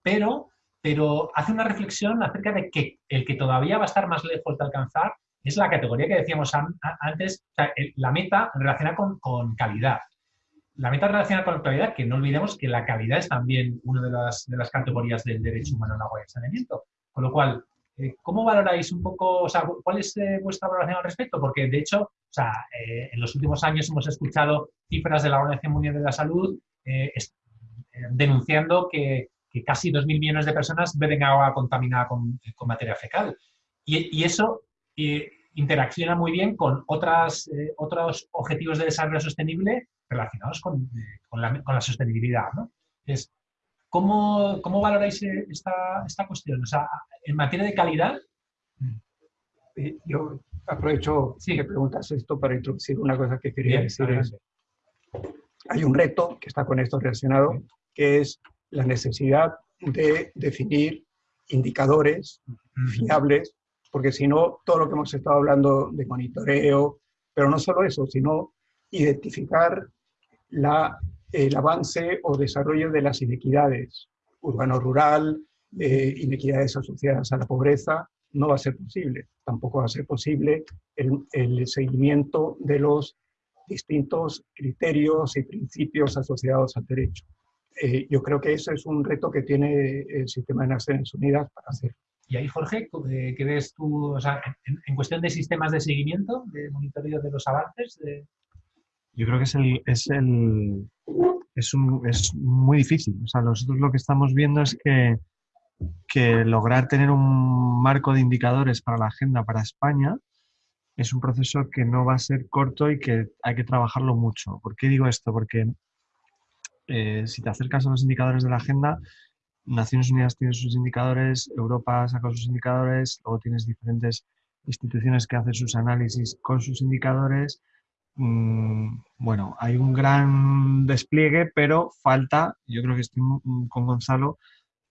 pero, pero hace una reflexión acerca de que el que todavía va a estar más lejos de alcanzar es la categoría que decíamos antes, o sea, la meta relacionada con, con calidad la meta relacionada con la calidad, que no olvidemos que la calidad es también una de las, de las categorías del derecho humano en agua y saneamiento. Con lo cual, ¿cómo valoráis un poco, o sea, cuál es eh, vuestra valoración al respecto? Porque, de hecho, o sea, eh, en los últimos años hemos escuchado cifras de la Organización Mundial de la Salud eh, denunciando que, que casi 2.000 millones de personas beben agua contaminada con, con materia fecal. Y, eso interacciona muy bien con otras, otros objetivos de desarrollo sostenible relacionados con, con, la, con la, sostenibilidad. ¿no? ¿Cómo, ¿cómo, valoráis esta, esta cuestión? O sea, en materia de calidad. Yo aprovecho sí. que preguntas esto para introducir una cosa que quería Bien, decir. Es, hay un reto que está con esto relacionado, sí. que es la necesidad de definir indicadores fiables, porque si no, todo lo que hemos estado hablando de monitoreo, pero no solo eso, sino identificar la, el avance o desarrollo de las inequidades urbano-rural, eh, inequidades asociadas a la pobreza, no va a ser posible. Tampoco va a ser posible el, seguimiento de los distintos criterios y principios asociados al derecho. Eh, yo creo que ese es un reto que tiene el sistema de Naciones Unidas para hacer. Y ahí, Jorge, ¿qué ves tú, o sea, en, cuestión de sistemas de seguimiento, de monitoreo de los avances? Yo creo que es el, es el es, un, es muy difícil. O sea, nosotros lo que estamos viendo es que, que lograr tener un marco de indicadores para la agenda para España es un proceso que no va a ser corto y que hay que trabajarlo mucho. ¿Por qué digo esto? Porque eh, si te acercas a los indicadores de la agenda, Naciones Unidas tiene sus indicadores, Europa saca sus indicadores, luego tienes diferentes instituciones que hacen sus análisis con sus indicadores, bueno, hay un gran despliegue, pero falta, yo creo que estoy con Gonzalo,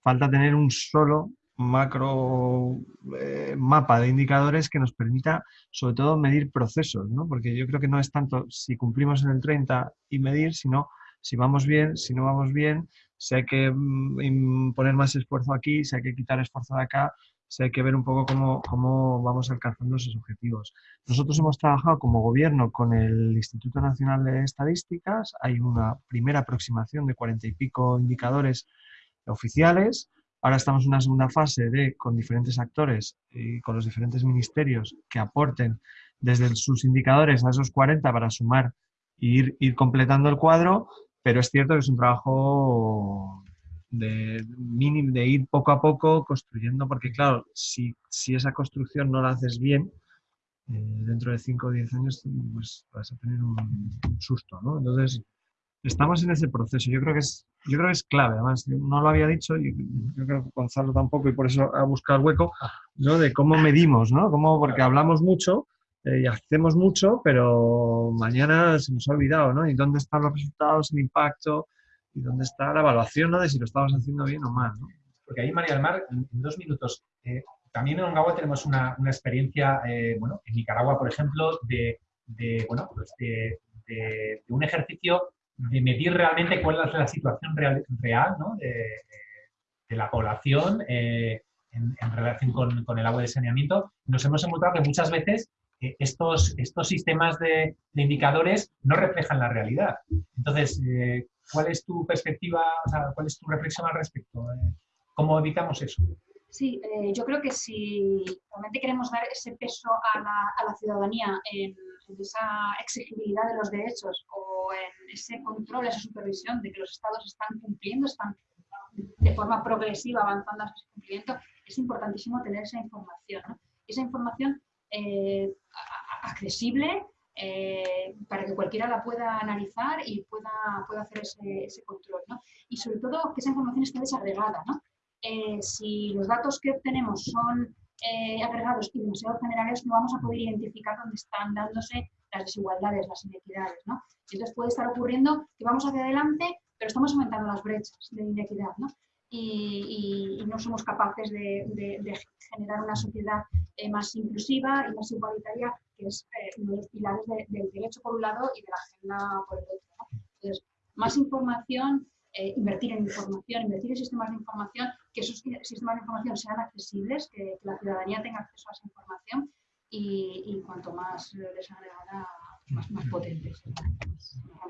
falta tener un solo macro eh, mapa de indicadores que nos permita sobre todo medir procesos, ¿no? porque yo creo que no es tanto si cumplimos en el 30 y medir, sino si vamos bien, si no vamos bien, si hay que mm, poner más esfuerzo aquí, si hay que quitar esfuerzo de acá, si hay que ver un poco cómo, cómo vamos alcanzando esos objetivos. Nosotros hemos trabajado como gobierno con el Instituto Nacional de Estadísticas, hay una primera aproximación de cuarenta y pico indicadores oficiales, Ahora estamos en una segunda fase de, con diferentes actores y con los diferentes ministerios que aporten desde sus indicadores a esos 40 para sumar e ir, ir completando el cuadro, pero es cierto que es un trabajo de, mínimo, de ir poco a poco construyendo, porque claro, si, si esa construcción no la haces bien, eh, dentro de 5 o 10 años pues, vas a tener un, un susto, ¿no? Entonces, estamos en ese proceso. Yo creo que es, yo creo que es clave. Además, no lo había dicho, y yo creo que Gonzalo tampoco, y por eso ha buscado el hueco, ¿no? de cómo medimos, ¿no? Cómo, porque hablamos mucho eh, y hacemos mucho, pero mañana se nos ha olvidado, ¿no? Y dónde están los resultados, el impacto, y dónde está la evaluación, ¿no? De si lo estamos haciendo bien o mal, ¿no? Porque ahí, María del Mar, en, dos minutos, eh, también en Ongawa tenemos una, una experiencia, eh, bueno, en Nicaragua, por ejemplo, de, de bueno, pues de, de, un ejercicio de medir realmente cuál es la situación real, real ¿no? de, la población eh, en, en, relación con, con, el agua de saneamiento, nos hemos encontrado que muchas veces estos, estos sistemas de, de, indicadores no reflejan la realidad. Entonces, eh, ¿cuál es tu perspectiva, o sea, cuál es tu reflexión al respecto? Eh, ¿Cómo evitamos eso? Sí, eh, yo creo que si realmente queremos dar ese peso a la, a la ciudadanía en, en, esa exigibilidad de los derechos o en ese control, esa supervisión de que los estados están cumpliendo, están de forma progresiva avanzando hacia ese cumplimiento, es importantísimo tener esa información. ¿no? Esa información eh, accesible eh, para que cualquiera la pueda analizar y pueda, pueda hacer ese, control. ¿no? Y sobre todo que esa información esté desagregada. eh, si los datos que obtenemos son agregados y demasiado generales, no vamos a poder identificar dónde están dándose las desigualdades, las inequidades. ¿no? Entonces puede estar ocurriendo que vamos hacia adelante, pero estamos aumentando las brechas de inequidad. ¿no? Y, no somos capaces de, generar una sociedad eh, más inclusiva y más igualitaria, que es eh, uno de los pilares de, del derecho por un lado y de la agenda por el otro. Entonces, más información, eh, invertir en información, invertir en sistemas de información, que esos sistemas de información sean accesibles, que, la ciudadanía tenga acceso a esa información y, cuanto más desagregada, más, más potentes. Más,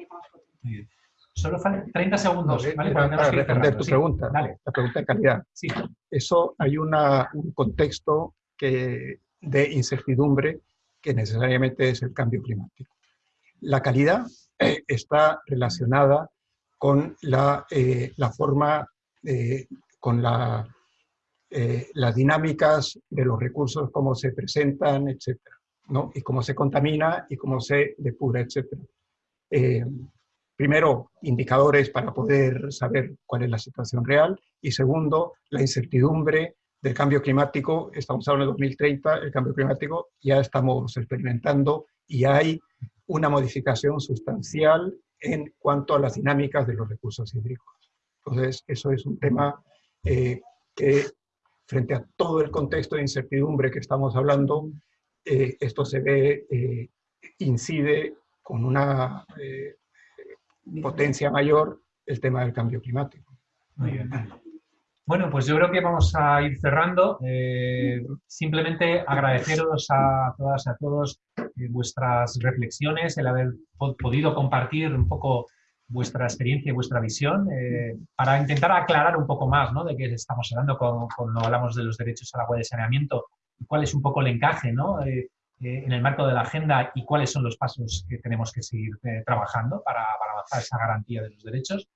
más potente. Solo faltan 30 segundos. No, ¿vale? para, para responder tu sí, pregunta, dale. la pregunta de calidad. Sí. Eso hay una, un contexto que, de incertidumbre que necesariamente es el cambio climático. La calidad eh, está relacionada con la, eh, la forma, eh, con la, eh, las dinámicas de los recursos, cómo se presentan, etc. ¿no? Y cómo se contamina y cómo se depura, etc. Primero, indicadores para poder saber cuál es la situación real. Y segundo, la incertidumbre del cambio climático. Estamos hablando de 2030, el cambio climático ya estamos experimentando y hay una modificación sustancial en cuanto a las dinámicas de los recursos hídricos. Entonces, eso es un tema eh, que frente a todo el contexto de incertidumbre que estamos hablando, eh, esto se ve, eh, incide con una eh, potencia mayor el tema del cambio climático. Muy bien. Bueno, pues yo creo que vamos a ir cerrando. Eh, simplemente agradeceros a todas y a todos eh, vuestras reflexiones, el haber podido compartir un poco vuestra experiencia y vuestra visión eh, para intentar aclarar un poco más ¿no? de qué estamos hablando cuando, cuando, hablamos de los derechos al agua de saneamiento y cuál es un poco el encaje ¿no? Eh, en el marco de la agenda y cuáles son los pasos que tenemos que seguir trabajando para, avanzar esa garantía de los derechos.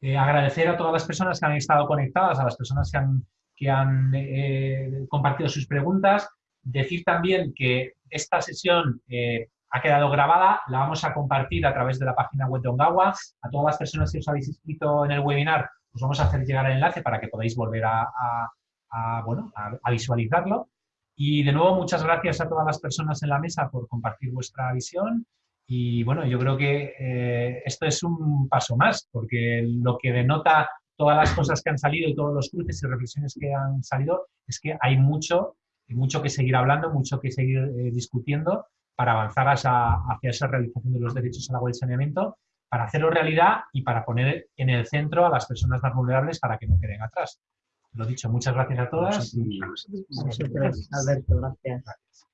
Eh, agradecer a todas las personas que han estado conectadas, a las personas que han, que han eh, compartido sus preguntas. Decir también que esta sesión eh, ha quedado grabada, la vamos a compartir a través de la página web de Ongawa. A todas las personas que os habéis inscrito en el webinar, os vamos a hacer llegar el enlace para que podáis volver a, a, a bueno, a visualizarlo. Y de nuevo, muchas gracias a todas las personas en la mesa por compartir vuestra visión Y bueno, yo creo que eh, esto es un paso más, porque lo que denota todas las cosas que han salido y todos los cruces y reflexiones que han salido es que hay mucho, mucho que seguir hablando, mucho que seguir eh, discutiendo para avanzar hacia, hacia, esa realización de los derechos al agua y saneamiento, para hacerlo realidad y para poner en el centro a las personas más vulnerables para que no queden atrás. Lo dicho, muchas gracias a todas. Y... Alberto, gracias.